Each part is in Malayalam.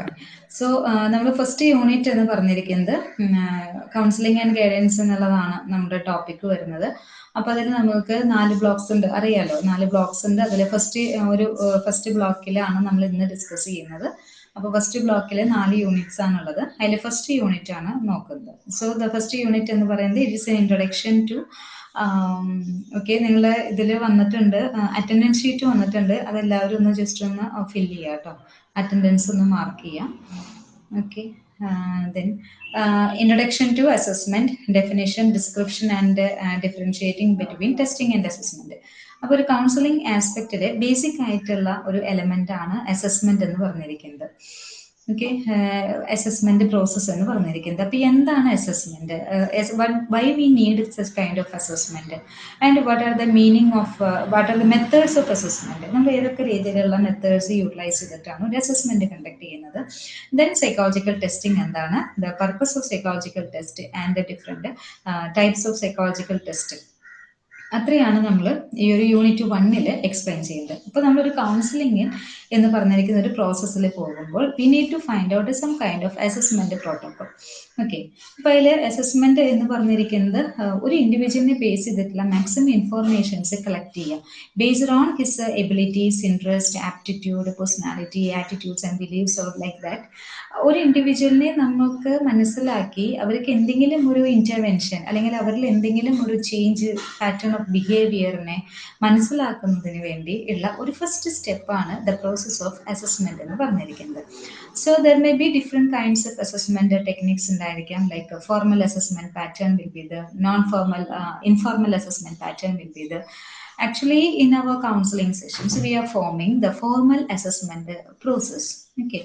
ഫൈൻ സോ നമ്മൾ ഫസ്റ്റ് യൂണിറ്റ് എന്ന് പറഞ്ഞിരിക്കുന്നത് കൗൺസിലിംഗ് ആൻഡ് ഗൈഡൻസ് എന്നുള്ളതാണ് നമ്മുടെ ടോപ്പിക് വരുന്നത്. അപ്പോൾ അതിൽ നമുക്ക് നാല് ബ്ലോക്സ് ഉണ്ട്. അറിയാലോ നാല് ബ്ലോക്സ് ഉണ്ട്. അതിൽ ഫസ്റ്റ് ഒരു ഫസ്റ്റ് ബ്ലോക്കിലാണ് നമ്മൾ ഇന്ന് ഡിസ്കസ് ചെയ്യുന്നത്. അപ്പോൾ ഫസ്റ്റ് ബ്ലോക്കിൽ നാല് യൂണിറ്റ്സ് ആണുള്ളത്. അതിൽ ഫസ്റ്റ് യൂണിറ്റ് ആണ് നോക്കുന്നത്. സോ ദ ഫസ്റ്റ് യൂണിറ്റ് എന്ന് പറയുന്നത് it is an introduction to okay നിങ്ങൾ ഇതിൽ വന്നിട്ടുണ്ട്. അറ്റൻഡൻസ് ഷീറ്റ് വന്നിട്ടുണ്ട്. അതെല്ലാവരും ഒന്ന് ജസ്റ്റ് ഒന്ന് ഫില്ല് ചെയ്യുക കേട്ടോ അറ്റൻഡൻസ് ഒന്ന് മാർക്ക് ചെയ്യാം. Okay then introduction to assessment definition description and differentiating between testing and assessment അപ്പോൾ ഒരു കൗൺസിലിംഗ് ആസ്പെക്റ്റിലെ ബേസിക് ആയിട്ടുള്ള ഒരു എലമെന്റ് ആണ് അസസ്മെന്റ് എന്ന് പറഞ്ഞിരിക്കുന്നത്. ഓക്കെ അസസ്മെന്റ് പ്രോസസ് എന്ന് പറഞ്ഞിരിക്കുന്നത്. അപ്പോൾ എന്താണ് assessment why we need such kind of assessment and what are the meaning of what are the methods of assessment നമ്മൾ ഏതൊക്കെ രീതിയിലുള്ള മെത്തേഡ്സ് യൂട്ടിലൈസ് ചെയ്തിട്ടാണ് ഒരു അസസ്മെന്റ് കണ്ടക്ട് ചെയ്യുന്നത്? ദെൻ സൈക്കോളജിക്കൽ ടെസ്റ്റിംഗ് എന്താണ്? The purpose of psychological test and the different types of psychological test അത്രയാണ് നമ്മൾ ഈ ഒരു യൂണിറ്റ് വണ്ണിൽ എക്സ്പ്ലെയിൻ ചെയ്യുന്നത്. അപ്പോൾ നമ്മളൊരു കൗൺസിലിംഗ് എന്ന് പറഞ്ഞിരിക്കുന്ന ഒരു പ്രോസസ്സിൽ പോകുമ്പോൾ we need to find out some kind of assessment protocol okay അപ്പോൾ അതിൽ അസസ്മെന്റ് എന്ന് പറഞ്ഞിരിക്കുന്നത് ഒരു ഇൻഡിവിജ്വലിനെ ബേസ് ചെയ്തിട്ടുള്ള മാക്സിമം ഇൻഫോർമേഷൻസ് കളക്ട് ചെയ്യുക. Based on his abilities interest aptitude personality attitudes and beliefs or like that ഒരു ഇൻഡിവിജ്വലിനെ നമുക്ക് മനസ്സിലാക്കി അവർക്ക് എന്തെങ്കിലും ഒരു ഇന്റർവെൻഷൻ അല്ലെങ്കിൽ അവരിൽ എന്തെങ്കിലും ഒരു ചേഞ്ച് പാറ്റേൺ ഓഫ് ബിഹേവിയറിനെ മനസ്സിലാക്കുന്നതിന് വേണ്ടി ഉള്ള ഒരു ഫസ്റ്റ് സ്റ്റെപ്പാണ് ദ പ്രോസസ് ഓഫ് അസസ്മെന്റ് എന്ന് പറഞ്ഞിരിക്കുന്നത്. so there may be different kinds of assessment techniques ഉണ്ടായിരിക്കാം like formal assessment pattern will be the non formal informal assessment pattern will be the actually in our counseling sessions we are forming the formal assessment process okay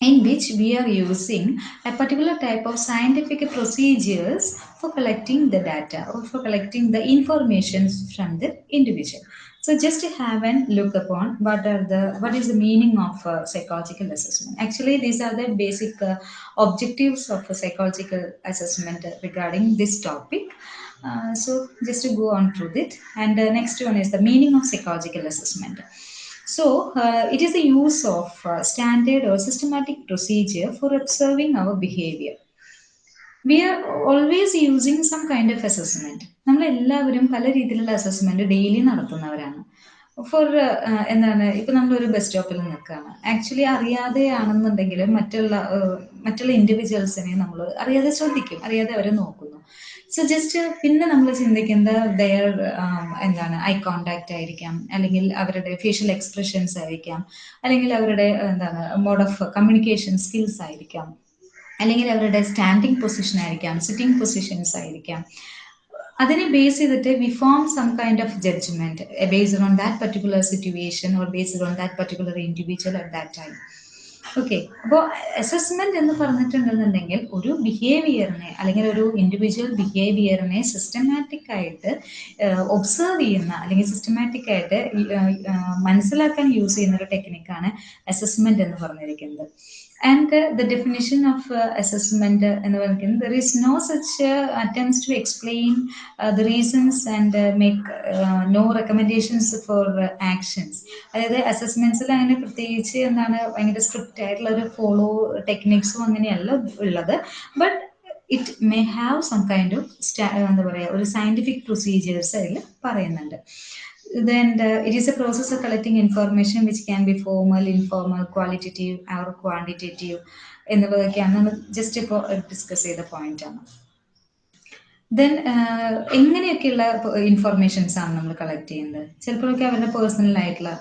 in which we are using a particular type of scientific procedures for collecting the data or for collecting the information from the individual so just to have a look upon what are the what is the meaning of psychological assessment. Actually these are the basic uh, objectives of a psychological assessment regarding this topic. Uh, so just to go on through it. And uh, next one is the meaning of psychological assessment. So uh, it is the use of uh, standard or systematic procedure for observing our behavior we are always using some kind of assessment നമ്മൾ എല്ലാവരും പല രീതിയിലുള്ള അസസ്മെന്റ് ഡെയിലി നടത്തുന്നവരാണ്. ഫോർ എന്താണ് ഇപ്പൊ നമ്മൾ ഒരു ബസ് സ്റ്റോപ്പിൽ നിൽക്കുകയാണ്. ആക്ച്വലി അറിയാതെയാണെന്നുണ്ടെങ്കിൽ മറ്റുള്ള മറ്റുള്ള ഇൻഡിവിജ്വൽസിനെ നമ്മൾ അറിയാതെ ശ്രദ്ധിക്കും. അറിയാതെ അവരെ നോക്കുന്നു. സോ ജസ്റ്റ് പിന്നെ നമ്മൾ ചിന്തിക്കുന്നത് ദയർ എന്താണ് ഐ കോണ്ടാക്ട് ആയിരിക്കാം. അല്ലെങ്കിൽ അവരുടെ ഫേഷ്യൽ എക്സ്പ്രഷൻസ് ആയിരിക്കാം. അല്ലെങ്കിൽ അവരുടെ എന്താണ് മോഡ് ഓഫ് കമ്മ്യൂണിക്കേഷൻ സ്കിൽസ് ആയിരിക്കാം. അല്ലെങ്കിൽ അവരുടെ സ്റ്റാൻഡിങ് പൊസിഷൻ ആയിരിക്കാം സിറ്റിംഗ് പൊസിഷൻസ് ആയിരിക്കാം. അതിനെ ബേസ് ചെയ്തിട്ട് we form some kind of judgement based on that particular situation or based on that particular individual at that time okay അപ്പോൾ അസസ്മെന്റ് എന്ന് പറഞ്ഞിട്ടുണ്ടെന്നുണ്ടെങ്കിൽ ഒരു ബിഹേവിയറിനെ അല്ലെങ്കിൽ ഒരു ഇൻഡിവിജ്വൽ ബിഹേവിയറിനെ സിസ്റ്റമാറ്റിക് ആയിട്ട് ഒബ്സർവ് ചെയ്യുന്ന അല്ലെങ്കിൽ സിസ്റ്റമാറ്റിക് ആയിട്ട് മനസ്സിലാക്കാൻ യൂസ് ചെയ്യുന്ന ഒരു ടെക്നിക്കാണ് അസസ്മെന്റ് എന്ന് പറഞ്ഞിരിക്കുന്നത്. And the definition of assessment എന്ന് പറയുന്നത് there is no such attempts to explain the reasons and make no recommendations for actions അതായത് അസസ്മെന്റ്സിൽ അങ്ങനെ പ്രത്യേകിച്ച് എന്താണ് ഭയങ്കര സ്ട്രിക്റ്റ് ആയിട്ടുള്ള ഒരു ഫോളോ ടെക്നിക്സും അങ്ങനെയല്ല ഉള്ളത്. But it may have some kind of എന്താ പറയുക ഒരു സയന്റിഫിക് പ്രൊസീജിയേഴ്സ് അതിൽ പറയുന്നുണ്ട്. Then the, it is a process of collecting information which can be formal informal qualitative or quantitative എന്നുള്ളതൊക്കെയാണ് നമ്മൾ ജസ്റ്റ് ഇപ്പോൾ ഡിസ്കസ് ചെയ്ത പോയിന്റ് ആണ് ദെൻ എങ്ങനെയൊക്കെയുള്ള ഇൻഫർമേഷൻസ് ആണ് നമ്മൾ കളക്ട് ചെയ്യുന്നത്? ചിലപ്പോഴൊക്കെ അവരുടെ പേഴ്സണൽ ആയിട്ടുള്ള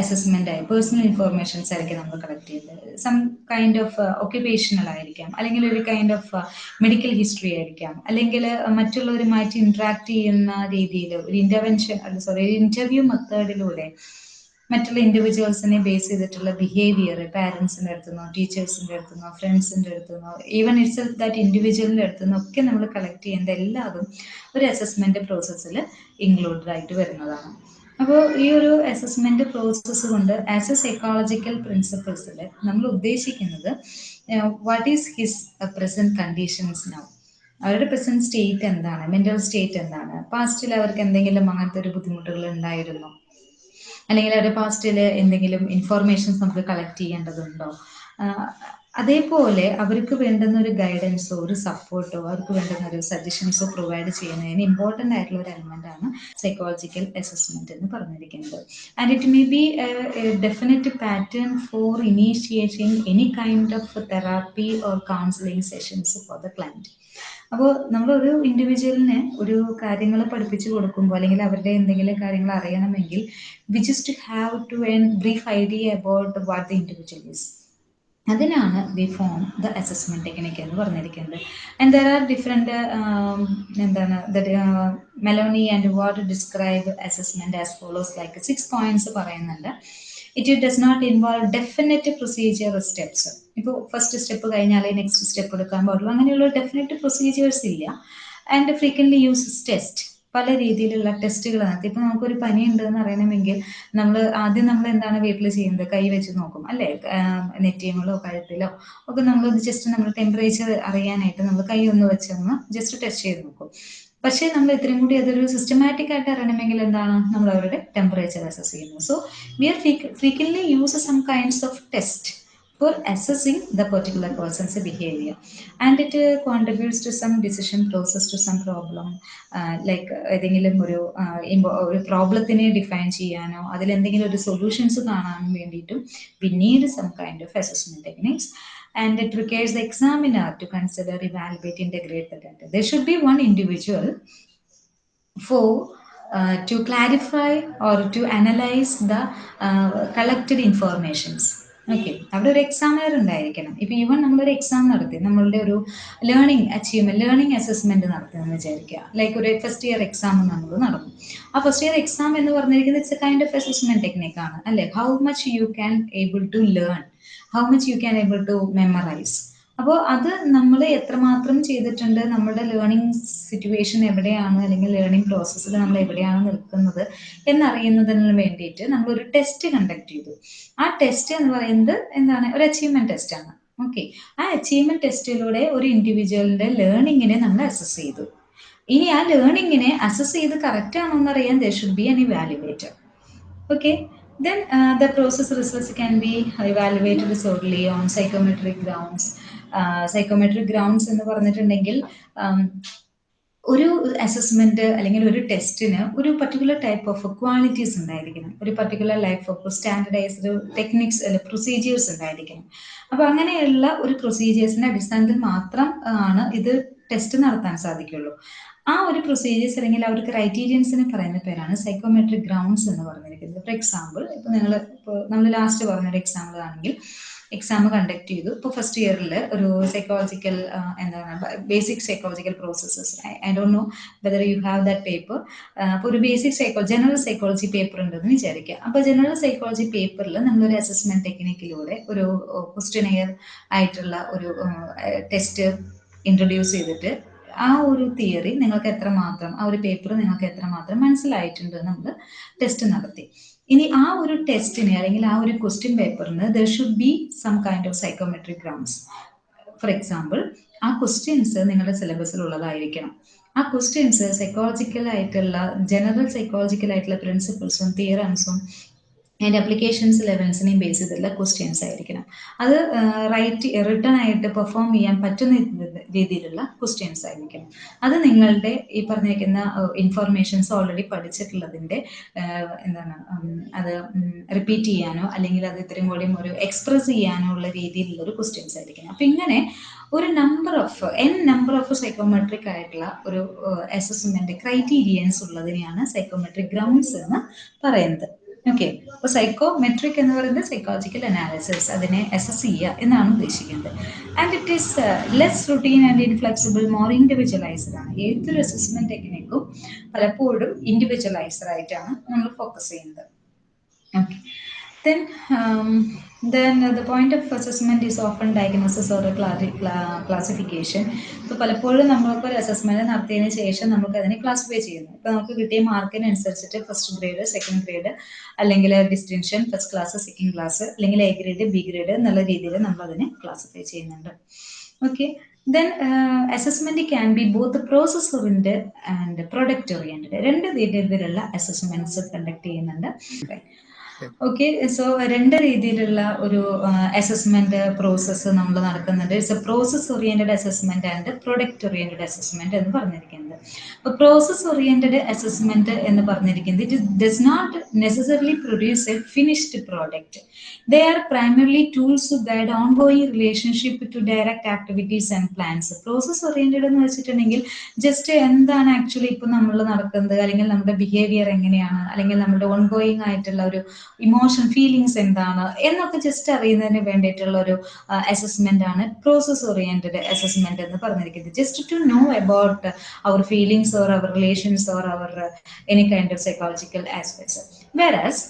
അസസ്മെന്റ് ആയി പേഴ്സണൽ ഇൻഫർമേഷൻസ് ആയിരിക്കും നമ്മൾ കളക്ട് ചെയ്യുന്നത്. സം കൈൻഡ് ഓഫ് ഒക്യുപേഷണൽ ആയിരിക്കാം അല്ലെങ്കിൽ ഒരു കൈൻഡ് ഓഫ് മെഡിക്കൽ ഹിസ്റ്ററി ആയിരിക്കാം അല്ലെങ്കിൽ മറ്റുള്ളവരുമായിട്ട് ഇന്ററാക്ട് ചെയ്യുന്ന രീതിയിൽ ഒരു ഇന്റർവെൻഷൻ സോറി ഒരു ഇന്റർവ്യൂ മെത്തേഡിലൂടെ മറ്റുള്ള ഇൻഡിവിജ്വൽസിനെ ബേസ് ചെയ്തിട്ടുള്ള ബിഹേവിയർ പാരൻസിന്റെ അടുത്തുനിന്നോ ടീച്ചേഴ്സിന്റെ അടുത്തുനിന്നോ ഫ്രണ്ട്സിന്റെ അടുത്തുനിന്നോ ഈവൻ ഇറ്റ്സ് ദാറ്റ് ഇൻഡിവിജ്വലിന്റെ അടുത്തുനിന്നോ ഒക്കെ നമ്മൾ കളക്ട് ചെയ്യേണ്ട എല്ലാതും ഒരു അസസ്മെന്റ് പ്രോസസ്സിൽ ഇൻക്ലൂഡഡ് ആയിട്ട് വരുന്നതാണ്. അപ്പോൾ ഈ ഒരു അസസ്മെന്റ് പ്രോസസ്സ് കൊണ്ട് ആസ് എ സൈക്കോളജിക്കൽ പ്രിൻസിപ്പിൾസിൽ നമ്മൾ ഉദ്ദേശിക്കുന്നത് what is his present conditions now അവരുടെ പ്രസന്റ് സ്റ്റേറ്റ് എന്താണ്? മെന്റൽ സ്റ്റേറ്റ് എന്താണ്? പാസ്റ്റിൽ അവർക്ക് എന്തെങ്കിലും അങ്ങനത്തെ ഒരു ബുദ്ധിമുട്ടുകൾ ഉണ്ടായിരുന്നോ? അല്ലെങ്കിൽ അവരുടെ പാസ്റ്റിൽ എന്തെങ്കിലും ഇൻഫോർമേഷൻസ് നമുക്ക് കളക്ട് ചെയ്യേണ്ടതുണ്ടോ? അതേപോലെ അവർക്ക് വേണ്ടുന്ന ഒരു ഗൈഡൻസോ ഒരു സപ്പോർട്ടോ അവർക്ക് വേണ്ടുന്ന ഒരു സജഷൻസോ പ്രൊവൈഡ് ചെയ്യുന്നതിന് ഇമ്പോർട്ടന്റ് ആയിട്ടുള്ള ഒരു എലമെന്റ് ആണ് സൈക്കോളജിക്കൽ അസസ്മെന്റ് എന്ന് പറഞ്ഞിരിക്കുന്നത്. And it may be definite pattern for initiating any kind of therapy or counselling sessions for the client അപ്പോൾ നമ്മളൊരു ഇൻഡിവിജ്വലിന് ഒരു കാര്യങ്ങൾ പഠിപ്പിച്ചു കൊടുക്കുമ്പോൾ അല്ലെങ്കിൽ അവരുടെ എന്തെങ്കിലും കാര്യങ്ങൾ അറിയണമെങ്കിൽ we just have to an brief idea about what the individual is അതിനാണ് we form the assessment technique എന്ന് പറഞ്ഞിരിക്കുന്നത്. ആൻഡ് ദർ ആർ ഡിഫറെന്റ് എന്താണ് Maloney and Ward describe assessment as follows like six points പറയുന്നുണ്ട്. It does not involve definite procedure steps ഇപ്പോൾ ഫസ്റ്റ് സ്റ്റെപ്പ് കഴിഞ്ഞാലേ നെക്സ്റ്റ് സ്റ്റെപ്പ് എടുക്കാൻ പാടുള്ളൂ. അങ്ങനെയുള്ള ഡെഫിനറ്റ് പ്രൊസീജിയേഴ്സ് ഇല്ല. ആൻഡ് ഫ്രീക്വൻലി യൂസസ് ടെസ്റ്റ് പല രീതിയിലുള്ള ടെസ്റ്റുകൾ നടത്തി ഇപ്പൊ നമുക്കൊരു പനി ഉണ്ട് എന്ന് അറിയണമെങ്കിൽ നമ്മൾ ആദ്യം നമ്മൾ എന്താണ് വീട്ടിൽ ചെയ്യുന്നത്? കൈ വെച്ച് നോക്കും. അല്ലെ? നെറ്റിയങ്ങളോ കഴുത്തിലോ ഒക്കെ നമ്മൾ ജസ്റ്റ് നമ്മൾ ടെമ്പറേച്ചർ അറിയാനായിട്ട് നമ്മൾ കൈ ഒന്ന് വെച്ചൊന്ന് ജസ്റ്റ് ടെസ്റ്റ് ചെയ്ത് നോക്കും. പക്ഷേ നമ്മൾ ഇത്രയും കൂടി അതൊരു സിസ്റ്റമാറ്റിക് ആയിട്ട് അറിയണമെങ്കിൽ എന്താണ്? നമ്മൾ അവരുടെ ടെമ്പറേച്ചർ അസസ് ചെയ്യുന്നത് so we are frequently use some kinds of test for assessing the particular person's behavior. And it uh, contributes to some decision process to some problem. Like ഏതെങ്കിലും ഒരു ഒരു പ്രോബ്ലത്തിനെ ഡിഫൈൻ ചെയ്യാനോ അതിൽ എന്തെങ്കിലും ഒരു സൊല്യൂഷൻസ് കാണാൻ വേണ്ടിയിട്ടും need some kind of assessment techniques and it requires the examiner to consider, evaluate, integrate the data. There should be one individual for uh, to clarify or to analyze the uh, collected informations. Okay അവിടെ ഒരു എക്സാമിനർ ഉണ്ടായിരിക്കണം. ഇപ്പൊ ഈവൻ നമ്മളൊരു എക്സാം നടത്തി നമ്മളുടെ ഒരു ലേണിംഗ് അച്ചീവ്മെന്റ് ലേണിംഗ് അസസ്മെന്റ് നടത്തുമെന്ന് വിചാരിക്കുക. ലൈക്ക് ഒരു ഫസ്റ്റ് ഇയർ എക്സാം നമ്മൾ നടന്നു ആ ഫസ്റ്റ് ഇയർ എക്സാം എന്ന് പറഞ്ഞിരിക്കുന്നത് it's a kind of assessment ടെക്നിക്കാണ് അല്ലെ? How much you can able to learn how much you can able to memorise അപ്പോൾ അത് നമ്മൾ എത്രമാത്രം ചെയ്തിട്ടുണ്ട് നമ്മുടെ ലേണിംഗ് സിറ്റുവേഷൻ എവിടെയാണ് അല്ലെങ്കിൽ ലേണിംഗ് പ്രോസസ്സിൽ നമ്മൾ എവിടെയാണ് നിൽക്കുന്നത് എന്നറിയുന്നതിന് വേണ്ടിയിട്ട് നമ്മൾ ഒരു ടെസ്റ്റ് കണ്ടക്ട് ചെയ്തു. ആ ടെസ്റ്റ് എന്ന് പറയുന്നത് എന്താണ്? ഒരു അച്ചീവ്മെന്റ് ടെസ്റ്റ് ആണ്. ഓക്കെ ആ അച്ചീവ്മെന്റ് ടെസ്റ്റിലൂടെ ഒരു ഇൻഡിവിജ്വലിന്റെ ലേണിങ്ങിനെ നമ്മൾ അസസ് ചെയ്തു. ഇനി ആ ലേണിങ്ങിനെ അസസ് ചെയ്ത് കറക്റ്റ് ആണോ എന്നറിയാൻ there should be an evaluator okay then uh, the process results can be evaluated solely on psychometric grounds. Uh, psychometric grounds എന്ന് പറഞ്ഞിട്ടുണ്ടെങ്കിൽ ഒരു അസസ്മെന്റ് അല്ലെങ്കിൽ ഒരു ടെസ്റ്റിന് ഒരു പർട്ടിക്കുലർ ടൈപ്പ് ഓഫ് ക്വാളിറ്റീസ് ഉണ്ടായിരിക്കണം. ഒരു particular life of standardised techniques അല്ലെ പ്രൊസീജിയേഴ്സ് ഉണ്ടായിരിക്കണം. അപ്പൊ അങ്ങനെയുള്ള ഒരു പ്രൊസീജിയേഴ്സിന്റെ അടിസ്ഥാനത്തിൽ മാത്രം ആണ് ഇത് ടെസ്റ്റ് നടത്താൻ സാധിക്കുള്ളൂ. ആ ഒരു പ്രൊസീജിയേഴ്സ് അല്ലെങ്കിൽ ആ ഒരു ക്രൈറ്റീരിയൻസിന് പറയുന്ന പേരാണ് സൈക്കോമെട്രിക് ഗ്രൗണ്ട്സ് എന്ന് പറഞ്ഞിരിക്കുന്നത്. ഫോർ എക്സാമ്പിൾ ഇപ്പൊ നിങ്ങൾ ഇപ്പോൾ നമ്മൾ ലാസ്റ്റ് പറഞ്ഞൊരു എക്സാമ്പിൾ ആണെങ്കിൽ എക്സാം കണ്ടക്ട് ചെയ്തു. ഇപ്പോൾ ഫസ്റ്റ് ഇയറിൽ ഒരു സൈക്കോളജിക്കൽ എന്താണ് basic psychological processes I don't know whether you have that paper അപ്പോൾ ഒരു basic psycho general psychology paper ഉണ്ടെന്ന് വിചാരിക്കുക. അപ്പോൾ ജനറൽ സൈക്കോളജി പേപ്പറിൽ നമ്മളൊരു അസസ്മെന്റ് ടെക്നിക്കിലൂടെ ഒരു ക്വസ്റ്റ്യനെയർ ആയിട്ടുള്ള ഒരു ടെസ്റ്റ് ഇൻട്രൊഡ്യൂസ് ചെയ്തിട്ട് ആ ഒരു തിയറി നിങ്ങൾക്ക് എത്രമാത്രം ആ ഒരു പേപ്പർ നിങ്ങൾക്ക് എത്രമാത്രം മനസ്സിലായിട്ടുണ്ട് നമ്മൾ ടെസ്റ്റ് നടത്തി. ഇനി ആ ഒരു ടെസ്റ്റിന് അല്ലെങ്കിൽ ആ ഒരു question പേപ്പറിന് there should be some kind of psychometric grounds for example ആ ക്വസ്റ്റ്യൻസ് നിങ്ങളുടെ സിലബസിൽ ഉള്ളതായിരിക്കണം. ആ ക്വസ്റ്റ്യൻസ് സൈക്കോളജിക്കൽ ആയിട്ടുള്ള ജനറൽ സൈക്കോളജിക്കൽ ആയിട്ടുള്ള പ്രിൻസിപ്പിൾസും തിയറംസും അതിന്റെ അപ്ലിക്കേഷൻസ് ലെവൽസിനെയും ബേസ് ചെയ്തിട്ടുള്ള ക്വസ്റ്റ്യൻസ് ആയിരിക്കണം. അത് റൈറ്റ് റിട്ടേൺ ആയിട്ട് പെർഫോം ചെയ്യാൻ പറ്റുന്ന രീതിയിലുള്ള ക്വസ്റ്റ്യൻസ് ആയിരിക്കണം. അത് നിങ്ങളുടെ ഈ പറഞ്ഞിരിക്കുന്ന ഇൻഫർമേഷൻസ് ഓൾറെഡി പഠിച്ചിട്ടുള്ളതിന്റെ എന്താണ് അത് റിപ്പീറ്റ് ചെയ്യാനോ അല്ലെങ്കിൽ അത് ഇത്രയും കൂടിയും ഒരു എക്സ്പ്രസ് ചെയ്യാനോ ഉള്ള രീതിയിലുള്ള ഒരു ക്വസ്റ്റ്യൻസ് ആയിരിക്കണം. അപ്പം ഇങ്ങനെ ഒരു number of N number of psychometric ആയിട്ടുള്ള ഒരു അസസ്മെന്റ് ക്രൈറ്റീരിയൻസ് ഉള്ളതിനെയാണ് സൈക്കോമെട്രിക് ഗ്രൗണ്ട്സ് എന്ന് പറയുന്നത്. ഓക്കെ അപ്പൊ സൈക്കോമെട്രിക് എന്ന് പറയുന്നത് സൈക്കോളജിക്കൽ അനാലിസിസ് അതിനെ അസസ് ചെയ്യുക എന്നാണ് ഉദ്ദേശിക്കുന്നത്. And it is less routine and inflexible more individualised ആണ്. ഏതൊരു അസസ്മെന്റ് ടെക്നിക്കും പലപ്പോഴും ഇൻഡിവിജ്വലൈസ്ഡ് ആയിട്ടാണ് നമ്മൾ ഫോക്കസ് ചെയ്യുന്നത്. Okay um, then uh, the point of assessment is often diagnosis or classification. ഇപ്പോൾ പലപ്പോഴും നമ്മൾക്ക് ഒരു അസസ്മെന്റ് നടത്തിയതിന് ശേഷം നമുക്ക് അതിനെ ക്ലാസിഫൈ ചെയ്യുന്നു. ഇപ്പോൾ നമുക്ക് കിട്ടിയ മാർക്കിനനുസരിച്ചിട്ട് ഫസ്റ്റ് ഗ്രേഡ് സെക്കൻഡ് ഗ്രേഡ് അല്ലെങ്കിൽ distinction first class second class അല്ലെങ്കിൽ എ ഗ്രേഡ് ബി ഗ്രേഡ് എന്നുള്ള രീതിയിൽ നമ്മൾ അതിനെ ക്ലാസിഫൈ ചെയ്യുന്നുണ്ട്. Okay then assessment can be both process oriented and product oriented രണ്ട് രീതിയിലുള്ള അസസ്മെന്റ്സ് കണ്ടക്ട് ചെയ്യുന്നുണ്ട്. ഓക്കെ സോ രണ്ട് രീതിയിലുള്ള ഒരു അസസ്മെന്റ് പ്രോസസ്സ് നമ്മൾ നടക്കുന്നുണ്ട്. It's a process oriented assessment and product oriented assessment എന്ന് പറഞ്ഞിരിക്കുന്നത്. അപ്പോൾ പ്രോസസ് ഓറിയന്റഡ് അസസ്മെന്റ് എന്ന് പറഞ്ഞിരിക്കുന്നത് it does not necessarily produce a finished product they are primarily tools to guide on going relationship to direct activities and plans process oriented എന്ന് വെച്ചിട്ടുണ്ടെങ്കിൽ ജസ്റ്റ് എന്താണ് ആക്ച്വലി ഇപ്പൊ നമ്മൾ നടക്കുന്നത്? അല്ലെങ്കിൽ നമ്മുടെ ബിഹേവിയർ എങ്ങനെയാണ്? അല്ലെങ്കിൽ നമ്മുടെ ഓൺ ഗോയിങ് ആയിട്ടുള്ള ഒരു ഇമോഷൻ ഫീലിങ്സ് എന്താണ് എന്നൊക്കെ ജസ്റ്റ് അറിയുന്നതിന് വേണ്ടിയിട്ടുള്ള ഒരു അസസ്മെന്റ് ആണ് പ്രോസസ് ഓറിയന്റഡ് അസസ്മെന്റ് എന്ന് പറഞ്ഞിരിക്കുന്നത് just to know about our feelings or our relations or our any kind of psychological aspects versus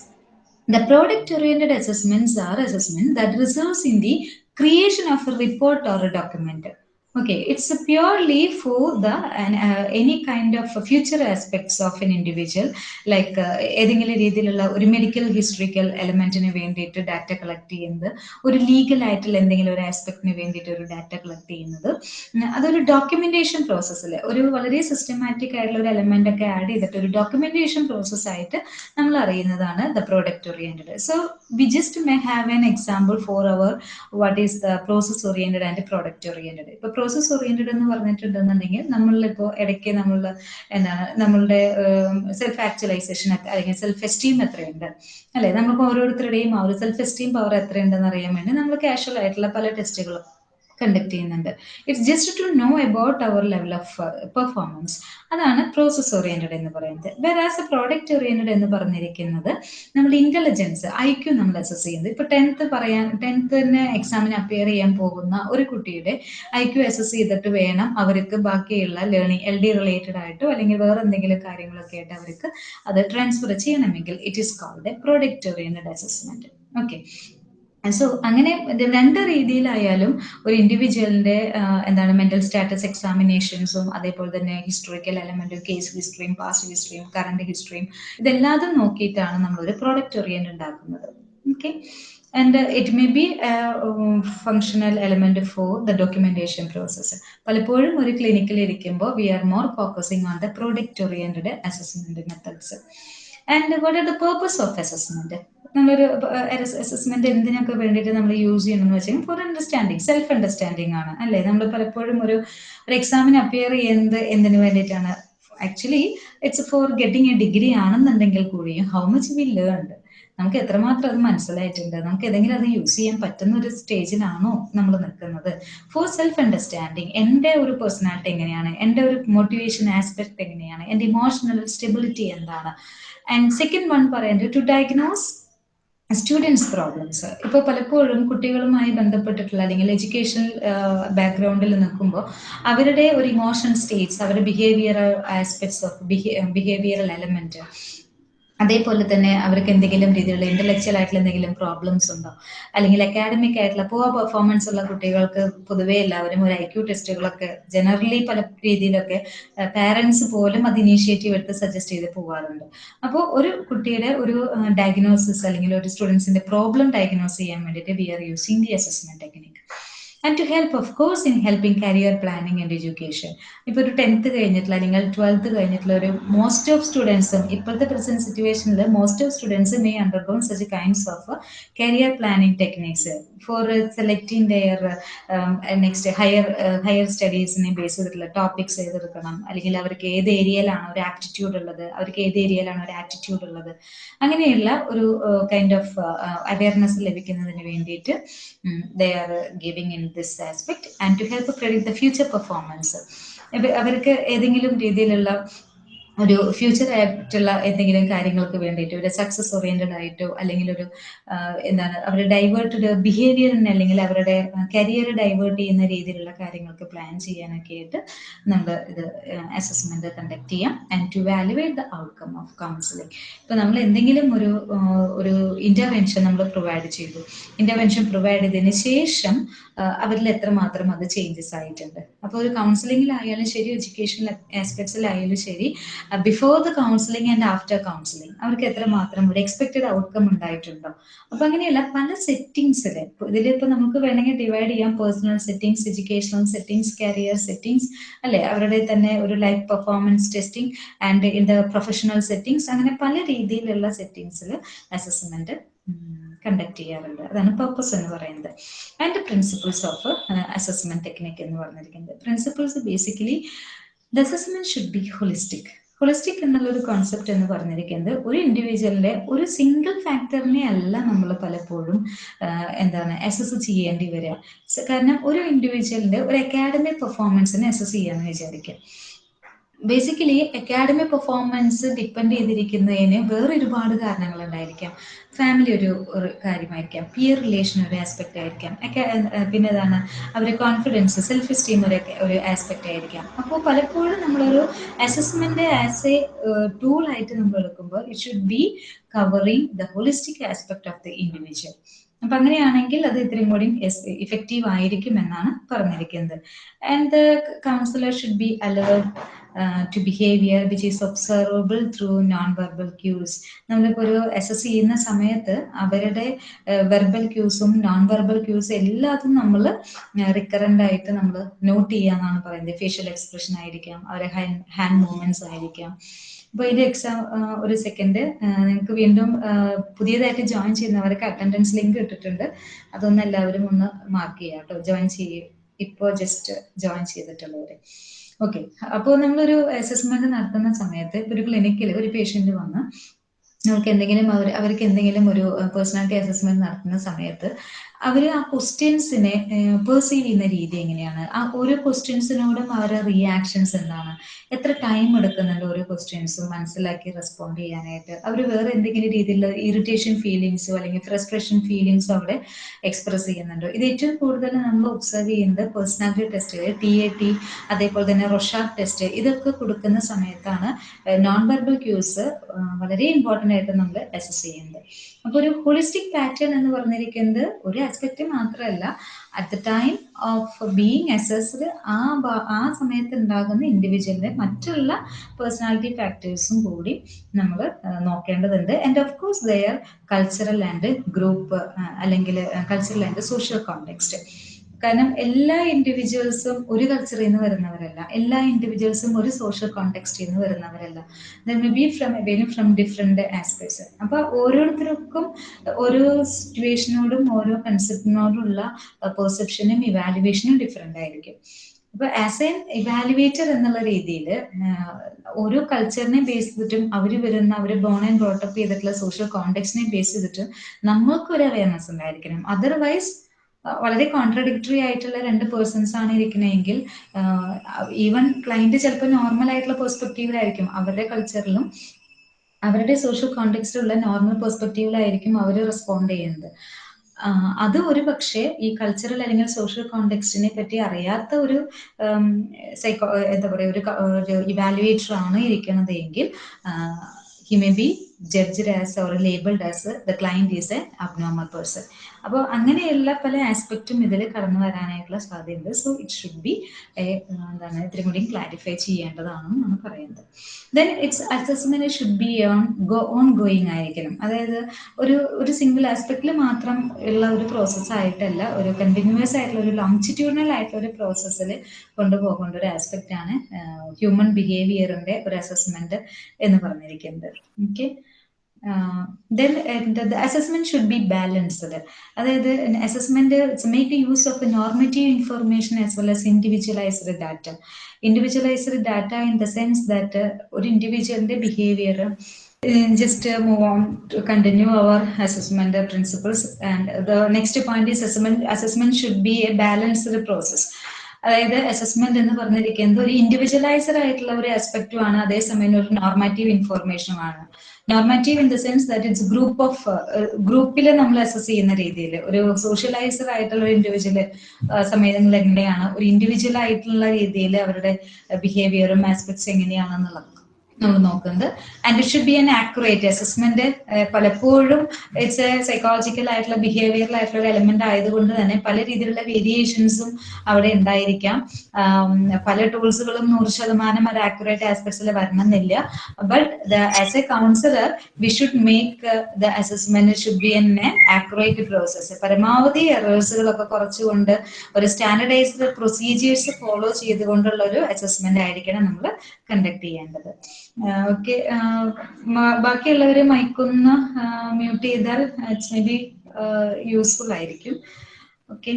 The product oriented assessments are assessment that results in the creation of a report or a document. Okay, it's purely for the uh, any kind of future aspects of an individual, like ഏതെങ്കിലും രീതിയിലുള്ള ഒരു മെഡിക്കൽ ഹിസ്റ്ററിക്കൽ എലമെന്റിന് വേണ്ടിയിട്ട് ഡാറ്റ കളക്ട് ചെയ്യുന്നത് ഒരു ലീഗൽ ആയിട്ടുള്ള എന്തെങ്കിലും ഒരു ആസ്പെക്ടിന് വേണ്ടിയിട്ട് ഒരു ഡാറ്റ കളക്ട് ചെയ്യുന്നത്. അതൊരു ഡോക്യുമെന്റേഷൻ പ്രോസസ്സിൽ ഒരു വളരെ സിസ്റ്റമാറ്റിക് ആയിട്ടുള്ള ഒരു എലമെന്റ് ഒക്കെ ആഡ് ചെയ്തിട്ട് ഒരു ഡോക്യുമെന്റേഷൻ പ്രോസസ് ആയിട്ട് നമ്മൾ അറിയുന്നതാണ് the product oriented so we just may have an example for our what is the process oriented and product oriented ഇപ്പൊ പ്രോസസ് ഓറിയന്റഡ് എന്ന് പറഞ്ഞിട്ടുണ്ടെന്നുണ്ടെങ്കിൽ നമ്മളിപ്പോ ഇടയ്ക്ക് നമ്മൾ എന്താണ് നമ്മളുടെ സെൽഫ് ആക്ച്വലൈസേഷൻ അല്ലെങ്കിൽ സെൽഫ് എസ്റ്റീം എത്രയുണ്ട്? അല്ലെ? നമുക്ക് ഓരോരുത്തരുടെയും ആ ഒരു സെൽഫ് എസ്റ്റീം പവർ എത്രയുണ്ടെന്ന് അറിയാൻ വേണ്ടി നമ്മൾ കാഷ്വൽ ആയിട്ടുള്ള പല ടെസ്റ്റുകളും കണ്ടക്ട് ചെയ്യുന്നുണ്ട്. It's just to know about our level of performance അതാണ് പ്രോസസ് ഓറിയന്റഡ് എന്ന് പറയുന്നത്. വെറാസ് എ പ്രോഡക്റ്റ് ഓറിയന്റഡ് എന്ന് പറഞ്ഞിരിക്കുന്നത് നമ്മൾ ഇന്റലിജൻസ് ഐ ക്യു നമ്മൾ അസസ് ചെയ്യുന്നത് ഇപ്പൊ ടെൻത്ത് പറയാൻ ടെൻത്തിന് എക്സാമിന് അപ്പിയർ ചെയ്യാൻ പോകുന്ന ഒരു കുട്ടിയുടെ ഐ ക്യു അസസ് ചെയ്തിട്ട് വേണം അവർക്ക് ബാക്കിയുള്ള ലേണിംഗ് എൽ ഡി റിലേറ്റഡ് ആയിട്ടോ അല്ലെങ്കിൽ വേറെ എന്തെങ്കിലും കാര്യങ്ങളൊക്കെ ആയിട്ട് അവർക്ക് അത് ട്രാൻസ്ഫർ ചെയ്യണമെങ്കിൽ it is called a product oriented assessment okay so അങ്ങനെ രണ്ട് രീതിയിലായാലും ഒരു ഇൻഡിവിജ്വലിന്റെ എന്താണ് മെന്റൽ സ്റ്റാറ്റസ് എക്സാമിനേഷൻസും അതേപോലെ തന്നെ ഹിസ്റ്റോറിക്കൽ എലമെന്റും കേസ് ഹിസ്റ്ററിയും പാസ്റ്റ് ഹിസ്റ്ററിയും കറണ്ട് ഹിസ്റ്ററിയും ഇതെല്ലാതും നോക്കിയിട്ടാണ് നമ്മൾ ഒരു പ്രോഡക്റ്റ് ഓറിയന്റ് ഉണ്ടാക്കുന്നത് okay and it may be functional element for the documentation process പലപ്പോഴും ഒരു ക്ലിനിക്കിൽ ഇരിക്കുമ്പോൾ we are more focusing on the product oriented assessment methods and what are the purpose of assessment നമ്മളൊരു അസസ്മെന്റ് എന്തിനൊക്കെ വേണ്ടിയിട്ട് നമ്മൾ യൂസ് ചെയ്യണമെന്ന് വെച്ചാൽ ഫോർ അണ്ടർസ്റ്റാൻഡിങ് സെൽഫ് അണ്ടർസ്റ്റാൻഡിങ് ആണ് അല്ലേ? നമ്മൾ പലപ്പോഴും ഒരു ഒരു എക്സാമിന് അപ്പിയർ ചെയ്യുന്നത് എന്തിനു വേണ്ടിയിട്ടാണ്? Actually it's for getting a degree ആണെന്നുണ്ടെങ്കിൽ കൂടിയും ഹൗ മച്ച് വി ലേൺഡ് നമുക്ക് എത്രമാത്രം അത് മനസ്സിലായിട്ടുണ്ട്? നമുക്ക് ഏതെങ്കിലും അത് യൂസ് ചെയ്യാൻ പറ്റുന്ന ഒരു സ്റ്റേജിലാണോ നമ്മൾ നിൽക്കുന്നത്? ഫോർ സെൽഫ് അണ്ടർസ്റ്റാൻഡിങ് എന്റെ ഒരു പേഴ്സണാലിറ്റി എങ്ങനെയാണ്? എന്റെ ഒരു മോട്ടിവേഷൻ ആസ്പെക്ട് എങ്ങനെയാണ്? എന്റെ ഇമോഷണൽ സ്റ്റെബിലിറ്റി എന്താണ്? ആൻഡ് സെക്കൻഡ് വൺ പറയുന്നത് ടു ഡയഗ്നോസ് സ്റ്റുഡൻസ് പ്രോബ്ലംസ് ഇപ്പോൾ പലപ്പോഴും കുട്ടികളുമായി ബന്ധപ്പെട്ടിട്ടുള്ള അല്ലെങ്കിൽ എഡ്യൂക്കേഷൻ ബാക്ക്ഗ്രൗണ്ടിൽ നിൽക്കുമ്പോൾ അവരുടെ ഒരു ഇമോഷൻ സ്റ്റേറ്റ്സ് അവരുടെ behavioural aspects of behavioural element അതേപോലെ തന്നെ അവർക്ക് എന്തെങ്കിലും രീതിയിലുള്ള ഇന്റലക്ച്വൽ ആയിട്ടുള്ള എന്തെങ്കിലും പ്രോബ്ലംസ് ഉണ്ടോ? അല്ലെങ്കിൽ അക്കാഡമിക് ആയിട്ടുള്ള പോവാ പെർഫോമൻസ് ഉള്ള കുട്ടികൾക്ക് പൊതുവേ എല്ലാവരും ഒരു ഐ ക്യു ടെസ്റ്റുകളൊക്കെ ജനറലി പല രീതിയിലൊക്കെ പാരൻസ് പോലും അത് ഇനീഷ്യേറ്റീവ് എടുത്ത് സജസ്റ്റ് ചെയ്ത് പോകാറുണ്ട് അപ്പോൾ ഒരു കുട്ടിയുടെ ഒരു ഡയഗ്നോസിസ് അല്ലെങ്കിൽ ഒരു സ്റ്റുഡൻസിന്റെ പ്രോബ്ലം ഡയഗ്നോസ് ചെയ്യാൻ വേണ്ടിയിട്ട് we are using the assessment technique and to help of course in helping career planning and education ഇപ്പോൾ ഒരു ടെൻത്ത് കഴിഞ്ഞിട്ടുള്ള അല്ലെങ്കിൽ ട്വൽത്ത് കഴിഞ്ഞിട്ടുള്ള ഒരു മോസ്റ്റ് ഓഫ് സ്റ്റുഡൻസും ഇപ്പോഴത്തെ പ്രസന്റ് സിറ്റുവേഷനിൽ most of students may undergone such kinds of career planning techniques for selecting their next higher higher സ്റ്റഡീസിനെ base ചെയ്തിട്ടുള്ള ടോപ്പിക്സ് ഏതെടുക്കണം അല്ലെങ്കിൽ അവർക്ക് ഏത് ഏരിയയിലാണ് ഒരു ആപ്റ്റിറ്റ്യൂഡ് ഉള്ളത് അവർക്ക് ഏത് ഏരിയയിലാണ് ഒരു ആറ്റിറ്റ്യൂഡ് ഉള്ളത്. അങ്ങനെയുള്ള ഒരു കൈൻഡ് ഓഫ് അവയർനെസ് ലഭിക്കുന്നതിന് വേണ്ടിയിട്ട് they are giving in this aspect and to help predict the future performance അവർക്ക് ഏതെങ്കിലും രീതിയിലുള്ള ഒരു ഫ്യൂച്ചർ ആയിട്ടുള്ള എന്തെങ്കിലും കാര്യങ്ങൾക്ക് വേണ്ടിയിട്ട് ഒരു സക്സസ് ഓറിയന്റഡ് ആയിട്ടോ അല്ലെങ്കിൽ ഒരു എന്താണ് അവരുടെ ഡൈവേർട്ടഡ് ബിഹേവിയറിന് അല്ലെങ്കിൽ അവരുടെ കരിയർ ഡൈവേർട്ട് ചെയ്യുന്ന രീതിയിലുള്ള കാര്യങ്ങൾക്ക് പ്ലാൻ ചെയ്യാനൊക്കെ ആയിട്ട് നമ്മൾ ഇത് അസസ്മെന്റ് കണ്ടക്ട് ചെയ്യാം and to valuate the outcome of counselling ഇപ്പൊ നമ്മൾ എന്തെങ്കിലും ഒരു ഒരു ഇന്റർവെൻഷൻ നമ്മൾ പ്രൊവൈഡ് ചെയ്തു. ഇന്റർവെൻഷൻ പ്രൊവൈഡ് ചെയ്തതിന് ശേഷം അവരിൽ എത്രമാത്രം അത് ചേഞ്ചസ് ആയിട്ടുണ്ട്. അപ്പോൾ ഒരു കൗൺസിലിംഗിലായാലും ശരി എഡ്യൂക്കേഷൻ ആസ്പെക്ട്സിലായാലും ശരി before the counselling and after counselling അവർക്ക് എത്രമാത്രം ഒരു എക്സ്പെക്റ്റഡ് ഔട്ട്കം ഉണ്ടായിട്ടുണ്ടോ? അപ്പൊ അങ്ങനെയല്ല പല സെറ്റിംഗ്സിൽ ഇതിലിപ്പോ നമുക്ക് വേണമെങ്കിൽ ഡിവൈഡ് ചെയ്യാം. Personal settings educational settings career settings അല്ലെ? അവരുടെ തന്നെ ഒരു life performance testing and in the professional settings അങ്ങനെ പല രീതിയിലുള്ള സെറ്റിംഗ്സിൽ അസസ്മെന്റ് കണ്ടക്ട് ചെയ്യാറുണ്ട്. അതാണ് പർപ്പസ് എന്ന് പറയുന്നത്. And principles of assessment technique എന്ന് പറഞ്ഞിരിക്കുന്നത്. Principles basically the assessment should be holistic holistic എന്നുള്ള ഒരു കോൺസെപ്റ്റ് എന്ന് പറഞ്ഞിരിക്കുന്നത് ഒരു ഇൻഡിവിജ്വലിന്റെ ഒരു സിംഗിൾ ഫാക്ടറിനെ അല്ല നമ്മൾ പലപ്പോഴും എന്താണ് അസസ് ചെയ്യേണ്ടി വരിക. കാരണം ഒരു ഇൻഡിവിജ്വലിന്റെ ഒരു അക്കാഡമിക് പെർഫോമൻസിനെ അസസ് ചെയ്യാന്ന് വിചാരിക്കുക. ബേസിക്കലി അക്കാഡമിക് പെർഫോമൻസ് ഡിപ്പെൻഡ് ചെയ്തിരിക്കുന്നതിന് വേറെ ഒരുപാട് കാരണങ്ങൾ ഉണ്ടായിരിക്കാം ഫാമിലി ഒരു കാര്യമായിരിക്കാം. പിയർ റിലേഷൻ ഒരു ആസ്പെക്ട് ആയിരിക്കാം. പിന്നെ ഏതാണ് അവരുടെ കോൺഫിഡൻസ് സെൽഫ് എസ്റ്റീം ഒരു ഒരു ആസ്പെക്ട് ആയിരിക്കാം. അപ്പോൾ പലപ്പോഴും നമ്മളൊരു അസസ്മെന്റ് ആസ് എ ടൂൾ ആയിട്ട് നമ്മൾ എടുക്കുമ്പോൾ it should be covering the holistic aspect of the individual അപ്പൊ അങ്ങനെയാണെങ്കിൽ അത് ഇത്രയും കൂടി ഇഫക്റ്റീവ് ആയിരിക്കും എന്നാണ് പറഞ്ഞിരിക്കുന്നത്. And the counsellor should be alerted to behaviour which is observable through non verbal cues നമ്മളിപ്പോൾ ഒരു അസസ് ചെയ്യുന്ന സമയത്ത് അവരുടെ വെർബൽ ക്യൂസും നോൺ വെർബൽ ക്യൂസും എല്ലാതും നമ്മൾ റിക്കറന്റ് ആയിട്ട് നമ്മൾ നോട്ട് ചെയ്യാന്നാണ് പറയുന്നത്. ഫേഷ്യൽ എക്സ്പ്രഷൻ ആയിരിക്കാം അവരെ ഹാൻഡ് മൂവ്മെന്റ്സ് ആയിരിക്കാം. അപ്പോൾ ഇതിന്റെ എക്സാം ഒരു സെക്കൻഡ് നിങ്ങൾക്ക് വീണ്ടും പുതിയതായിട്ട് ജോയിൻ ചെയ്യുന്നവർക്ക് അറ്റൻഡൻസ് ലിങ്ക് ഇട്ടിട്ടുണ്ട്. അതൊന്ന് എല്ലാവരും ഒന്ന് മാർക്ക് ചെയ്യാം കേട്ടോ ജോയിൻ ചെയ്യും. ഇപ്പോൾ ജസ്റ്റ് ജോയിൻ ചെയ്തിട്ടുള്ളവര്. ഓക്കെ അപ്പോൾ നമ്മളൊരു അസസ്മെന്റ് നടത്തുന്ന സമയത്ത് ഒരു ക്ലിനിക്കിൽ ഒരു പേഷ്യന്റ് വന്ന് അവർക്ക് എന്തെങ്കിലും അവർ അവർക്ക് എന്തെങ്കിലും ഒരു പേഴ്സണാലിറ്റി അസസ്മെന്റ് നടത്തുന്ന സമയത്ത് അവർ ആ ക്വസ്റ്റ്യൻസിനെ പെർസീവ് ചെയ്യുന്ന രീതി എങ്ങനെയാണ്? ആ ഓരോ ക്വസ്റ്റ്യൻസിനോടും അവരുടെ റിയാക്ഷൻസ് എന്താണ്? എത്ര ടൈം എടുക്കുന്നുണ്ട് ഓരോ ക്വസ്റ്റ്യൻസും മനസ്സിലാക്കി റെസ്പോണ്ട് ചെയ്യാനായിട്ട്? അവർ വേറെ എന്തെങ്കിലും രീതിയിലുള്ള ഇറിറ്റേഷൻ ഫീലിങ്സോ അല്ലെങ്കിൽ ഫ്രസ്ട്രേഷൻ ഫീലിങ്സോ അവിടെ എക്സ്പ്രസ് ചെയ്യുന്നുണ്ടോ. ഇത് ഏറ്റവും കൂടുതൽ നമ്മൾ ഒബ്സർവ് ചെയ്യുന്നത് personality test T A T അതേപോലെ തന്നെ റൊഷാർട്ട് ടെസ്റ്റ് ഇതൊക്കെ കൊടുക്കുന്ന സമയത്താണ് നോൺ വെർബൽ ക്യൂസ് വളരെ ഇമ്പോർട്ടന്റ് ആയിട്ട് നമ്മൾ അസസ് ചെയ്യുന്നത്. അപ്പോൾ ഒരു ഹോളിസ്റ്റിക് പാറ്റേൺ എന്ന് പറഞ്ഞിരിക്കുന്നത് ഒരു ആസ്പെക്റ്റ് മാത്രമല്ല at the time of being assessed ആ ആ സമയത്ത് ഉണ്ടാകുന്ന ഇൻഡിവിജ്വലിന്റെ മറ്റുള്ള പേഴ്സണാലിറ്റി ഫാക്ടേഴ്സും കൂടി നമ്മൾ നോക്കേണ്ടതുണ്ട്. And of course their cultural and group അല്ലെങ്കിൽ കൾച്ചറൽ ആൻഡ് സോഷ്യൽ കോണ്ടെക്സ്റ്റ് കാരണം എല്ലാ ഇൻഡിവിജ്വൽസും ഒരു കൾച്ചറിൽ നിന്ന് വരുന്നവരല്ല. എല്ലാ ഇൻഡിവിജ്വൽസും ഒരു സോഷ്യൽ കോണ്ടെക്സ്റ്റിൽ നിന്ന് വരുന്നവരല്ല. May be from very from different aspects അപ്പൊ ഓരോരുത്തർക്കും ഓരോ സിറ്റുവേഷനോടും ഓരോ കൺസെപ്റ്റിനോടുള്ള പെർസെപ്ഷനും ഇവാലുവേഷനും ഡിഫറെന്റ് ആയിരിക്കും. അപ്പൊ ആസ് എൻ ഇവാലുവേറ്റർ എന്നുള്ള രീതിയിൽ ഓരോ കൾച്ചറിനെ ബേസ് ചെയ്തിട്ടും അവർ വരുന്ന അവർ ബോൺ ആൻഡ് ബ്രോട്ടപ്പ് ചെയ്തിട്ടുള്ള സോഷ്യൽ കോണ്ടെക്സ്റ്റിനെ ബേസ് ചെയ്തിട്ടും നമ്മൾക്ക് ഒരു അവയർനെസ് ഉണ്ടായിരിക്കണം. അതർവൈസ് വളരെ കോൺട്രഡിക്ടറി ആയിട്ടുള്ള രണ്ട് പേഴ്സൺസ് ആണ് ഇരിക്കുന്നതെങ്കിൽ ഈവൻ ക്ലയന്റ് ചിലപ്പോൾ നോർമൽ ആയിട്ടുള്ള പെർസ്പെക്റ്റീവിലായിരിക്കും അവരുടെ കൾച്ചറിലും അവരുടെ സോഷ്യൽ കോണ്ടെക്സ്റ്റിലുള്ള നോർമൽ പെർസ്പെക്റ്റീവിലായിരിക്കും അവർ റെസ്പോണ്ട് ചെയ്യുന്നത്. അത് ഒരു പക്ഷേ ഈ കൾച്ചറൽ അല്ലെങ്കിൽ സോഷ്യൽ കോണ്ടെക്സ്റ്റിനെ പറ്റി അറിയാത്ത ഒരു സൈക്കോ എന്താ പറയുക ഒരു ഇവാലുവേറ്റർ ആണ് ഇരിക്കുന്നത് എങ്കിൽ he may be judge as or labelled as the client is a abnormal person അപ്പോൾ അങ്ങനെയുള്ള പല ആസ്പെക്റ്റും ഇതിൽ കടന്നു വരാനായിട്ടുള്ള സാധ്യതയുണ്ട്. സോ ഇറ്റ് ഷുഡ് ബി എന്താണ് ഇത്തിരി കൂടി ക്ലാരിഫൈ ചെയ്യേണ്ടതാണെന്നാണ് പറയുന്നത്. Then it's assessment should be on go on going ആയിരിക്കണം. അതായത് ഒരു ഒരു സിംഗിൾ ആസ്പെക്റ്റിൽ മാത്രം ഉള്ള ഒരു പ്രോസസ്സ് ആയിട്ടല്ല ഒരു കണ്ടിന്യൂസ് ആയിട്ടുള്ള ഒരു ലോങ്ചിറ്റ്യൂണൽ ആയിട്ടുള്ള ഒരു പ്രോസസ്സിൽ കൊണ്ടുപോകേണ്ട ഒരു ആസ്പെക്റ്റ് ആണ് ഹ്യൂമൻ ബിഹേവിയറിന്റെ ഒരു അസസ്മെന്റ് എന്ന് പറഞ്ഞിരിക്കുന്നത്. Okay then the assessment should be balanced അതായത് assessment make use of normative information as well as individualised data individualised data in the sense that ഒരു ഇൻഡിവിജ്വലിന്റെ behaviour uh, on to continue our assessment uh, principles and the next point is assessment assessment should be a balanced process അതായത് അസസ്മെന്റ് എന്ന് പറഞ്ഞിരിക്കുന്നത് ഒരു ഇൻഡിവിജ്വലൈസർ ആയിട്ടുള്ള ഒരു ആസ്പെക്റ്റും ആണ്. അതേസമയം ഒരു നോർമാറ്റീവ് ഇൻഫോർമേഷനും ആണ്. Normative in the sense that it's group of ഗ്രൂപ്പിൽ നമ്മൾ അസസ് ചെയ്യുന്ന രീതിയിൽ ഒരു സോഷ്യലൈസർ ആയിട്ടുള്ള ഒരു ഇൻഡിവിജ്വൽ സമയങ്ങളിൽ എങ്ങനെയാണ് ഒരു ഇൻഡിവിജ്വൽ ആയിട്ടുള്ള രീതിയിൽ അവരുടെ ബിഹേവിയറും ആസ്പെക്ട്സ് എങ്ങനെയാണെന്നുള്ളത്. നമ്മൾ നോക്കുന്നത്. And it should be an accurate assessment പലപ്പോഴും ഇറ്റ്സ് എ സൈക്കോളജിക്കൽ ആയിട്ടുള്ള ബിഹേവിയറൽ ആയിട്ടുള്ള ഒരു എലമെന്റ് ആയതുകൊണ്ട് തന്നെ പല രീതിയിലുള്ള വേരിയേഷൻസും അവിടെ ഉണ്ടായിരിക്കാം. പല ടൂൾസുകളും നൂറ് ശതമാനം അത് ആക്യുറേറ്റ് ആസ്പെക്ട്സിൽ വരണമെന്നില്ല. But the as a counsellor we should make the assessment should be an a accurate process പരമാവധി എറേഴ്സുകളൊക്കെ കുറച്ചുകൊണ്ട് ഒരു സ്റ്റാൻഡർഡൈസ്ഡ് പ്രൊസീജിയേഴ്സ് ഫോളോ ചെയ്തുകൊണ്ടുള്ള ഒരു അസസ്മെന്റ് ആയിരിക്കണം നമ്മൾ കണ്ടക്ട് ചെയ്യേണ്ടത്. ഓക്കെ. ബാക്കിയുള്ളവരെ മയക്കുന്ന മ്യൂട്ട് ചെയ്താൽ മേ ബി യൂസ്ഫുൾ ആയിരിക്കും okay.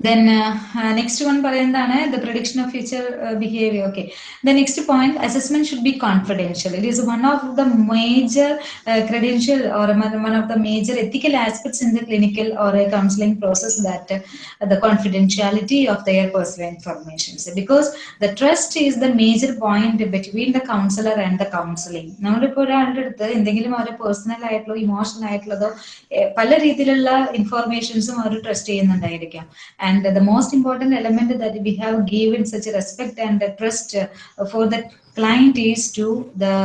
Then uh, uh, next one പറയുന്നതാണ് the prediction of future uh, behavior okay the next point assessment should be confidential it is one of the major uh, credential or one of the major ethical aspects in the clinical or a counseling process that uh, the confidentiality of their personal information because the trust is the major point between the counselor and the counseling നമ്മളിപ്പോൾ ഒരാളുടെ അടുത്ത് എന്തെങ്കിലും അവരുടെ പേഴ്സണൽ ആയിട്ടുള്ളോ ഇമോഷണൽ ആയിട്ടുള്ളതോ eh, പല രീതിയിലുള്ള ഇൻഫോർമേഷൻസും അവർ ട്രസ്റ്റ് ചെയ്യുന്നുണ്ടായിരിക്കാം and the most important element that we have given such a respect and a trust uh, for the client is to the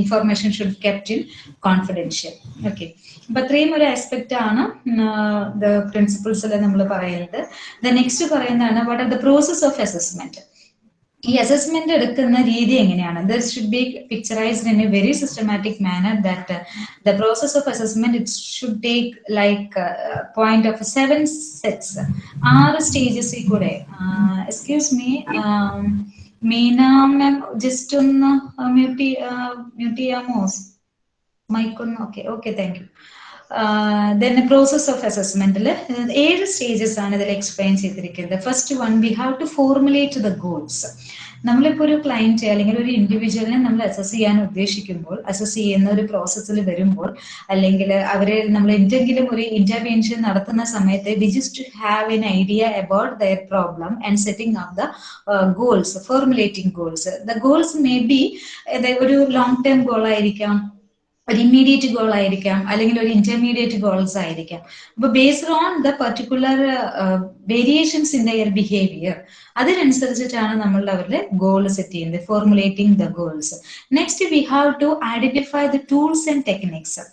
information should be kept in confidential okay അപ്പൊ അത്രയും ഒരു aspect ആണ് ദ പ്രിൻസിപ്പിൾസിൽ നമ്മൾ പറയുന്നത് the what are the process of assessment ഈ അസസ്മെന്റ് എടുക്കുന്ന രീതി എങ്ങനെയാണ്? This should be picturised in a very systematic manner that the process of assessment it should take like point of seven sets ആറ് സ്റ്റേജസിൽ കൂടെ. Excuse me Meena ma'am just ഒന്ന് മ്യൂട്ട് മ്യൂട്ട് ചെയ്യാമോ? മൈക്കൊന്ന് okay okay thank you then process of അസസ്മെന്റിൽ ഏഴ് സ്റ്റേജസ് ആണ് ഇതിൽ എക്സ്പ്ലെയിൻ ചെയ്തിരിക്കുന്നത്. First one we have to formulate the goals നമ്മളിപ്പോൾ ഒരു ക്ലയന്റ് അല്ലെങ്കിൽ ഒരു ഇൻഡിവിജ്വലിനെ നമ്മൾ അസസ് ചെയ്യാൻ ഉദ്ദേശിക്കുമ്പോൾ അസസ് ചെയ്യുന്ന ഒരു പ്രോസസ്സിൽ വരുമ്പോൾ അല്ലെങ്കിൽ അവരെ നമ്മൾ എന്തെങ്കിലും ഒരു ഇന്റർവെൻഷൻ നടത്തുന്ന സമയത്ത് we just have an idea about their problem and setting of the goals formulating goals the goals may be ഒരു ലോങ് ടേം ഗോൾ ആയിരിക്കാം. ഒരു ഇമ്മീഡിയറ്റ് ഗോൾ ആയിരിക്കാം അല്ലെങ്കിൽ ഒരു ഇന്റർമീഡിയറ്റ് ഗോൾസ് ആയിരിക്കാം. അപ്പൊ based on the particular variations in their behaviour അതിനനുസരിച്ചിട്ടാണ് നമ്മൾ അവരുടെ ഗോൾ സെറ്റ് ചെയ്യുന്നത് formulating the goals next we have to identify the tools and techniques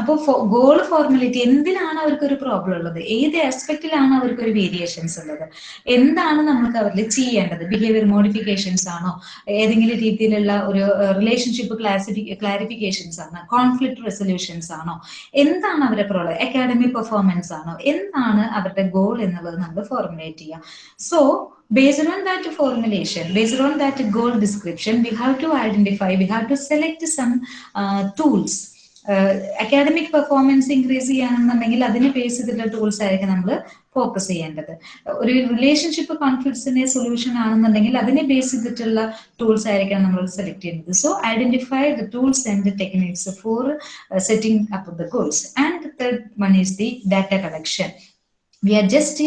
അപ്പോൾ ഗോൾ ഫോർമുലേറ്റ് എന്തിനാണ് അവർക്ക് ഒരു പ്രോബ്ലം ഉള്ളത്? ഏത് ആസ്പെക്റ്റിലാണ് അവർക്ക് ഒരു വേരിയേഷൻസ് ഉള്ളത്? എന്താണ് നമുക്ക് അവരിൽ ചെയ്യേണ്ടത്? ബിഹേവിയർ മോഡിഫിക്കേഷൻസ് ആണോ? ഏതെങ്കിലും രീതിയിലുള്ള ഒരു റിലേഷൻഷിപ്പ് ക്ലാസിഫി ക്ലാരിഫിക്കേഷൻസ് ആണോ? കോൺഫ്ലിക്ട് റെസൊല്യൂഷൻസ് ആണോ? എന്താണ് അവരുടെ പ്രോബ്ലം അക്കാഡമിക് പെർഫോമൻസ് ആണോ? എന്താണ് അവരുടെ ഗോൾ എന്നുള്ളത് നമ്മൾ ഫോർമുലേറ്റ് ചെയ്യാം. So based on that formulation based on that goal description we have to identify we have to select some tools academic performance increase ചെയ്യുകയാണെന്നുണ്ടെങ്കിൽ അതിനെ ബേസ് ചെയ്തിട്ടുള്ള ടൂൾസ് ആയിരിക്കും നമ്മൾ ഫോക്കസ് ചെയ്യേണ്ടത്. ഒരു റിലേഷൻഷിപ്പ് കോൺഫ്ലിക്ട്സിന്റെ സൊല്യൂഷൻ ആണെന്നുണ്ടെങ്കിൽ അതിനെ ബേസ് ചെയ്തിട്ടുള്ള ടൂൾസ് ആയിരിക്കണം നമ്മൾ സെലക്ട് ചെയ്യുന്നത്. So identify the tools and the techniques for setting up the goals and third one is the data collection we are just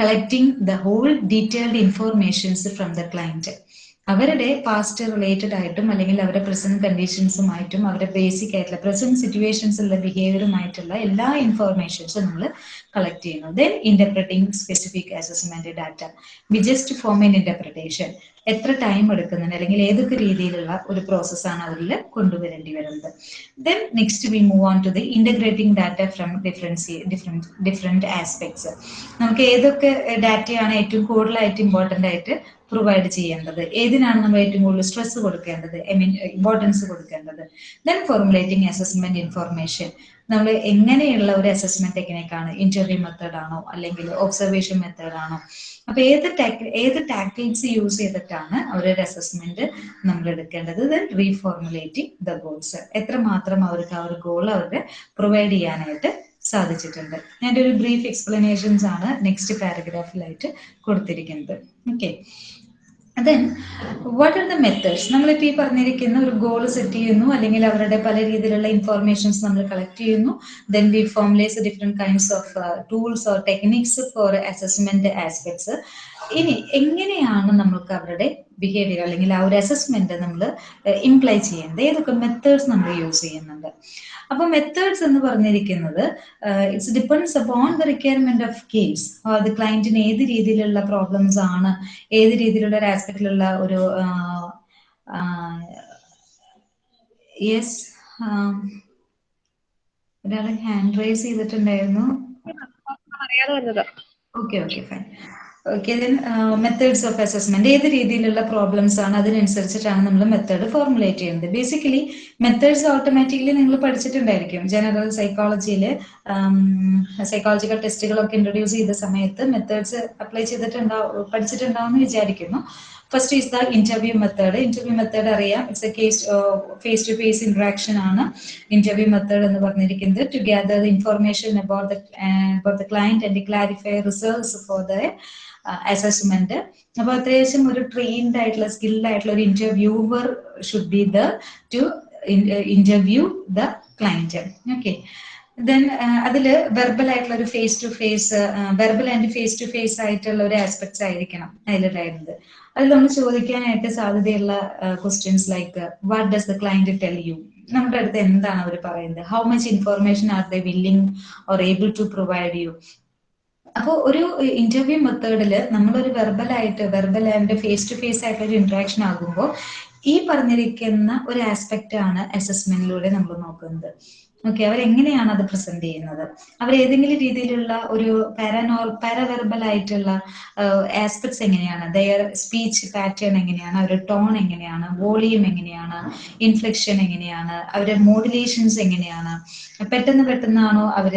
collecting the whole detailed informations from the client അവരുടെ പാസ്റ്റ് റിലേറ്റഡ് ആയിട്ടും അല്ലെങ്കിൽ അവരുടെ പ്രസന്റ് കണ്ടീഷൻസുമായിട്ടും അവരുടെ ബേസിക് ആയിട്ടുള്ള പ്രസന്റ് സിറ്റുവേഷൻസ് ഉള്ള ബിഹേവിയറുമായിട്ടുള്ള എല്ലാ ഇൻഫോർമേഷൻസും നമ്മൾ കളക്ട് ചെയ്യുന്നു. Then interpreting specific assessment data we just form in interpretation എത്ര ടൈം എടുക്കുന്നുണ്ട്? അല്ലെങ്കിൽ ഏതൊക്കെ രീതിയിലുള്ള ഒരു പ്രോസസ്സാണ് അവരിൽ കൊണ്ടുവരേണ്ടി വരുന്നത്? Then next we move on to the integrating data from difference different different aspects നമുക്ക് ഏതൊക്കെ ഡാറ്റയാണ് ഏറ്റവും കൂടുതലായിട്ട് ഇമ്പോർട്ടന്റ് ആയിട്ട് പ്രൊവൈഡ് ചെയ്യേണ്ടത്? ഏതിനാണ് നമ്മൾ ഏറ്റവും കൂടുതൽ സ്ട്രെസ് കൊടുക്കേണ്ടത്? ഐ മീൻ ഇമ്പോർട്ടൻസ് കൊടുക്കേണ്ടത്? ദെൻ ഫോർമുലേറ്റിംഗ് അസസ്മെന്റ് ഇൻഫോർമേഷൻ നമ്മൾ എങ്ങനെയുള്ള ഒരു അസസ്മെന്റ് ടെക്നിക്കാണ് ഇന്റർവ്യൂ മെത്തേഡ് ആണോ അല്ലെങ്കിൽ ഒബ്സർവേഷൻ മെത്തേഡ് ആണോ? അപ്പൊ ഏത് ഏത് ടാക്ടിക്സ് യൂസ് ചെയ്തിട്ടാണ് അവരൊരു അസസ്മെന്റ് നമ്മൾ എടുക്കേണ്ടത്? ദെൻ റീഫോർമുലേറ്റിംഗ് ദ ഗോൾസ് എത്ര മാത്രം അവർക്ക് ആ ഒരു ഗോൾ അവർക്ക് പ്രൊവൈഡ് ചെയ്യാനായിട്ട് സാധിച്ചിട്ടുണ്ട്. ഞാൻ ഒരു ബ്രീഫ് എക്സ്പ്ലനേഷൻസ് ആണ് നെക്സ്റ്റ് പാരഗ്രാഫിലായിട്ട് കൊടുത്തിരിക്കുന്നത്. Okay then what are the methods നമ്മളിപ്പോൾ ഈ പറഞ്ഞിരിക്കുന്ന ഒരു ഗോൾ സെറ്റ് ചെയ്യുന്നു അല്ലെങ്കിൽ അവരുടെ പല രീതിയിലുള്ള ഇൻഫോർമേഷൻസ് നമ്മൾ കളക്ട് ചെയ്യുന്നു. Then we formulates different kinds of tools or techniques for assessment aspects ഇനി എങ്ങനെയാണ് നമുക്ക് അവരുടെ ബിഹേവിയർ അല്ലെങ്കിൽ ആ ഒരു അസസ്മെന്റ് നമ്മൾ ഇംപ്ലൈ ചെയ്യുന്നത് ഏതൊക്കെ മെത്തേഡ്സ് നമ്മൾ യൂസ് ചെയ്യുന്നുണ്ട്? അപ്പൊ മെത്തേഡ്സ് എന്ന് പറഞ്ഞിരിക്കുന്നത് it's depends upon the requirement of games അത് ക്ലയന്റിന് ഏത് രീതിയിലുള്ള പ്രോബ്ലംസ് ആണ് ഏത് രീതിയിലുള്ള ഒരു ആസ്പെക്റ്റിലുള്ള ഒരു യെസ് ഒരാൾ ഹാൻഡ് റൈസ് ചെയ്തിട്ടുണ്ടായിരുന്നു. അറിയാതെ വന്നത്. Okay okay fine okay then methods of assessment ഏത് രീതിയിലുള്ള പ്രോബ്ലംസ് ആണ് അതിനനുസരിച്ചിട്ടാണ് നമ്മൾ മെത്തേഡ് ഫോർമുലേറ്റ് ചെയ്യുന്നത്? ബേസിക്കലി മെത്തേഡ്സ് ഓട്ടോമാറ്റിക്കലി നിങ്ങൾ പഠിച്ചിട്ടുണ്ടായിരിക്കും. ജനറൽ സൈക്കോളജിയിൽ സൈക്കോളജിക്കൽ ടെസ്റ്റുകളൊക്കെ ഇൻട്രൊഡ്യൂസ് ചെയ്ത സമയത്ത് മെത്തേഡ്സ് അപ്ലൈ ചെയ്തിട്ടുണ്ടാവും പഠിച്ചിട്ടുണ്ടാവും എന്ന് വിചാരിക്കുന്നു. First is the interview method interview method അറിയാം. It's a case face to face interaction ആണ്. ഇന്റർവ്യൂ മെത്തേഡ് എന്ന് പറഞ്ഞിരിക്കുന്നത്. To gather information about the about the client and clarify results four the assessment അപ്പൊ അത്യാവശ്യം ഒരു ട്രെയിൻഡ് ആയിട്ടുള്ള സ്കിൽഡ് ആയിട്ടുള്ള ഒരു interviewer should be the to interview the client okay then അതിൽ വെർബൽ ആയിട്ടുള്ള ഒരു face to face verbal and face to face ആയിട്ടുള്ള ഒരു ആസ്പെക്ട്സ് ആയിരിക്കണം അതിലുണ്ടായിരുന്നത്. അതിൽ നമ്മൾ ചോദിക്കാനായിട്ട് സാധ്യതയുള്ള questions like what does the client tell you നമ്മുടെ അടുത്ത് എന്താണ് അവർ പറയുന്നത്? How much information are the willing or able to provide U അപ്പോൾ ഒരു ഇന്റർവ്യൂ മെത്തേഡിൽ നമ്മളൊരു വെർബൽ ആയിട്ട് verbal and face to face ആയിട്ട് ഒരു ഇന്ററാക്ഷൻ ആകുമ്പോൾ ഈ പറഞ്ഞിരിക്കുന്ന ഒരു ആസ്പെക്റ്റ് ആണ് അസസ്മെന്റിലൂടെ നമ്മൾ നോക്കുന്നത്. ഓക്കെ അവരെങ്ങനെയാണ് അത് പ്രസന്റ് ചെയ്യുന്നത്? അവർ ഏതെങ്കിലും രീതിയിലുള്ള ഒരു പാരാനോർ പാരാവെർബൽ ആയിട്ടുള്ള ആസ്പെക്ട്സ് എങ്ങനെയാണ്? ദയർ സ്പീച്ച് പാറ്റേൺ എങ്ങനെയാണ്? അവരുടെ ടോൺ എങ്ങനെയാണ്? വോളിയം എങ്ങനെയാണ്? ഇൻഫ്ലക്ഷൻ എങ്ങനെയാണ്? അവരുടെ മോഡുലേഷൻസ് എങ്ങനെയാണ്? പെട്ടെന്ന് പെട്ടെന്നാണോ അവർ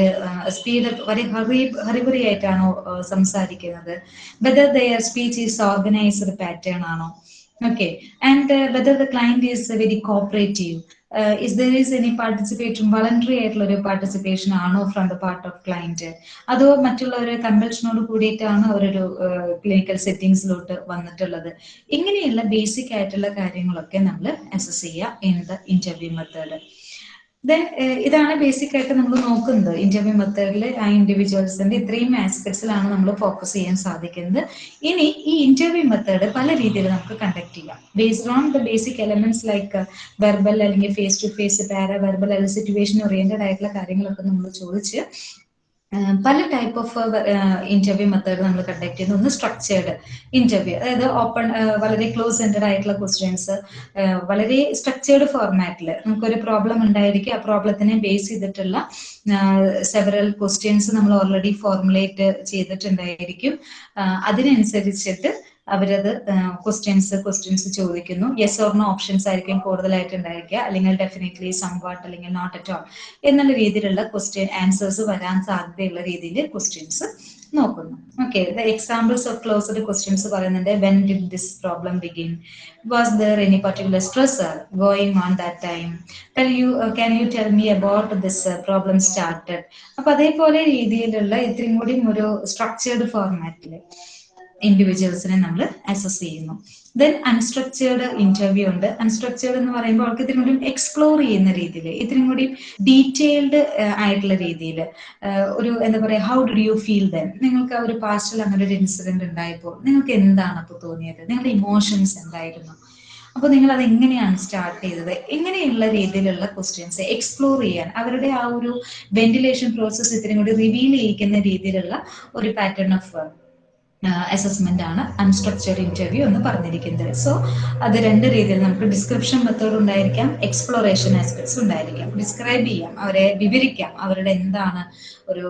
സ്പീഡ് വളരെ ഹറി ഹറിബറി ആയിട്ടാണോ സംസാരിക്കുന്നത്? Whether their speech is organised pattern ആണോ? Okay and whether the client is very uh, very there is any there voluntary ആയിട്ടുള്ള ഒരു പാർട്ടിസിപ്പേഷൻ ആണോ from the part of client അതോ മറ്റുള്ള കമ്പൽഷനോട് കൂടിയിട്ടാണ് അവരൊരു ക്ലിനിക്കൽ സെറ്റിംഗ്സിലോട്ട് വന്നിട്ടുള്ളത്? ഇങ്ങനെയുള്ള ബേസിക് ആയിട്ടുള്ള കാര്യങ്ങളൊക്കെ നമ്മൾ അസസ് ചെയ്യുക in the interview method then ഇതാണ് ബേസിക് ആയിട്ട് നമ്മൾ നോക്കുന്നത്. ഇന്റർവ്യൂ മെത്തേഡിൽ ആ ഇൻഡിവിജ്വൽസിന്റെ ഇത്രയും ആസ്പെക്ട്സിലാണ് നമ്മൾ ഫോക്കസ് ചെയ്യാൻ സാധിക്കുന്നത്. ഇനി ഈ ഇന്റർവ്യൂ മെത്തേഡ് പല രീതിയിൽ നമുക്ക് കണ്ടക്ട് ചെയ്യാം. Based on the basic elements like verbal അല്ലെങ്കിൽ ഫേസ് ടു ഫേസ് പാര വെർബൽ അല്ലെങ്കിൽ സിറ്റുവേഷൻ ഓറിയന്റഡ് ആയിട്ടുള്ള കാര്യങ്ങളൊക്കെ നമ്മൾ ചോദിച്ച് പല ടൈപ്പ് ഓഫ് ഇന്റർവ്യൂ മെത്തേഡ് നമ്മൾ കണ്ടക്ട് ചെയ്യുന്നു ഒന്ന് സ്ട്രക്ചേർഡ് ഇന്റർവ്യൂ അതായത് ഓപ്പൺ വളരെ ക്ലോസ് എൻഡഡ് ആയിട്ടുള്ള ക്വസ്റ്റ്യൻസ് വളരെ സ്ട്രക്ചേർഡ് ഫോർമാറ്റിൽ നമുക്കൊരു പ്രോബ്ലം ഉണ്ടായിരിക്കും. ആ പ്രോബ്ലത്തിനെ ബേസ് ചെയ്തിട്ടുള്ള സെവറൽ ക്വസ്റ്റ്യൻസ് നമ്മൾ ഓൾറെഡി ഫോർമുലേറ്റ് ചെയ്തിട്ടുണ്ടായിരിക്കും. അതിനനുസരിച്ചിട്ട് അവരത് ക്വസ്റ്റ്യൻസ് ക്വസ്റ്റ്യൻസ് ചോദിക്കുന്നു. യെസ് ഓർ നോ ഓപ്ഷൻസ് ആയിരിക്കും കൂടുതലായിട്ട് ഉണ്ടായിരിക്കുക. അല്ലെങ്കിൽ ഡെഫിനറ്റ്ലി സംവാട്ട് അല്ലെങ്കിൽ നോട്ട് അറ്റ് ഓൾ എന്നുള്ള രീതിയിലുള്ള ക്വസ്റ്റ്യൻ ആൻസേഴ്സ് വരാൻ സാധ്യതയുള്ള രീതിയിൽ ക്വസ്റ്റ്യൻസ് നോക്കുന്നു. Okay the examples of closed questions പറയുന്നുണ്ട് when did this problem begin was there any particular stress going on that time tell you can you tell me about this problem started അപ്പൊ അതേപോലെ രീതിയിലുള്ള ഇത്രയും കൂടി ഒരു സ്ട്രക്ചേർഡ് ഫോർമാറ്റിൽ ഇൻഡിവിജ്വൽസിനെ നമ്മൾ അസസ് ചെയ്യുന്നു. ദെൻ അൺസ്ട്രക്ചേർഡ് ഇന്റർവ്യൂ ഉണ്ട്. അൺസ്ട്രക്ചേർഡ് എന്ന് പറയുമ്പോൾ അവർക്ക് ഇത്തിരി കൂടി എക്സ്പ്ലോർ ചെയ്യുന്ന രീതിയിൽ ഇത്തിരി കൂടി ഡീറ്റെയിൽഡ് ആയിട്ടുള്ള രീതിയിൽ ഒരു എന്താ പറയുക how do you feel then നിങ്ങൾക്ക് ഒരു പാസ്റ്റിൽ അങ്ങനെ ഒരു ഇൻസിഡന്റ് ഉണ്ടായപ്പോൾ നിങ്ങൾക്ക് എന്താണ് അപ്പോൾ തോന്നിയത്? നിങ്ങളുടെ ഇമോഷൻസ് എന്തായിരുന്നു? അപ്പൊ നിങ്ങൾ അത് എങ്ങനെയാണ് സ്റ്റാർട്ട് ചെയ്തത്? എങ്ങനെയുള്ള രീതിയിലുള്ള ക്വസ്റ്റ്യൻസ് എക്സ്പ്ലോർ ചെയ്യാൻ അവരുടെ ആ ഒരു വെന്റിലേഷൻ പ്രോസസ് ഇത്തിരി കൂടി റിവീൽ ചെയ്യിക്കുന്ന രീതിയിലുള്ള ഒരു പാറ്റേൺ ഓഫ് അസസ്മെന്റ് ആണ് അൺസ്ട്രക്ചർഡ് ഇന്റർവ്യൂ എന്ന് പറഞ്ഞിരിക്കുന്നത്. സോ അത് രണ്ട് രീതിയിൽ നമുക്ക് ഡിസ്ക്രിപ്ഷൻ മെത്തേഡ് ഉണ്ടായിരിക്കാം എക്സ്പ്ലോറേഷൻ ആസ്പെക്ട്സ് ഉണ്ടായിരിക്കാം. ഡിസ്ക്രൈബ് ചെയ്യാം അവരെ വിവരിക്കാം അവരുടെ എന്താണ് ഒരു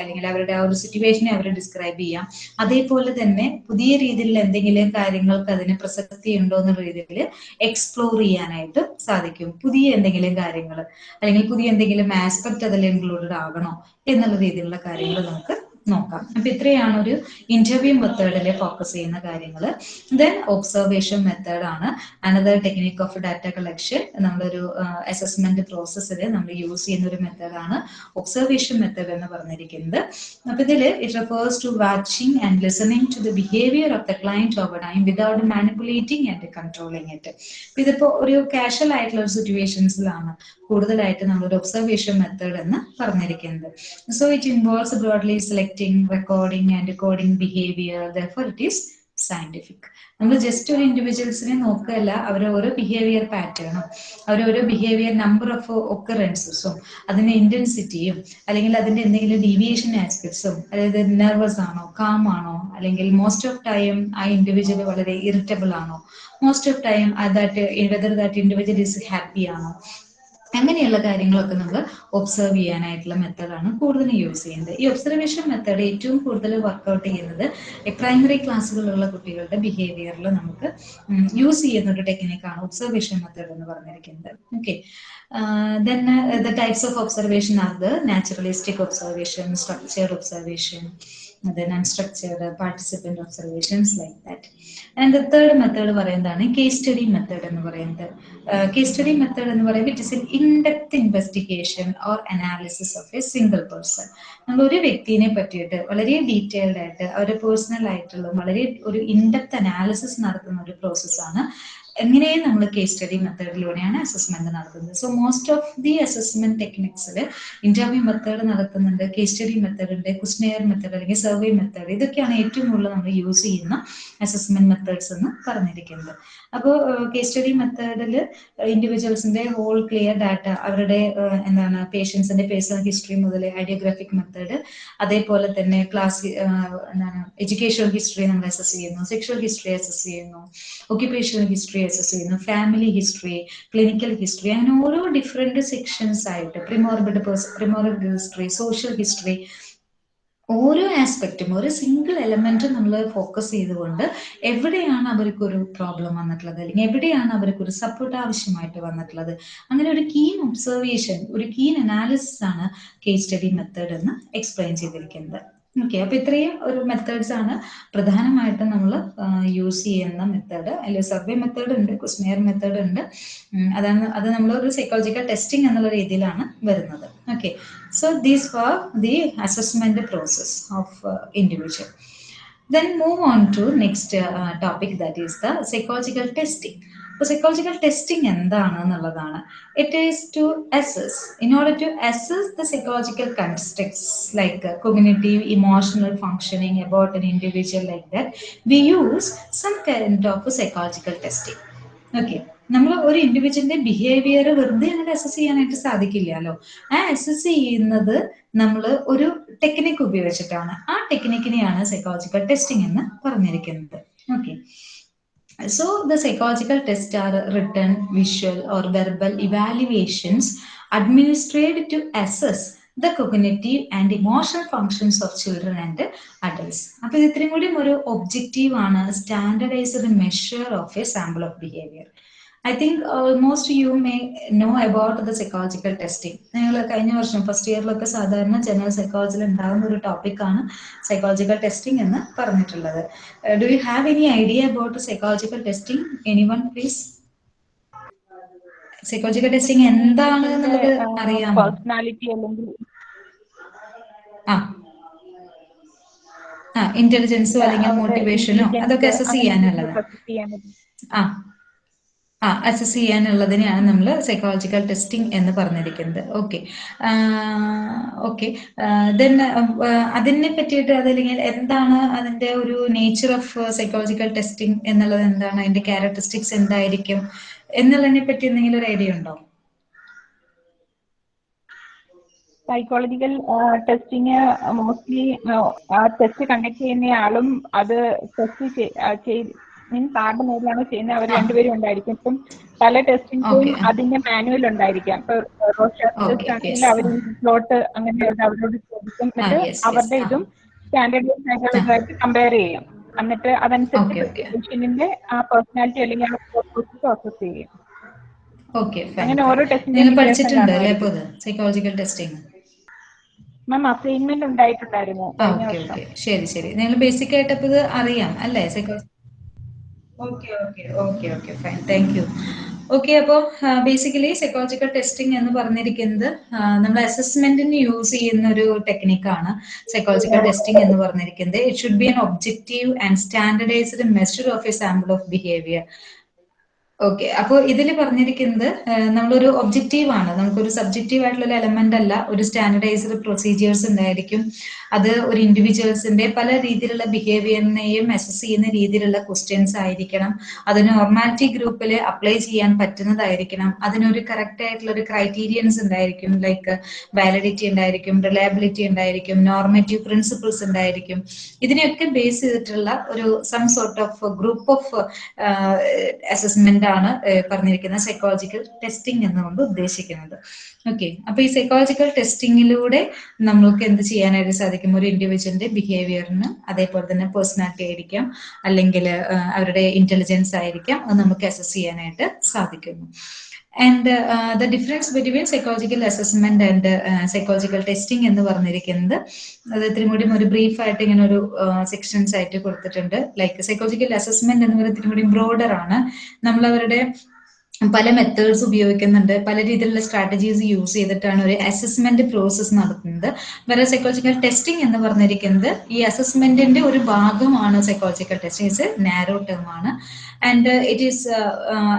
അല്ലെങ്കിൽ അവരുടെ ആ ഒരു സിറ്റുവേഷനെ അവർ ഡിസ്ക്രൈബ് ചെയ്യാം. അതേപോലെ തന്നെ പുതിയ രീതിയിൽ എന്തെങ്കിലും കാര്യങ്ങൾക്ക് അതിന് പ്രസക്തി ഉണ്ടോ എന്ന രീതിയിൽ എക്സ്പ്ലോർ ചെയ്യാനായിട്ട് സാധിക്കും. പുതിയ എന്തെങ്കിലും കാര്യങ്ങൾ അല്ലെങ്കിൽ പുതിയ എന്തെങ്കിലും ആസ്പെക്ട് അതിൽ ഇൻക്ലൂഡഡ് ആകണോ എന്നുള്ള രീതിയിലുള്ള കാര്യങ്ങൾ നമുക്ക് നോക്കാം. അപ്പൊ ഇത്രയാണ് ഒരു ഇന്റർവ്യൂ മെത്തേഡിൽ ഫോക്കസ് ചെയ്യുന്ന കാര്യങ്ങൾ. ദെൻ ഒബ്സർവേഷൻ മെത്തേഡ് ആണ്. Another technique of data collection നമ്മളൊരു അസസ്മെന്റ് പ്രോസസ്സിൽ നമ്മൾ യൂസ് ചെയ്യുന്ന ഒരു മെത്തേഡാണ് ഒബ്സർവേഷൻ മെത്തേഡ് എന്ന് പറഞ്ഞിരിക്കുന്നത്. അപ്പൊ ഇതിൽ it refers to watching and listening to the behaviour of the client over time without manipulating and controlling it ഇതിപ്പോ ഒരു കാഷ്വൽ ആയിട്ടുള്ള സിറ്റുവേഷൻസിലാണ് കൂടുതലായിട്ട് നമ്മളൊരു ഒബ്സർവേഷൻ മെത്തേഡ് എന്ന് പറഞ്ഞിരിക്കുന്നത്. So it involves broadly selecting recording and coding behaviour Therefore, it is scientific നമ്മൾ ജസ്റ്റ് ഒരു ഇൻഡിവിജ്വൽസിനെ നോക്കുകയല്ല അവരെ ഓരോ ബിഹേവിയർ പാറ്റേണും അവരെ ഓരോ ബിഹേവിയർ നമ്പർ ഓഫ് ഒക്കറൻസസും അതിന്റെ ഇന്റൻസിറ്റിയും അല്ലെങ്കിൽ അതിന്റെ എന്തെങ്കിലും ഡീവിയേഷൻ ആസ്പെക്ട്സും അതായത് നെർവസ് ആണോ കാം ആണോ അല്ലെങ്കിൽ മോസ്റ്റ് ഓഫ് ടൈം ആ ഇൻഡിവിജ്വൽ വളരെ ഇറിറ്റബിൾ ആണോ most of time that whether that individual is happy ആണോ അങ്ങനെയുള്ള കാര്യങ്ങളൊക്കെ നമ്മൾ ഒബ്സർവ് ചെയ്യാനായിട്ടുള്ള മെത്തേഡാണ് കൂടുതലും യൂസ് ചെയ്യുന്നത് ഈ ഒബ്സർവേഷൻ മെത്തേഡ് ഏറ്റവും കൂടുതൽ വർക്കൗട്ട് ചെയ്യുന്നത് പ്രൈമറി ക്ലാസ്സുകളിലുള്ള കുട്ടികളുടെ ബിഹേവിയറിൽ നമുക്ക് യൂസ് ചെയ്യുന്ന ഒരു ടെക്നിക്കാണ് ഒബ്സർവേഷൻ മെത്തേഡ് എന്ന് പറഞ്ഞിരിക്കുന്നത്. Okay then the types of observation are the naturalistic observation structured observation then unstructured participant participant observations that and the third method പറയുന്നതാണ് കേസ് സ്റ്റഡി മെത്തേഡ് എന്ന് പറയുന്നത്. കേസ് സ്റ്റഡി മെത്തേഡ് എന്ന് പറയുമ്പോൾ it is an in depth investigation or analysis of a single person നമ്മൾ ഒരു വ്യക്തിനെ പറ്റിയിട്ട് വളരെ ഡീറ്റെയിൽഡ് ആയിട്ട് അവരുടെ പേഴ്സണൽ ആയിട്ടുള്ള വളരെ ഒരു ഇൻഡെപ്ത് അനാലിസിസ് നടത്തുന്ന ഒരു പ്രോസസ്സാണ് എങ്ങനെയും നമ്മൾ കേസ് സ്റ്റഡി മെത്തേഡിലൂടെയാണ് അസസ്മെന്റ് നടത്തുന്നത്? So most of the assessment ടെക്നിക്സിൽ interview method നടത്തുന്നുണ്ട് കേസ് സ്റ്റഡി മെത്തേഡ് ഉണ്ട് കുസ്നെയർ മെത്തേഡ് അല്ലെങ്കിൽ സർവേ മെത്തേഡ് ഇതൊക്കെയാണ് ഏറ്റവും കൂടുതൽ നമ്മൾ യൂസ് ചെയ്യുന്ന അസസ്മെന്റ് മെത്തേഡ്സ് എന്ന് പറഞ്ഞിരിക്കുന്നത്. അപ്പോൾ കേസ് സ്റ്റഡി മെത്തേഡിൽ ഇൻഡിവിജ്വൽസിന്റെ ഹോൾ ക്ലിയർ ഡാറ്റ അവരുടെ എന്താണ് പേഷ്യൻസിന്റെ പേഴ്സണൽ ഹിസ്റ്ററി മുതൽ ഐഡിയോഗ്രാഫിക് മെത്തേഡ് അതേപോലെ തന്നെ ക്ലാസ് എന്താണ് എഡ്യൂക്കേഷണൽ ഹിസ്റ്ററി നമ്മൾ അസസ് ചെയ്യുന്നു സെക്ഷൽ ഹിസ്റ്ററി അസസ് ചെയ്യുന്നു ഒക്യുപേഷണൽ ഹിസ്റ്ററി അസസ് ചെയ്യുന്നു ഫാമിലി ഹിസ്റ്ററി ക്ലിനിക്കൽ ഹിസ്റ്ററി അങ്ങനെ ഓരോ ഡിഫറെന്റ് സെക്ഷൻസ് ആയിട്ട് premorbid premorbid history social history ഓരോ ആസ്പെക്റ്റും ഒരു സിംഗിൾ എലമെന്റ് നമ്മൾ ഫോക്കസ് ചെയ്തുകൊണ്ട് എവിടെയാണ് അവർക്ക് ഒരു പ്രോബ്ലം വന്നിട്ടുള്ളത്? അല്ലെങ്കിൽ എവിടെയാണ് അവർക്ക് ഒരു സപ്പോർട്ട് ആവശ്യമായിട്ട് വന്നിട്ടുള്ളത്? അങ്ങനെ ഒരു കീൻ ഒബ്സർവേഷൻ ഒരു കീൻ അനാലിസിസ് ആണ് കേസ് സ്റ്റഡി മെത്തേഡ് എന്ന് എക്സ്പ്ലെയിൻ ചെയ്തിരിക്കുന്നത്. ഓക്കെ അപ്പൊ ഇത്രയും ഒരു മെത്തേഡ്സ് ആണ് പ്രധാനമായിട്ടും നമ്മൾ യൂസ് ചെയ്യുന്ന മെത്തേഡ് അല്ലെ സർവേ മെത്തേഡ് ഉണ്ട് കുസ്നെയർ മെത്തേഡ് ഉണ്ട്. അതാണ് അത് നമ്മൾ ഒരു സൈക്കോളജിക്കൽ ടെസ്റ്റിംഗ് എന്നുള്ള രീതിയിലാണ് വരുന്നത്. Okay so these for the assessment process of individual move on to next uh, topic that is the psychological testing. അപ്പോൾ സൈക്കോളജിക്കൽ ടെസ്റ്റിംഗ് എന്താണ് എന്നുള്ളതാണ് it is to assess in order to assess the psychological constructs like communitive emotional functioning about an individual like that we use some kind of psychological testing okay നമ്മൾ ഒരു ഇൻഡിവിജ്വലിന്റെ ബിഹേവിയർ വെറുതെ അങ്ങനെ അസസ് ചെയ്യാനായിട്ട് സാധിക്കില്ലല്ലോ. ആ അസസ് ചെയ്യുന്നത് നമ്മൾ ഒരു ടെക്നിക്ക് ഉപയോഗിച്ചിട്ടാണ്. ആ ടെക്നിക്കിനെയാണ് സൈക്കോളജിക്കൽ ടെസ്റ്റിംഗ് എന്ന് പറഞ്ഞിരിക്കുന്നത്. Okay So the psychological tests are written, visual or verbal evaluations administered to assess the cognitive and emotional functions of children and adults. അപ്പോൾ ഇത് ഇത്രയും കൂടി ഒരു ഒബ്ജക്റ്റീവ് ആണ് standardised measure of a sample of behaviour I think almost you may know about the psychological testing ഞങ്ങൾ കഴിഞ്ഞ വർഷം ഫസ്റ്റ് ഇയറിലൊക്കെ സാധാരണ ജനറൽ സൈക്കോളജിയിൽ ഉണ്ടാകുന്ന ഒരു ടോപ്പിക്കാണ് സൈക്കോളജിക്കൽ ടെസ്റ്റിംഗ് എന്ന് പറഞ്ഞിട്ടുള്ളത്. Do you have any idea about psychological testing anyone please psychological testing എന്താണ് എന്നുള്ളത് അറിയാമോ? പേഴ്സണാലിറ്റി അല്ലെങ്കിൽ ആ. ആ ഇന്റലിജൻസോ അല്ലെങ്കിൽ മോട്ടിവേഷനോ അതൊക്കെ അസസ് ചെയ്യാനുള്ളത്. ആ. ആ അസസ് ചെയ്യാനുള്ളതിനെയാണ് നമ്മൾ സൈക്കോളജിക്കൽ ടെസ്റ്റിംഗ് എന്ന് പറഞ്ഞിരിക്കുന്നത്. ഓക്കെ ഓക്കെ ദെൻ അതിനെ പറ്റിയിട്ട് അതല്ലെങ്കിൽ എന്താണ് അതിന്റെ ഒരു നേച്ചർ ഓഫ് സൈക്കോളജിക്കൽ ടെസ്റ്റിംഗ് എന്നുള്ളത് എന്താണ്? അതിന്റെ ക്യാരക്ടറിസ്റ്റിക്സ് എന്തായിരിക്കും? എന്നുള്ളതിനെ പറ്റി എന്തെങ്കിലും ഒരു ഐഡിയ ഉണ്ടോ? സൈക്കോളജിക്കൽ ടെസ്റ്റിങ് മോസ്റ്റ്ലി ആ ടെസ്റ്റ് കണ്ടക്ട് ചെയ്യുന്ന ആളും അത് ടെസ്റ്റ് മീൻസ് ആരുടെ മേലാണ് ചെയ്യുന്നത്. അവർ രണ്ടുപേരും ഉണ്ടായിരിക്കും. ഇപ്പം പല ടെസ്റ്റിംഗും അതിന്റെ മാനുവൽ ഉണ്ടായിരിക്കാം. ഇപ്പൊ അവർ സ്ലോട്ട് അങ്ങനെ അവരോട് ചോദിക്കും. എന്നിട്ട് അവരുടെ ഇതും സ്റ്റാൻഡേർഡ് ആയിട്ട് കമ്പയർ ചെയ്യും. എന്നിട്ട് അതനുസരിച്ച് പേഷ്യന്റിന്റെ ആ പേഴ്സണാലിറ്റി അല്ലെങ്കിൽ ആ പ്രോസസ് ചെയ്യും. അങ്ങനെ ഓരോ testing psychological testing ma'am assignment ഉണ്ടായിട്ടുണ്ടായിരുന്നു okay ശരി ശരി. നിങ്ങൾ ബേസിക് ആയിട്ട് ഇത് അറിയാം അല്ലേ? Psychology okay okay okay okay fine thank you okay അപ്പോൾ ബേസിക്കലി സൈക്കോളജിക്കൽ ടെസ്റ്റിംഗ് എന്ന് പറഞ്ഞിരിക്കുന്നത് നമ്മൾ അസസ്മെന്റിന് യൂസ് ചെയ്യുന്ന ഒരു ടെക്നിക്കാണ് സൈക്കോളജിക്കൽ ടെസ്റ്റിംഗ് എന്ന് പറഞ്ഞിരിക്കുന്നത്. It should be an objective and standardised measure of a sample of behaviour okay അപ്പോൾ ഇതിൽ പറഞ്ഞിരിക്കുന്നത് നമ്മളൊരു ഒബ്ജക്റ്റീവ് ആണ്. നമുക്കൊരു സബ്ജക്റ്റീവ് ആയിട്ടുള്ള ഒരു എലമെന്റ് അല്ല. ഒരു സ്റ്റാൻഡർഡൈസ്ഡ് പ്രൊസീജിയേഴ്സ് ഉണ്ടായിരിക്കും. അത് ഒരു ഇൻഡിവിജ്വൽസിന്റെ പല രീതിയിലുള്ള ബിഹേവിയറിനെയും അസസ് ചെയ്യുന്ന രീതിയിലുള്ള ക്വസ്റ്റ്യൻസ് ആയിരിക്കണം. അത് നോർമാലിറ്റി ഗ്രൂപ്പിൽ അപ്ലൈ ചെയ്യാൻ പറ്റുന്നതായിരിക്കണം. അതിനൊരു കറക്റ്റ് ആയിട്ടുള്ള ഒരു ക്രൈറ്റീരിയൻസ് ഉണ്ടായിരിക്കും. ലൈക്ക് വാലിഡിറ്റി ഉണ്ടായിരിക്കും റിലയബിലിറ്റി ഉണ്ടായിരിക്കും നോർമേറ്റീവ് പ്രിൻസിപ്പിൾസ് ഉണ്ടായിരിക്കും. ഇതിനെയൊക്കെ ബേസ് ചെയ്തിട്ടുള്ള ഒരു some sort of group of assessment ആണ് പറഞ്ഞിരിക്കുന്നത് പറഞ്ഞിരിക്കുന്ന സൈക്കോളജിക്കൽ ടെസ്റ്റിംഗ് എന്നുകൊണ്ട് ഉദ്ദേശിക്കുന്നത്. ഓക്കെ അപ്പൊ ഈ സൈക്കോളജിക്കൽ ടെസ്റ്റിംഗിലൂടെ നമ്മൾക്ക് എന്ത് ചെയ്യാനായിട്ട് സാധിക്കും? ഒരു ഇൻഡിവിജ്വലിന്റെ ബിഹേവിയറിന് അതേപോലെ തന്നെ പേഴ്സണാലിറ്റി ആയിരിക്കാം അല്ലെങ്കിൽ അവരുടെ ഇന്റലിജൻസ് ആയിരിക്കാം അത് നമുക്ക് അസസ് ചെയ്യാനായിട്ട് സാധിക്കുന്നു. And the difference between psychological assessment and psychological testing എന്ന് പറഞ്ഞിരിക്കുന്നത് അത് ഇത്തിരി കൂടി ഒരു ബ്രീഫ് ആയിട്ട് ഇങ്ങനെ ഒരു സെക്ഷൻസ് ആയിട്ട് കൊടുത്തിട്ടുണ്ട്. ലൈക്ക് സൈക്കോളജിക്കൽ അസസ്മെന്റ് എന്ന് പറയുന്നത് ഇത്തിരി കൂടി ബ്രോഡർ ആണ്. നമ്മൾ അവരുടെ പല മെത്തേഡ്സ് ഉപയോഗിക്കുന്നുണ്ട്. പല രീതിയിലുള്ള സ്ട്രാറ്റജീസ് യൂസ് ചെയ്തിട്ടാണ് ഒരു അസസ്മെന്റ് പ്രോസസ്സ് നടത്തുന്നത്. വേറെ സൈക്കോളജിക്കൽ ടെസ്റ്റിംഗ് എന്ന് പറഞ്ഞിരിക്കുന്നത് ഈ അസസ്മെന്റിന്റെ ഒരു ഭാഗമാണ് psychological testing is narrow term ആണ്. ആൻഡ് ഇറ്റ് ഈസ്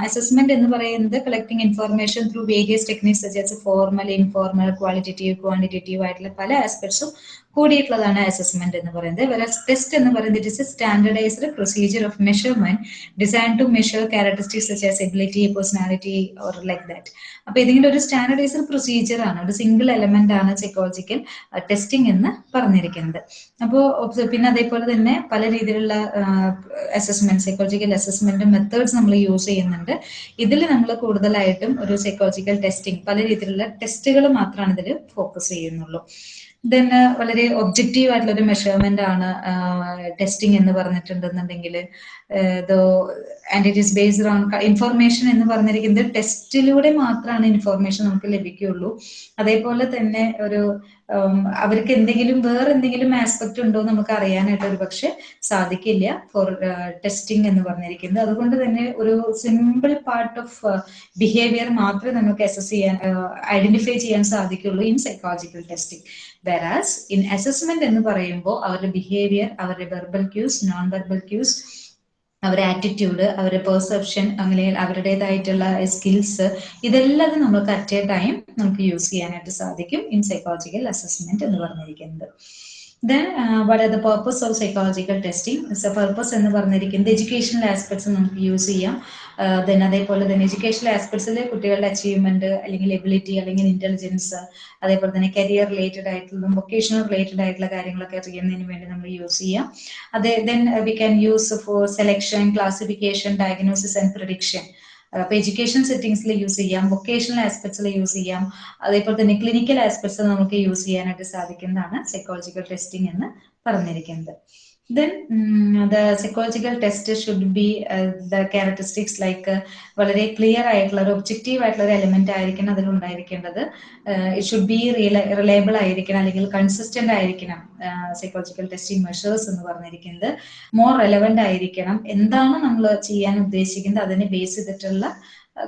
അസസ്മെന്റ് എന്ന് പറയുന്നത് collecting information through various techniques such as formal informal qualitative quantitative ആയിട്ടുള്ള പല ആസ്പെക്ട്സും കൂടിയിട്ടുള്ളതാണ് അസസ്മെന്റ് എന്ന് പറയുന്നത്. ടെസ്റ്റ് എന്ന് പറയുന്നത് it is a standardised procedure of measurement design to measure characteristics such as ability personality or like that അപ്പൊ ഇതിന്റെ ഒരു സ്റ്റാൻഡർഡൈസ്ഡ് പ്രൊസീജിയർ ആണ്. ഒരു സിംഗിൾ എലമെന്റ് ആണ് സൈക്കോളജിക്കൽ ടെസ്റ്റിംഗ് എന്ന് പറഞ്ഞിരിക്കുന്നത്. അപ്പോൾ പിന്നെ അതേപോലെ തന്നെ പല രീതിയിലുള്ള അസസ്മെന്റ് സൈക്കോളജിക്കൽ അസസ്മെന്റ് മെത്തേഡ്സ് നമ്മൾ യൂസ് ചെയ്യുന്നുണ്ട്. ഇതിൽ നമ്മൾ കൂടുതലായിട്ടും ഒരു സൈക്കോളജിക്കൽ ടെസ്റ്റിംഗ് പല രീതിയിലുള്ള ടെസ്റ്റുകൾ മാത്രമാണ് ഇതിൽ ഫോക്കസ് ചെയ്യുന്നുള്ളൂ. ദെൻ വളരെ ഒബ്ജക്റ്റീവ് ആയിട്ടുള്ള ഒരു മെഷർമെന്റ് ആണ് ടെസ്റ്റിംഗ് എന്ന് പറഞ്ഞിട്ടുണ്ടെന്നുണ്ടെങ്കിൽ ആൻഡ് ബേസ്ഡ് ഓൺ ഇൻഫർമേഷൻ എന്ന് പറഞ്ഞിരിക്കുന്നത് ടെസ്റ്റിലൂടെ മാത്രമാണ് ഇൻഫർമേഷൻ നമുക്ക് ലഭിക്കുകയുള്ളൂ. അതേപോലെ തന്നെ ഒരു അവർക്ക് എന്തെങ്കിലും വേറെ എന്തെങ്കിലും ആസ്പെക്ട് ഉണ്ടോ നമുക്ക് അറിയാനായിട്ട് ഒരു പക്ഷെ സാധിക്കില്ല ഫോർ ടെസ്റ്റിംഗ് എന്ന് പറഞ്ഞിരിക്കുന്നത്. അതുകൊണ്ട് തന്നെ ഒരു സിമ്പിൾ പാർട്ട് ഓഫ് ബിഹേവിയർ മാത്രമേ നമുക്ക് അസസ് ചെയ്യാൻ ഐഡന്റിഫൈ ചെയ്യാൻ സാധിക്കുള്ളൂ in psychological testing whereas in assessment എന്ന് പറയുമ്പോൾ അവരുടെ ബിഹേവിയർ അവരുടെ verbal cues non verbal cues അവരുടെ ആറ്റിറ്റ്യൂഡ് അവരുടെ പെർസെപ്ഷൻ അങ്ങനെ അവരുടേതായിട്ടുള്ള സ്കിൽസ് ഇതെല്ലാം നമുക്ക് അറ്റ് എ ടൈം നമുക്ക് യൂസ് ചെയ്യാനായിട്ട് സാധിക്കും ഇൻ സൈക്കോളജിക്കൽ അസസ്മെന്റ് എന്ന് പറഞ്ഞിരിക്കുന്നത്. Then what are the purpose of psychological testing purpose എന്ന് പറഞ്ഞിരിക്കുന്നത് എഡ്യൂക്കേഷണൽ ആസ്പെക്ട്സ് നമുക്ക് യൂസ് ചെയ്യാം. ദെൻ അതേപോലെ തന്നെ എഡ്യൂക്കേഷണൽ ആസ്പെക്ട്സിൽ കുട്ടികളുടെ അച്ചീവ്മെന്റ് അല്ലെങ്കിൽ എബിലിറ്റി അല്ലെങ്കിൽ ഇന്റലിജൻസ് അതേപോലെ തന്നെ കരിയർ റിലേറ്റഡ് ആയിട്ടുള്ള വൊക്കേഷണൽ റിലേറ്റഡ് ആയിട്ടുള്ള കാര്യങ്ങളൊക്കെ അറിയുന്നതിന് വേണ്ടി നമ്മൾ യൂസ് ചെയ്യാം. അതെ then we can use for selection classification diagnosis and prediction അപ്പൊ എഡ്യൂക്കേഷൻ സെറ്റിംഗ്സിൽ യൂസ് ചെയ്യാം വൊക്കേഷണൽ ആസ്പെക്ട്സിൽ യൂസ് ചെയ്യാം അതേപോലെ തന്നെ ക്ലിനിക്കൽ ആസ്പെക്ട്സ് നമുക്ക് യൂസ് ചെയ്യാനായിട്ട് സാധിക്കുന്നതാണ് സൈക്കോളജിക്കൽ ടെസ്റ്റിംഗ് എന്ന് പറഞ്ഞിരിക്കുന്നത്. Then the psychological test should be the characteristics like വളരെ ക്ലിയർ ആയിട്ടുള്ള ഒരു ഒബ്ജക്റ്റീവ് ആയിട്ടുള്ള ഒരു എലിമെന്റ് ആയിരിക്കണം അതിൽ ഉണ്ടായിരിക്കേണ്ടത്. ഇറ്റ് ഷുഡ് ബി റിലയബിൾ ആയിരിക്കണം അല്ലെങ്കിൽ കൺസിസ്റ്റന്റ് ആയിരിക്കണം സൈക്കോളജിക്കൽ ടെസ്റ്റിംഗ് മെഷേഴ്സ് എന്ന് പറഞ്ഞിരിക്കുന്നത്. മോർ റെലവെന്റ് ആയിരിക്കണം. എന്താണ് നമ്മൾ ചെയ്യാൻ ഉദ്ദേശിക്കുന്നത്? അതിനെ ബേസ് ചെയ്തിട്ടുള്ള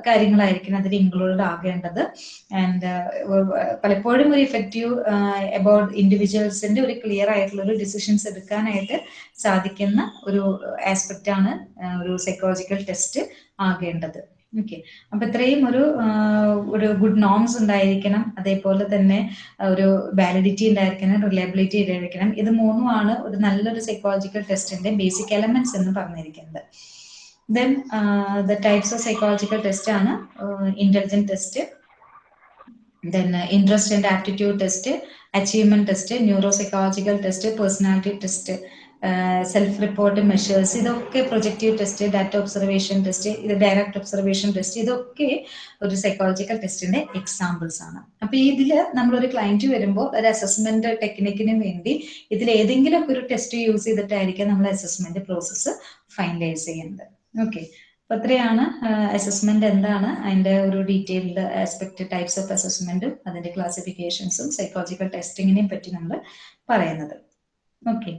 കാര്യങ്ങളായിരിക്കണം അതിൽ ഇൻക്ലൂഡഡ് ആകേണ്ടത്. ആൻഡ് പലപ്പോഴും ഒരു ഇഫക്റ്റീവ് അബൌട്ട് ഇൻഡിവിജ്വൽസിന്റെ ഒരു ക്ലിയർ ആയിട്ടുള്ള ഒരു ഡിസിഷൻസ് എടുക്കാനായിട്ട് സാധിക്കുന്ന ഒരു ആസ്പെക്റ്റ് ആണ് ഒരു സൈക്കോളജിക്കൽ ടെസ്റ്റ് ആകേണ്ടത്. ഓക്കെ അപ്പൊ ഇത്രയും ഒരു ഒരു ഗുഡ് നോംസ് ഉണ്ടായിരിക്കണം. അതേപോലെ തന്നെ ഒരു വാലിഡിറ്റി ഉണ്ടായിരിക്കണം റിലയബിലിറ്റി ഉണ്ടായിരിക്കണം. ഇത് മൂന്നുമാണ് ഒരു നല്ലൊരു സൈക്കോളജിക്കൽ ടെസ്റ്റിന്റെ ബേസിക് എലമെന്റ്സ് എന്ന് പറഞ്ഞിരിക്കുന്നത്. Then the types of psychological test ആണ് intelligent test then interest and aptitude test achievement test neuro psychological test personality test self report measures ഇതൊക്കെ projective test data observation test ഇത് ഡയറക്റ്റ് ഒബ്സർവേഷൻ ടെസ്റ്റ് ഇതൊക്കെ ഒരു സൈക്കോളജിക്കൽ ടെസ്റ്റിന്റെ എക്സാമ്പിൾസ് ആണ്. അപ്പൊ ഇതിൽ നമ്മളൊരു ക്ലയന്റ് വരുമ്പോൾ ഒരു അസസ്മെന്റ് ടെക്നിക്കിന് വേണ്ടി ഇതിൽ ഏതെങ്കിലും ഒരു ടെസ്റ്റ് യൂസ് ചെയ്തിട്ടായിരിക്കും നമ്മൾ അസസ്മെന്റ് പ്രോസസ്സ് ഫൈനലൈസ് ചെയ്യുന്നത്. ഓക്കെ അപ്പൊ അത്രയാണ് അസസ്മെന്റ് എന്താണ് അതിന്റെ ഒരു ഡീറ്റെയിൽഡ് ആസ്പെക്ട് ടൈപ്സ് ഓഫ് അസസ്മെന്റും അതിന്റെ ക്ലാസിഫിക്കേഷൻസും സൈക്കോളജിക്കൽ ടെസ്റ്റിങ്ങിനെ പറ്റി നമ്മൾ പറയുന്നത്. ഓക്കെ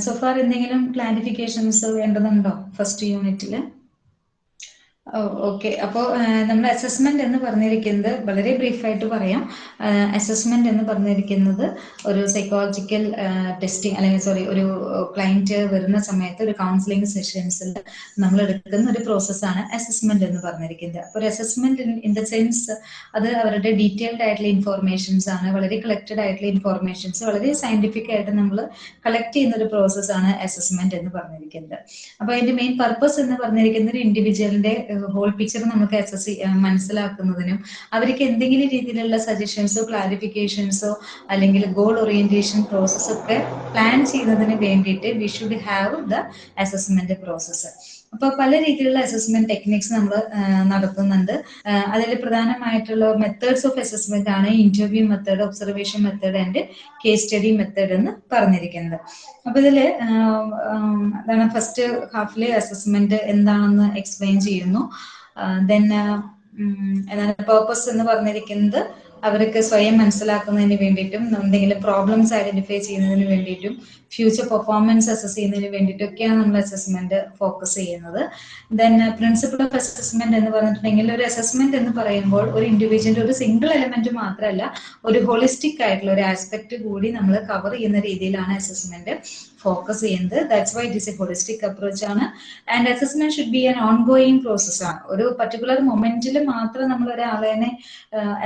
സോഫാർ എന്തെങ്കിലും ക്ലാരിഫിക്കേഷൻസ് വേണ്ടതുണ്ടോ ഫസ്റ്റ് യൂണിറ്റിൽ ഓക്കെ. അപ്പോൾ നമ്മൾ അസസ്മെന്റ് എന്ന് പറഞ്ഞിരിക്കുന്നത് വളരെ ബ്രീഫായിട്ട് പറയാം. അസസ്മെന്റ് എന്ന് പറഞ്ഞിരിക്കുന്നത് ഒരു സൈക്കോളജിക്കൽ ടെസ്റ്റിംഗ് അല്ലെങ്കിൽ സോറി ഒരു ക്ലയന്റ് വരുന്ന സമയത്ത് ഒരു കൗൺസിലിംഗ് സെഷൻസിൽ നമ്മൾ എടുക്കുന്ന ഒരു പ്രോസസ്സാണ് അസസ്മെന്റ് എന്ന് പറഞ്ഞിരിക്കുന്നത്. അപ്പോൾ ഒരു അസസ്മെന്റ് ഇൻ ദ സെൻസ് അത് അവരുടെ ഡീറ്റെയിൽഡ് ആയിട്ടുള്ള ഇൻഫോർമേഷൻസ് ആണ് വളരെ കളക്റ്റഡ് ആയിട്ടുള്ള ഇൻഫോർമേഷൻസ് വളരെ സയന്റിഫിക് ആയിട്ട് നമ്മൾ കളക്ട് ചെയ്യുന്ന ഒരു പ്രോസസ്സാണ് അസസ്മെന്റ് എന്ന് പറഞ്ഞിരിക്കുന്നത്. അപ്പോൾ അതിന്റെ മെയിൻ പർപ്പസ് എന്ന് പറഞ്ഞിരിക്കുന്നത് ഒരു ഇൻഡിവിജ്വലിന്റെ ഹോൾ പിക്ചർ നമുക്ക് അസസ് മനസ്സിലാക്കുന്നതിനും അവർക്ക് എന്തെങ്കിലും രീതിയിലുള്ള സജഷൻസോ ക്ലാരിഫിക്കേഷൻസോ അല്ലെങ്കിൽ ഗോൾ ഓറിയന്റേഷൻ പ്രോസസ്സൊക്കെ പ്ലാൻ ചെയ്യുന്നതിന് വേണ്ടിയിട്ട് we should have the assessment process അപ്പോൾ പല രീതിയിലുള്ള അസസ്മെന്റ് ടെക്നിക്സ് നമ്മൾ നടത്തുന്നുണ്ട്. അതിൽ പ്രധാനമായിട്ടുള്ള മെത്തേഡ്സ് ഓഫ് അസസ്മെന്റ് ആണ് interview method observation method and case study method എന്ന് പറഞ്ഞിരിക്കുന്നത്. അപ്പൊ ഇതിൽ അതാണ് ഫസ്റ്റ് ഹാഫിലെ അസസ്മെന്റ് എന്താണെന്ന് എക്സ്പ്ലെയിൻ ചെയ്യുന്നു. ദെൻ എന്താണ് പേർപ്പസ് എന്ന് പറഞ്ഞിരിക്കുന്നത് അവർക്ക് സ്വയം മനസ്സിലാക്കുന്നതിന് വേണ്ടിയിട്ടും എന്തെങ്കിലും പ്രോബ്ലംസ് ഐഡന്റിഫൈ ചെയ്യുന്നതിന് വേണ്ടിയിട്ടും ഫ്യൂച്ചർ പെർഫോമൻസ് അസസ് ചെയ്യുന്നതിന് വേണ്ടിയിട്ടൊക്കെയാണ് നമ്മൾ അസസ്മെന്റ് ഫോക്കസ് ചെയ്യുന്നത്. ദെൻ പ്രിൻസിപ്പിൾ ഓഫ് അസസ്മെന്റ് എന്ന് പറഞ്ഞിട്ടുണ്ടെങ്കിൽ ഒരു അസസ്മെന്റ് എന്ന് പറയുമ്പോൾ ഒരു ഇൻഡിവിജ്വലിന്റെ ഒരു സിംഗിൾ എലമെന്റ് മാത്രമല്ല ഒരു ഹോളിസ്റ്റിക് ആയിട്ടുള്ള ഒരു ആസ്പെക്ട് കൂടി നമ്മൾ കവർ ചെയ്യുന്ന രീതിയിലാണ് അസസ്മെന്റ് ഫോക്കസ് ചെയ്യുന്നത്. That's why it is a holistic approach ആണ്. And assessment should be an ongoing process ആണ്. ഒരു പർട്ടിക്കുലർ മൊമെന്റിൽ മാത്രം നമ്മൾ ഒരാളെ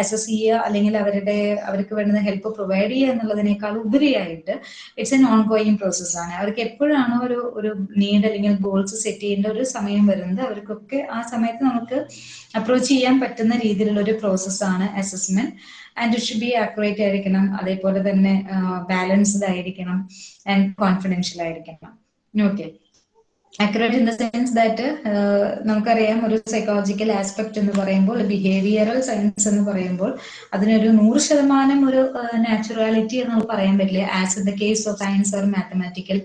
അസസ് ചെയ്യുക അല്ലെങ്കിൽ അവരുടെ അവർക്ക് വേണ്ടുന്ന ഹെൽപ്പ് പ്രൊവൈഡ് ചെയ്യുക എന്നുള്ളതിനേക്കാൾ ഉപരിയായിട്ട് it's an ongoing process ആണ്. അവർക്ക് എപ്പോഴാണോ ഒരു ഒരു നീഡ് അല്ലെങ്കിൽ ഗോൾസ് സെറ്റ് ചെയ്യേണ്ട ഒരു സമയം വരുന്നത് അവർക്കൊക്കെ ആ സമയത്ത് നമുക്ക് അപ്രോച്ച് ചെയ്യാൻ പറ്റുന്ന രീതിയിലുള്ള ഒരു പ്രോസസ്സാണ് assessment and it should be accurate ആയിരിക്കണം. അതേപോലെ തന്നെ ബാലൻസ്ഡ് ആയിരിക്കണം ആൻഡ് കോൺഫിഡൻഷ്യൽ ആയിരിക്കണം. Okay accurate in the sense that നമുക്കറിയാം ഒരു സൈക്കോളജിക്കൽ ആസ്പെക്ട് എന്ന് പറയുമ്പോൾ ബിഹേവിയറൽ സയൻസ് എന്ന് പറയുമ്പോൾ അതിനൊരു നൂറ് ശതമാനം ഒരു നാച്ചുറാലിറ്റി എന്ന് പറയാൻ പറ്റില്ല. As in the case of science or mathematical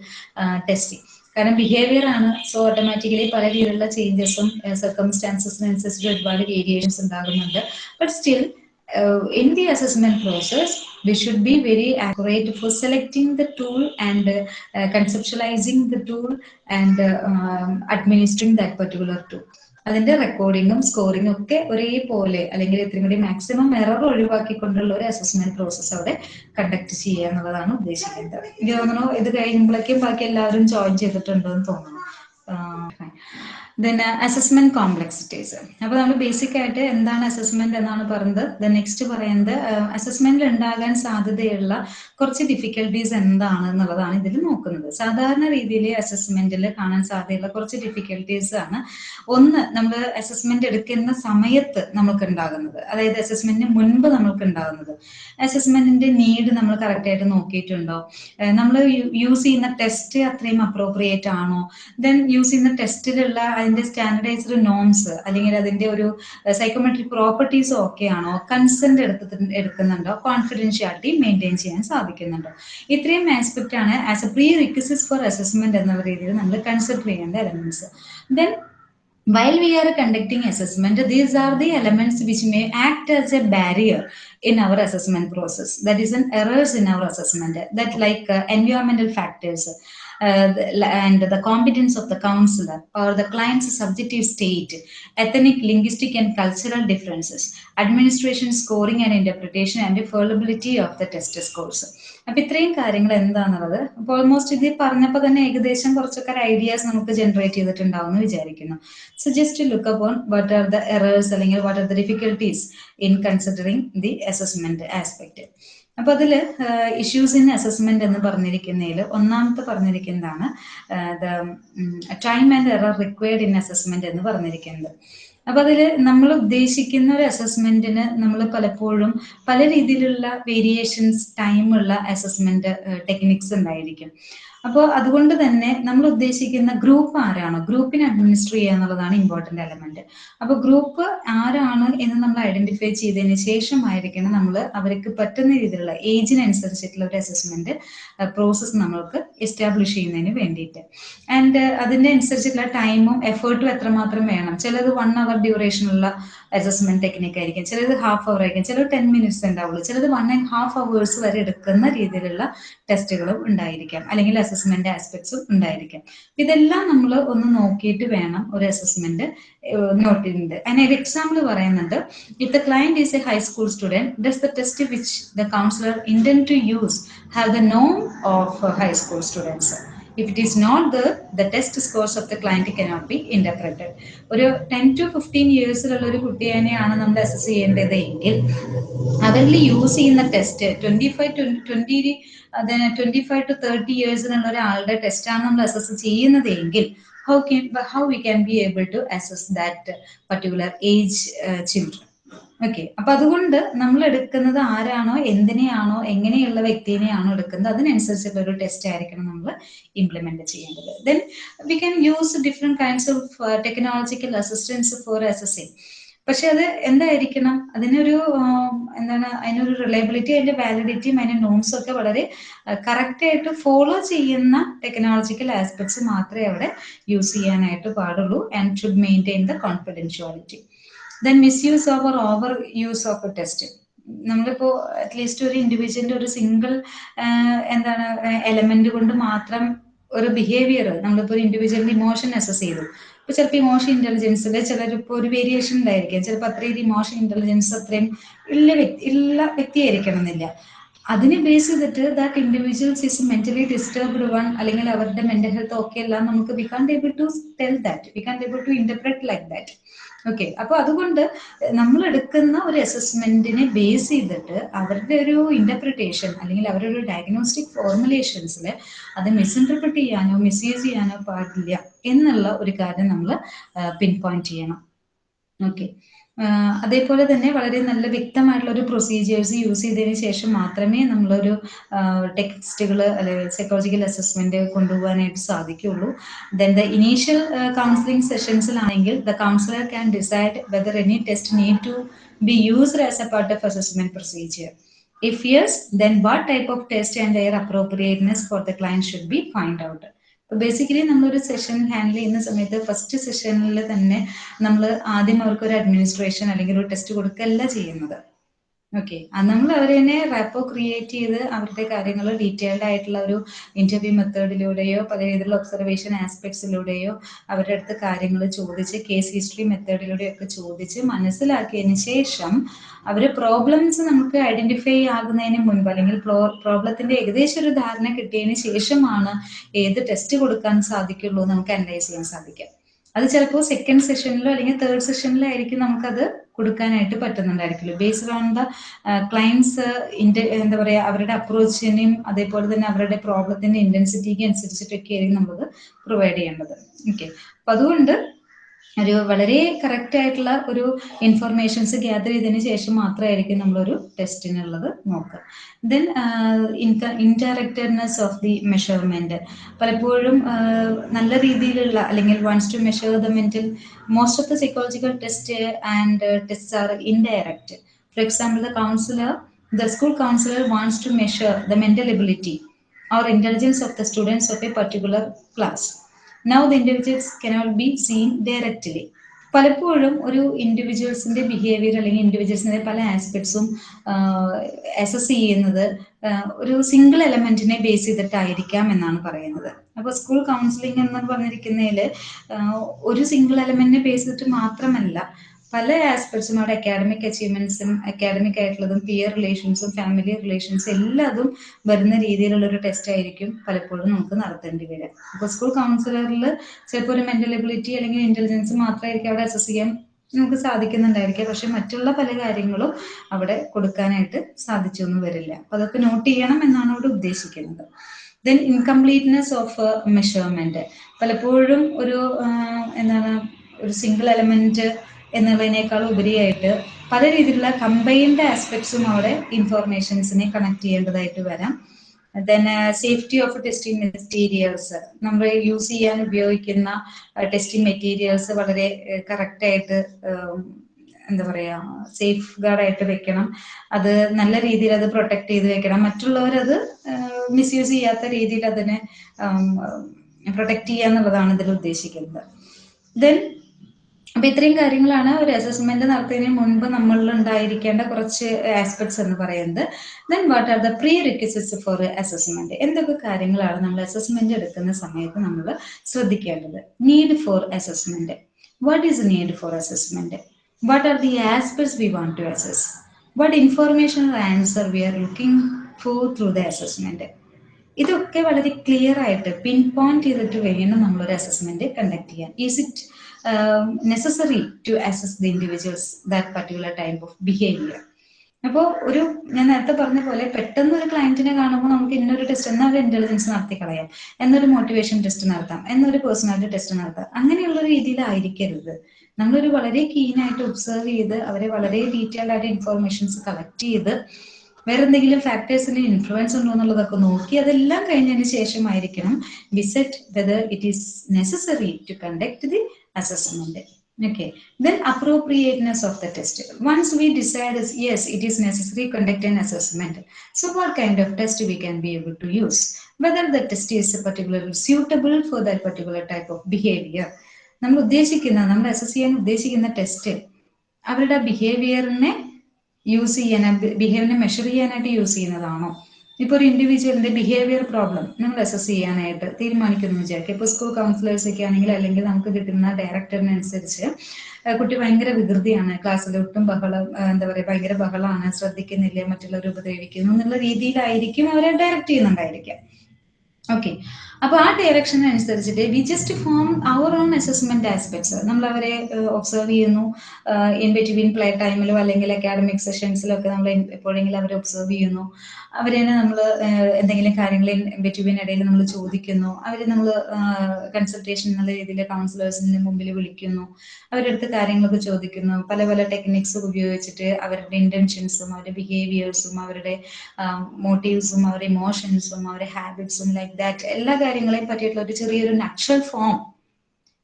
testing കാരണം ബിഹേവിയർ ആണ്. സോ ഓട്ടോമാറ്റിക്കലി പല രീതിയിലുള്ള ചേഞ്ചസും സർക്കംസ്റ്റാൻസസിനനുസരിച്ച് ഒരുപാട് വേരിയേഷൻസ് ഉണ്ടാകുന്നുണ്ട്. But still uh, in the assessment process, we should be very accurate for selecting the tool and uh, uh, conceptualizing the tool and uh, um, administering that particular tool. അതിന്റെ റെക്കോർഡിങ്ങും സ്കോറിങ്ങും ഒക്കെ ഒരേപോലെ അല്ലെങ്കിൽ ഇത്രയും കൂടി മാക്സിമം എറർ ഒഴിവാക്കിക്കൊണ്ടുള്ള ഒരു അസസ്മെന്റ് പ്രോസസ്സ് അവിടെ കണ്ടക്ട് ചെയ്യുക എന്നുള്ളതാണ് ഉദ്ദേശിക്കുന്നത്. എനിക്ക് തോന്നുന്നു ഇത് കഴിയുമ്പോഴേക്കും ബാക്കി എല്ലാവരും ജോയിൻ ചെയ്തിട്ടുണ്ടോ എന്ന് തോന്നുന്നു ദെൻ അസസ്മെന്റ് കോംപ്ലക്സിറ്റീസ് അപ്പൊ നമ്മൾ ബേസിക് ആയിട്ട് എന്താണ് അസസ്മെന്റ് എന്നാണ് പറയുന്നത് ദെൻ നെക്സ്റ്റ് പറയുന്നത് അസസ്മെന്റിൽ ഉണ്ടാകാൻ സാധ്യതയുള്ള കുറച്ച് ഡിഫിക്കൽട്ടീസ് എന്താണ് എന്നുള്ളതാണ് ഇതിൽ നോക്കുന്നത്. സാധാരണ രീതിയിൽ അസസ്മെന്റിൽ കാണാൻ സാധ്യതയുള്ള കുറച്ച് ഡിഫിക്കൽട്ടീസ് ആണ്. ഒന്ന് നമ്മൾ അസസ്മെന്റ് എടുക്കുന്ന സമയത്ത് നമുക്ക് ഉണ്ടാകുന്നത്. അതായത് അസസ്മെന്റിന് മുൻപ് നമുക്ക് ഉണ്ടാകുന്നത്. അസസ്മെന്റിന്റെ നീഡ് നമ്മൾ കറക്റ്റ് ആയിട്ട് നോക്കിയിട്ടുണ്ടോ? നമ്മൾ യൂസ് ചെയ്യുന്ന ടെസ്റ്റ് അത്രയും അപ്രോപ്രിയേറ്റ് ആണോ? ദെൻ യൂസ് ചെയ്യുന്ന ടെസ്റ്റിലുള്ള അതിന്റെ സ്റ്റാൻഡർഡൈസ്ഡ് നോംസ് അല്ലെങ്കിൽ അതിന്റെ ഒരു സൈക്കോമെട്രിക് പ്രോപ്പർട്ടീസ് ആണോ കൺസെന്റ് എടുത്ത് എടുക്കുന്നുണ്ടോ കോൺഫിഡൻഷ്യാലിറ്റി മെയിന്റെയിൻ ചെയ്യാൻ സാധിക്കുന്നുണ്ടോ ഇത്രയും ആസ്പെക്റ്റ് ആണ് as a prerequisites for assessment എന്ന രീതിയിൽ നമ്മൾ കൺസിഡർ ചെയ്യേണ്ട elements then while we are conducting assessment these are the elements which may act as a barrier in our assessment process that is an errors in our assessment that like uh, environmental factors uh, and the competence of the counselor or the client's subjective state ethnic linguistic and cultural differences administration scoring and interpretation and fallibility of the test scores അപ്പൊ ഇത്രയും കാര്യങ്ങൾ എന്താണെന്നുള്ളത് അപ്പൊ ഓൾമോസ്റ്റ് ഇത് പറഞ്ഞപ്പോൾ തന്നെ ഏകദേശം കുറച്ചൊക്കെ ഐഡിയാസ് നമുക്ക് ജനറേറ്റ് ചെയ്തിട്ടുണ്ടാവും എന്ന് വിചാരിക്കുന്നു so just look upon what are the errors അല്ലെങ്കിൽ what are the difficulties in considering the assessment aspect അപ്പൊ അതിൽ ഇഷ്യൂസ് ഇൻ അസസ്മെന്റ് എന്ന് പറഞ്ഞിരിക്കുന്നതിൽ ഒന്നാമത്തെ പറഞ്ഞിരിക്കുന്നതാണ് time and error required in assessment എന്ന് പറഞ്ഞിരിക്കുന്നത്. അപ്പൊ അതിൽ നമ്മൾ ഉദ്ദേശിക്കുന്ന ഒരു അസസ്മെന്റിന് നമ്മൾ പലപ്പോഴും പല രീതിയിലുള്ള വേരിയേഷൻസ് ടൈമുള്ള അസസ്മെന്റ് ടെക്നിക്സ് ഉണ്ടായിരിക്കും. അപ്പോൾ അതുകൊണ്ട് തന്നെ നമ്മൾ ഉദ്ദേശിക്കുന്ന ഗ്രൂപ്പ് ആരാണോ ഗ്രൂപ്പിനെ അഡ്മിനിസ്റ്റർ ചെയ്യുക എന്നുള്ളതാണ് ഇമ്പോർട്ടന്റ് എലമെന്റ് അപ്പോൾ ഗ്രൂപ്പ് ആരാണ് എന്ന് നമ്മൾ ഐഡന്റിഫൈ ചെയ്തതിന് ശേഷമായിരിക്കണം നമ്മൾ അവർക്ക് പറ്റുന്ന രീതിയിലുള്ള ഏജിനനുസരിച്ചിട്ടുള്ള ഒരു അസസ്മെന്റ് പ്രോസസ്സ് നമ്മൾക്ക് എസ്റ്റാബ്ലിഷ് ചെയ്യുന്നതിന് വേണ്ടിയിട്ട്. ആൻഡ് അതിന്റെ അനുസരിച്ചിട്ടുള്ള ടൈമും എഫേർട്ടും എത്രമാത്രം വേണം. ചിലത് വൺ അവർ ഡ്യൂറേഷനുള്ള അസസ്മെന്റ് ടെക്നിക്ക് ആയിരിക്കും ചിലത് ഹാഫ് അവർ ആയിരിക്കും ചിലത് ടെൻ മിനിറ്റ്സ് ഉണ്ടാവുള്ളൂ ചിലത് വൺ ആൻഡ് ഹാഫ് അവേഴ്സ് വരെ എടുക്കുന്ന രീതിയിലുള്ള ടെസ്റ്റുകളും ഉണ്ടായിരിക്കാം. അല്ലെങ്കിൽ അസസ്മെന്റ് ആസ്പെക്ട്സും ഉണ്ടായിരിക്കാം. ഇതെല്ലാം നമ്മൾ ഒന്ന് നോക്കിയിട്ട് വേണം ഒരു അസസ്മെന്റ് നോട്ട് ചെയ്യുന്നത് ഒരു എക്സാമ്പിൾ പറയുന്നുണ്ട്. If the client is a high school student does the test which the counsellor intend to use have the Noam of high school students if it is not the the test scores of the client cannot be interpreted ഒരു ടെൻ ടു ഫിഫ്റ്റീൻ ഇയേഴ്സിലുള്ള ഒരു കുട്ടിയെയാണ് നമ്മൾ അസസ് ചെയ്യേണ്ടത് എങ്കിൽ അവരിൽ യൂസ് ചെയ്യുന്ന test twenty five twenty twenty five to thirty ഇയേഴ്സിനുള്ള ഒരാളുടെ ടെസ്റ്റാണ് നമ്മൾ അസസ് ചെയ്യുന്നത് എങ്കിൽ how can how we can be able to assess that particular age uh, children? Okay അപ്പൊ അതുകൊണ്ട് നമ്മൾ എടുക്കുന്നത് ആരാണോ എന്തിനെയാണോ എങ്ങനെയുള്ള വ്യക്തിനെയാണോ എടുക്കുന്നത് അതിനനുസരിച്ചുള്ള ഒരു ടെസ്റ്റ് ആയിരിക്കണം നമ്മൾ ഇംപ്ലിമെന്റ് ചെയ്യേണ്ടത്. Then we can use different kinds of technological assistance for assessing പക്ഷെ അത് എന്തായിരിക്കണം? അതിനൊരു എന്താണ് അതിനൊരു റിലയബിലിറ്റി അതിന്റെ വാലിഡിറ്റിയും അതിന്റെ നോംസും ഒക്കെ വളരെ കറക്റ്റ് ആയിട്ട് ഫോളോ ചെയ്യുന്ന ടെക്നോളജിക്കൽ ആസ്പെക്ട്സ് മാത്രമേ അവിടെ യൂസ് ചെയ്യാനായിട്ട് പാടുള്ളൂ and should maintain the confidentiality then misuse over over use of test നമ്മളിപ്പോ അറ്റ്ലീസ്റ്റ് ഒരു ഇൻഡിവിജ്വലിന്റെ ഒരു സിംഗിൾ എന്താണ് എലമെന്റ് കൊണ്ട് മാത്രം ഒരു ബിഹേവിയർ നമ്മളിപ്പോ ഒരു ഇൻഡിവിജ്വലിന്റെ ഇമോഷൻ അസസ് ചെയ്തു. ഇപ്പൊ ചിലപ്പോൾ ഇമോഷൻ ഇന്റലിജൻസിൽ ചിലരിപ്പോ ഒരു വേരിയേഷൻ ഉണ്ടായിരിക്കും. ചിലപ്പോൾ അത്രയും ഇമോഷൻ ഇന്റലിജൻസ് അത്രയും ഉള്ള വ്യക്തി ഉള്ള വ്യക്തിയായിരിക്കണം എന്നില്ല. അതിനെ ബേസ് ചെയ്തിട്ട് that individuals is mentally disturbed one അല്ലെങ്കിൽ അവരുടെ മെന്റൽ ഹെൽത്ത് ഓക്കെ അല്ല നമുക്ക് we can able to tell that we can able to interpret like that okay അപ്പൊ അതുകൊണ്ട് നമ്മൾ എടുക്കുന്ന ഒരു അസസ്മെന്റിനെ ബേസ് ചെയ്തിട്ട് അവരുടെ ഒരു ഇന്റർപ്രിട്ടേഷൻ അല്ലെങ്കിൽ അവരുടെ ഒരു ഡയഗ്നോസ്റ്റിക് ഫോർമുലേഷൻസിൽ അത് മിസ്ഇന്റർപ്രിറ്റ് ചെയ്യാനോ മിസ്യൂസ് ചെയ്യാനോ പാടില്ല എന്നുള്ള ഒരു കാര്യം നമ്മൾ പിൻ പോയിന്റ് ചെയ്യണം. ഓക്കെ അതേപോലെ തന്നെ വളരെ നല്ല വ്യക്തമായിട്ടുള്ള ഒരു പ്രൊസീജിയേഴ്സ് യൂസ് ചെയ്തതിന് ശേഷം മാത്രമേ നമ്മളൊരു ടെക്സ്റ്റുകൾ അല്ലെങ്കിൽ സൈക്കോളജിക്കൽ അസസ്മെന്റ് കൊണ്ടുപോകാനായിട്ട് സാധിക്കുള്ളൂ then the initial counselling സെഷൻസിലാണെങ്കിൽ the counsellor can decide whether any test need to be used as a part of assessment procedure If yes, then what type of test and their appropriateness for the client should be find out. Basically നമ്മളൊരു സെഷൻ ഹാൻഡിൽ ചെയ്യുന്ന സമയത്ത് ഫസ്റ്റ് സെഷനിൽ തന്നെ നമ്മൾ ആദ്യം അവർക്ക് ഒരു അഡ്മിനിസ്ട്രേഷൻ അല്ലെങ്കിൽ ഒരു ടെസ്റ്റ് കൊടുക്കല്ല ചെയ്യുന്നത്. ഓക്കെ നമ്മൾ അവർ തന്നെ റാപ്പോ ക്രിയേറ്റ് ചെയ്ത് അവരുടെ കാര്യങ്ങൾ ഡീറ്റെയിൽഡ് ആയിട്ടുള്ള ഒരു ഇന്റർവ്യൂ മെത്തേഡിലൂടെയോ പല രീതിയിലുള്ള ഒബ്സർവേഷൻ ആസ്പെക്ട്സിലൂടെയോ അവരുടെ അടുത്ത് കാര്യങ്ങൾ ചോദിച്ച് കേസ് ഹിസ്റ്ററി മെത്തേഡിലൂടെയോ ഒക്കെ ചോദിച്ച് മനസ്സിലാക്കിയതിന് ശേഷം അവർ പ്രോബ്ലംസ് നമുക്ക് ഐഡന്റിഫൈ ആകുന്നതിന് മുൻപ് അല്ലെങ്കിൽ പ്രോബ്ലത്തിന്റെ ഏകദേശം ഒരു ധാരണ കിട്ടിയതിന് ശേഷമാണ് ഏത് ടെസ്റ്റ് കൊടുക്കാൻ സാധിക്കുള്ളൂ നമുക്ക് അനലൈസ് ചെയ്യാൻ സാധിക്കാം അത് ചിലപ്പോൾ സെക്കൻഡ് സെഷനിലോ അല്ലെങ്കിൽ തേർഡ് സെഷനിലോ ആയിരിക്കും നമുക്കത് കൊടുക്കാനായിട്ട് പറ്റുന്നുണ്ടായിരിക്കില്ല. ബേസ്ഡ് ഓൺ ദ ക്ലയൻസ് എന്താ പറയുക അവരുടെ അപ്രോച്ചിനെയും അതേപോലെ തന്നെ അവരുടെ പ്രോബ്ലത്തിന്റെ ഇന്റൻസിറ്റിക്ക് അനുസരിച്ചിട്ടൊക്കെ ആയിരിക്കും നമ്മൾ പ്രൊവൈഡ് ചെയ്യേണ്ടത്. ഓക്കെ അപ്പൊ അതുകൊണ്ട് ഒരു വളരെ കറക്റ്റ് ആയിട്ടുള്ള ഒരു ഇൻഫർമേഷൻസ് ഗ്യാദർ ചെയ്തതിന് ശേഷം മാത്രമായിരിക്കും നമ്മളൊരു ടെസ്റ്റിനുള്ളത് നോക്കുക. Then indirectness of the measurement പലപ്പോഴും നല്ല രീതിയിലുള്ള അല്ലെങ്കിൽ once to measure the mental most of the psychological test and test are indirect for example the counsellor the school counsellor wants to measure the mental ability or intelligence of the students of a particular class. Now the individuals cannot be seen directly പലപ്പോഴും ഒരു ഇൻഡിവിജ്വൽസിന്റെ ബിഹേവിയർ അല്ലെങ്കിൽ ഇൻഡിവിജ്വൽസിന്റെ പല ആസ്പെക്ട്സും അസസ് ചെയ്യുന്നത് ഒരു സിംഗിൾ എലമെന്റിനെ ബേസ് ചെയ്തിട്ടായിരിക്കാം എന്നാണ് പറയുന്നത്. അപ്പൊ സ്കൂൾ കൗൺസിലിംഗ് എന്ന് പറഞ്ഞിരിക്കുന്നതിൽ ഒരു സിംഗിൾ എലമെന്റിനെ ബേസ് ചെയ്തിട്ട് മാത്രമല്ല പല ആസ്പെക്ട്സും അവിടെ അക്കാഡമിക് അച്ചീവ്മെന്റ്സും അക്കാഡമിക് ആയിട്ടുള്ളതും പിയർ റിലേഷൻസും ഫാമിലി റിലേഷൻസും എല്ലാതും വരുന്ന രീതിയിലുള്ള ഒരു ടെസ്റ്റ് ആയിരിക്കും പലപ്പോഴും നമുക്ക് നടത്തേണ്ടി വരിക. അപ്പോൾ സ്കൂൾ കൗൺസിലറിൽ ചിലപ്പോൾ ഒരു മെന്റൽ എബിലിറ്റി അല്ലെങ്കിൽ ഇന്റലിജൻസ് മാത്രമായിരിക്കും അവിടെ അസസ് ചെയ്യാൻ നമുക്ക് സാധിക്കുന്നുണ്ടായിരിക്കാം പക്ഷെ മറ്റുള്ള പല കാര്യങ്ങളും അവിടെ കൊടുക്കാനായിട്ട് സാധിച്ചൊന്നും വരില്ല. അപ്പൊ അതൊക്കെ നോട്ട് ചെയ്യണം എന്നാണ് ഇവിടെ ഉദ്ദേശിക്കുന്നത്. ദെൻ ഇൻകംപ്ലീറ്റ്നെസ് ഓഫ് മെഷർമെന്റ് പലപ്പോഴും ഒരു എന്താണ് ഒരു സിംഗിൾ എലമെന്റ് എന്നുള്ളതിനേക്കാൾ ഉപരിയായിട്ട് പല രീതിയിലുള്ള കമ്പൈൻഡ് ആസ്പെക്ട്സും അവിടെ ഇൻഫോർമേഷൻസിനെ കണക്ട് ചെയ്യേണ്ടതായിട്ട് വരാം. Then safety of testing materials നമ്മൾ യൂസ് ചെയ്യാൻ ഉപയോഗിക്കുന്ന ടെസ്റ്റിംഗ് മെറ്റീരിയൽസ് വളരെ കറക്റ്റായിട്ട് എന്താ പറയാ സേഫ് ഗാർഡായിട്ട് വെക്കണം. അത് നല്ല രീതിയിൽ അത് പ്രൊട്ടക്ട് ചെയ്ത് വെക്കണം. മറ്റുള്ളവരത് മിസ്യൂസ് ചെയ്യാത്ത രീതിയിൽ അതിനെ പ്രൊട്ടക്ട് ചെയ്യുക എന്നുള്ളതാണ് ഇതിൽ ഉദ്ദേശിക്കുന്നത്. ദെൻ അപ്പൊ ഇത്രയും കാര്യങ്ങളാണ് ഒരു അസസ്മെന്റ് നടത്തുന്നതിന് മുൻപ് നമ്മളിൽ ഉണ്ടായിരിക്കേണ്ട കുറച്ച് ആസ്പെക്ട്സ് എന്ന് പറയുന്നത്. Then what are the prerequisites for assessment എന്തൊക്കെ കാര്യങ്ങളാണ് നമ്മൾ അസസ്മെന്റ് എടുക്കുന്ന സമയത്ത് നമ്മൾ ശ്രദ്ധിക്കേണ്ടത്? Need for assessment what is need for assessment what are the aspects we want to assess what information answer we are looking for through the assessment ഇതൊക്കെ വളരെ ക്ലിയർ ആയിട്ട് പിൻ പോയിന്റ് ചെയ്തിട്ട് വേണം നമ്മളൊരു അസസ്മെന്റ് കണ്ടക്ട് ചെയ്യാൻ. Is it necessary to assess the individuals that particular type of behaviour അപ്പോൾ ഒരു ഞാൻ നേരത്തെ പറഞ്ഞ പോലെ പെട്ടെന്ന് ഒരു ക്ലയന്റിനെ കാണുമ്പോൾ നമുക്ക് ഇന്നൊരു ടെസ്റ്റ് എന്നാൽ ഒരു ഇന്റലിജൻസ് നടത്തി കളയാം. എന്നൊരു മോട്ടിവേഷൻ ടെസ്റ്റ് നടത്താം. എന്നൊരു പേഴ്സണാലിറ്റി ടെസ്റ്റ് നടത്താം. അങ്ങനെയുള്ള രീതിയിലായിരിക്കരുത്. നമ്മളൊരു വളരെ കീനായിട്ട് ഒബ്സർവ് ചെയ്ത് അവരെ വളരെ ഡീറ്റെയിൽഡ് ആയിട്ട് ഇൻഫോർമേഷൻസ് കളക്ട് ചെയ്ത് വേറെ എന്തെങ്കിലും ഫാക്ടേഴ്സിന് ഇൻഫ്ലുവൻസ് ഉണ്ടോ എന്നുള്ളതൊക്കെ നോക്കി അതെല്ലാം കഴിഞ്ഞതിന് ശേഷമായിരിക്കണം. Visit whether it is necessary to conduct the assessment okay then appropriateness of the test once we decide yes it is necessary conduct an assessment so what kind of test we can be able to use whether the test is particularly suitable for that particular type of behavior നമ്മൾ ഉദ്ദേശിക്കുന്ന നമ്മൾ അസസ് ചെയ്യാൻ ഉദ്ദേശിക്കുന്ന ടെസ്റ്റ് അവരുടെ ബിഹേവിയറിനെ യൂസ് ചെയ്യാൻ ബിഹേവിയറിനെ മെഷർ ചെയ്യാനായിട്ട് യൂസ് ചെയ്യുന്നതാണോ ഇപ്പൊ ഒരു ഇൻഡിവിജ്വലിന്റെ ബിഹേവിയർ പ്രോബ്ലം നിങ്ങൾ അസസ് ചെയ്യാനായിട്ട് തീരുമാനിക്കുന്നു വിചാരിക്കുക. ഇപ്പൊ സ്കൂൾ കൗൺസിലേഴ്സ് ഒക്കെ ആണെങ്കിൽ അല്ലെങ്കിൽ നമുക്ക് കിട്ടുന്ന ഡയറക്ടറിനനുസരിച്ച് കുട്ടി ഭയങ്കര വികൃതിയാണ്. ക്ലാസ്സിൽ ഒട്ടും ബഹളം എന്താ പറയുക ഭയങ്കര ബഹളമാണ്. ശ്രദ്ധിക്കുന്നില്ല മറ്റുള്ളവർ ഉപദ്രവിക്കുന്നു എന്നുള്ള രീതിയിലായിരിക്കും അവരെ ഡയറക്റ്റ് ചെയ്യുന്നുണ്ടായിരിക്കാം ഓക്കെ അപ്പോൾ ആ ഡയറക്ഷൻ അനുസരിച്ചിട്ട് we just form our own assessment aspects നമ്മൾ അവരെ ഒബ്സർവ് ചെയ്യുന്നു. ഇൻ ബിറ്റ്വീൻ പ്ലേ ടൈമിലോ അല്ലെങ്കിൽ അക്കാഡമിക് സെഷൻസിലോ ഒക്കെ നമ്മൾ എപ്പോഴെങ്കിലും അവരെ ഒബ്സർവ് ചെയ്യുന്നു. അവരെ നമ്മൾ എന്തെങ്കിലും കാര്യങ്ങൾ ബിറ്റ്വീൻ ഇടയിൽ നമ്മൾ ചോദിക്കുന്നു. അവരെ നമ്മൾ കൺസൾട്ടേഷൻ എന്നുള്ള രീതിയിൽ കൗൺസിലേഴ്സിന് മുമ്പിൽ വിളിക്കുന്നു. അവരുടെ അടുത്ത് കാര്യങ്ങളൊക്കെ ചോദിക്കുന്നു. പല പല ടെക്നിക്സ് ഉപയോഗിച്ചിട്ട് അവരുടെ ഇന്റൻഷൻസും അവരുടെ ബിഹേവിയേഴ്സും അവരുടെ മോട്ടീവ്സും അവരുടെ ഇമോഷൻസും അവരുടെ ഹാബിറ്റ്സും ലൈക്ക് ദാറ്റ് എല്ലാ കാര്യങ്ങളെയും പറ്റിയിട്ടുള്ള ഒരു ചെറിയൊരു നക്ഷൽ ഫോം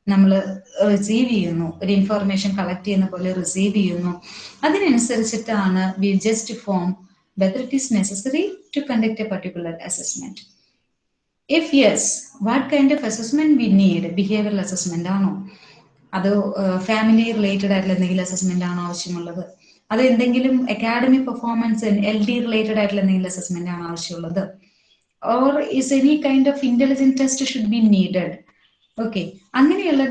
നമ്മൾ റിസീവ് ചെയ്യുന്നു. ഒരു ഇൻഫോർമേഷൻ കളക്ട് ചെയ്യുന്ന പോലെ റിസീവ് ചെയ്യുന്നു. അതിനനുസരിച്ചിട്ടാണ് we just form whether it is necessary to conduct a particular assessment if yes what kind of assessment we need behavioural assessment ആണോ? അത് ഫാമിലി റിലേറ്റഡ് ആയിട്ടുള്ള എന്തെങ്കിലും അസസ്മെന്റ് ആണോ ആവശ്യമുള്ളത്? അത് എന്തെങ്കിലും academic performance L D related ആയിട്ടുള്ള എന്തെങ്കിലും അസസ്മെന്റ് ആണോ ആവശ്യമുള്ളത്? Or is any kind of intelligent test should be needed okay അങ്ങനെയുള്ള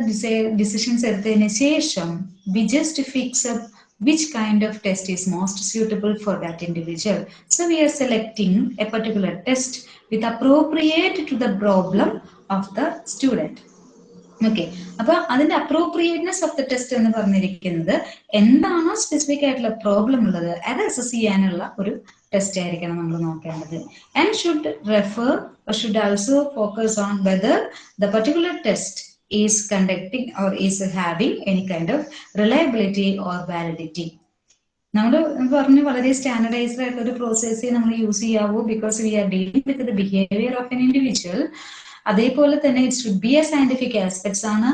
ഡിസിഷൻസ് എടുത്തതിന് ശേഷം we just fix up which kind of test is most suitable for that individual. So we are selecting a particular test with appropriate to the problem of the student. Okay അപ്പൊ അതിന്റെ അപ്രോപ്രിയേറ്റ്നെസ് ഓഫ് ദ ടെസ്റ്റ് എന്ന് പറഞ്ഞിരിക്കുന്നത് എന്താണോ സ്പെസിഫിക് ആയിട്ടുള്ള പ്രോബ്ലം ഉള്ളത് അത് അസസ് ചെയ്യാനുള്ള ഒരു ടെസ്റ്റ് ആയിരിക്കണം നമ്മൾ നോക്കേണ്ടത്. And should refer should also focus on whether the particular test is conducting or is having any kind of reliability or validity നമ്മൾ പറഞ്ഞു വളരെ സ്റ്റാൻഡർഡൈസ്ഡ് ആയിട്ടുള്ള ഒരു പ്രോസസ്സേ നമ്മൾ യൂസ് ചെയ്യാവൂ because we are dealing with the behaviour of an individual അതേപോലെ തന്നെ it should be a scientific aspects ആണ്.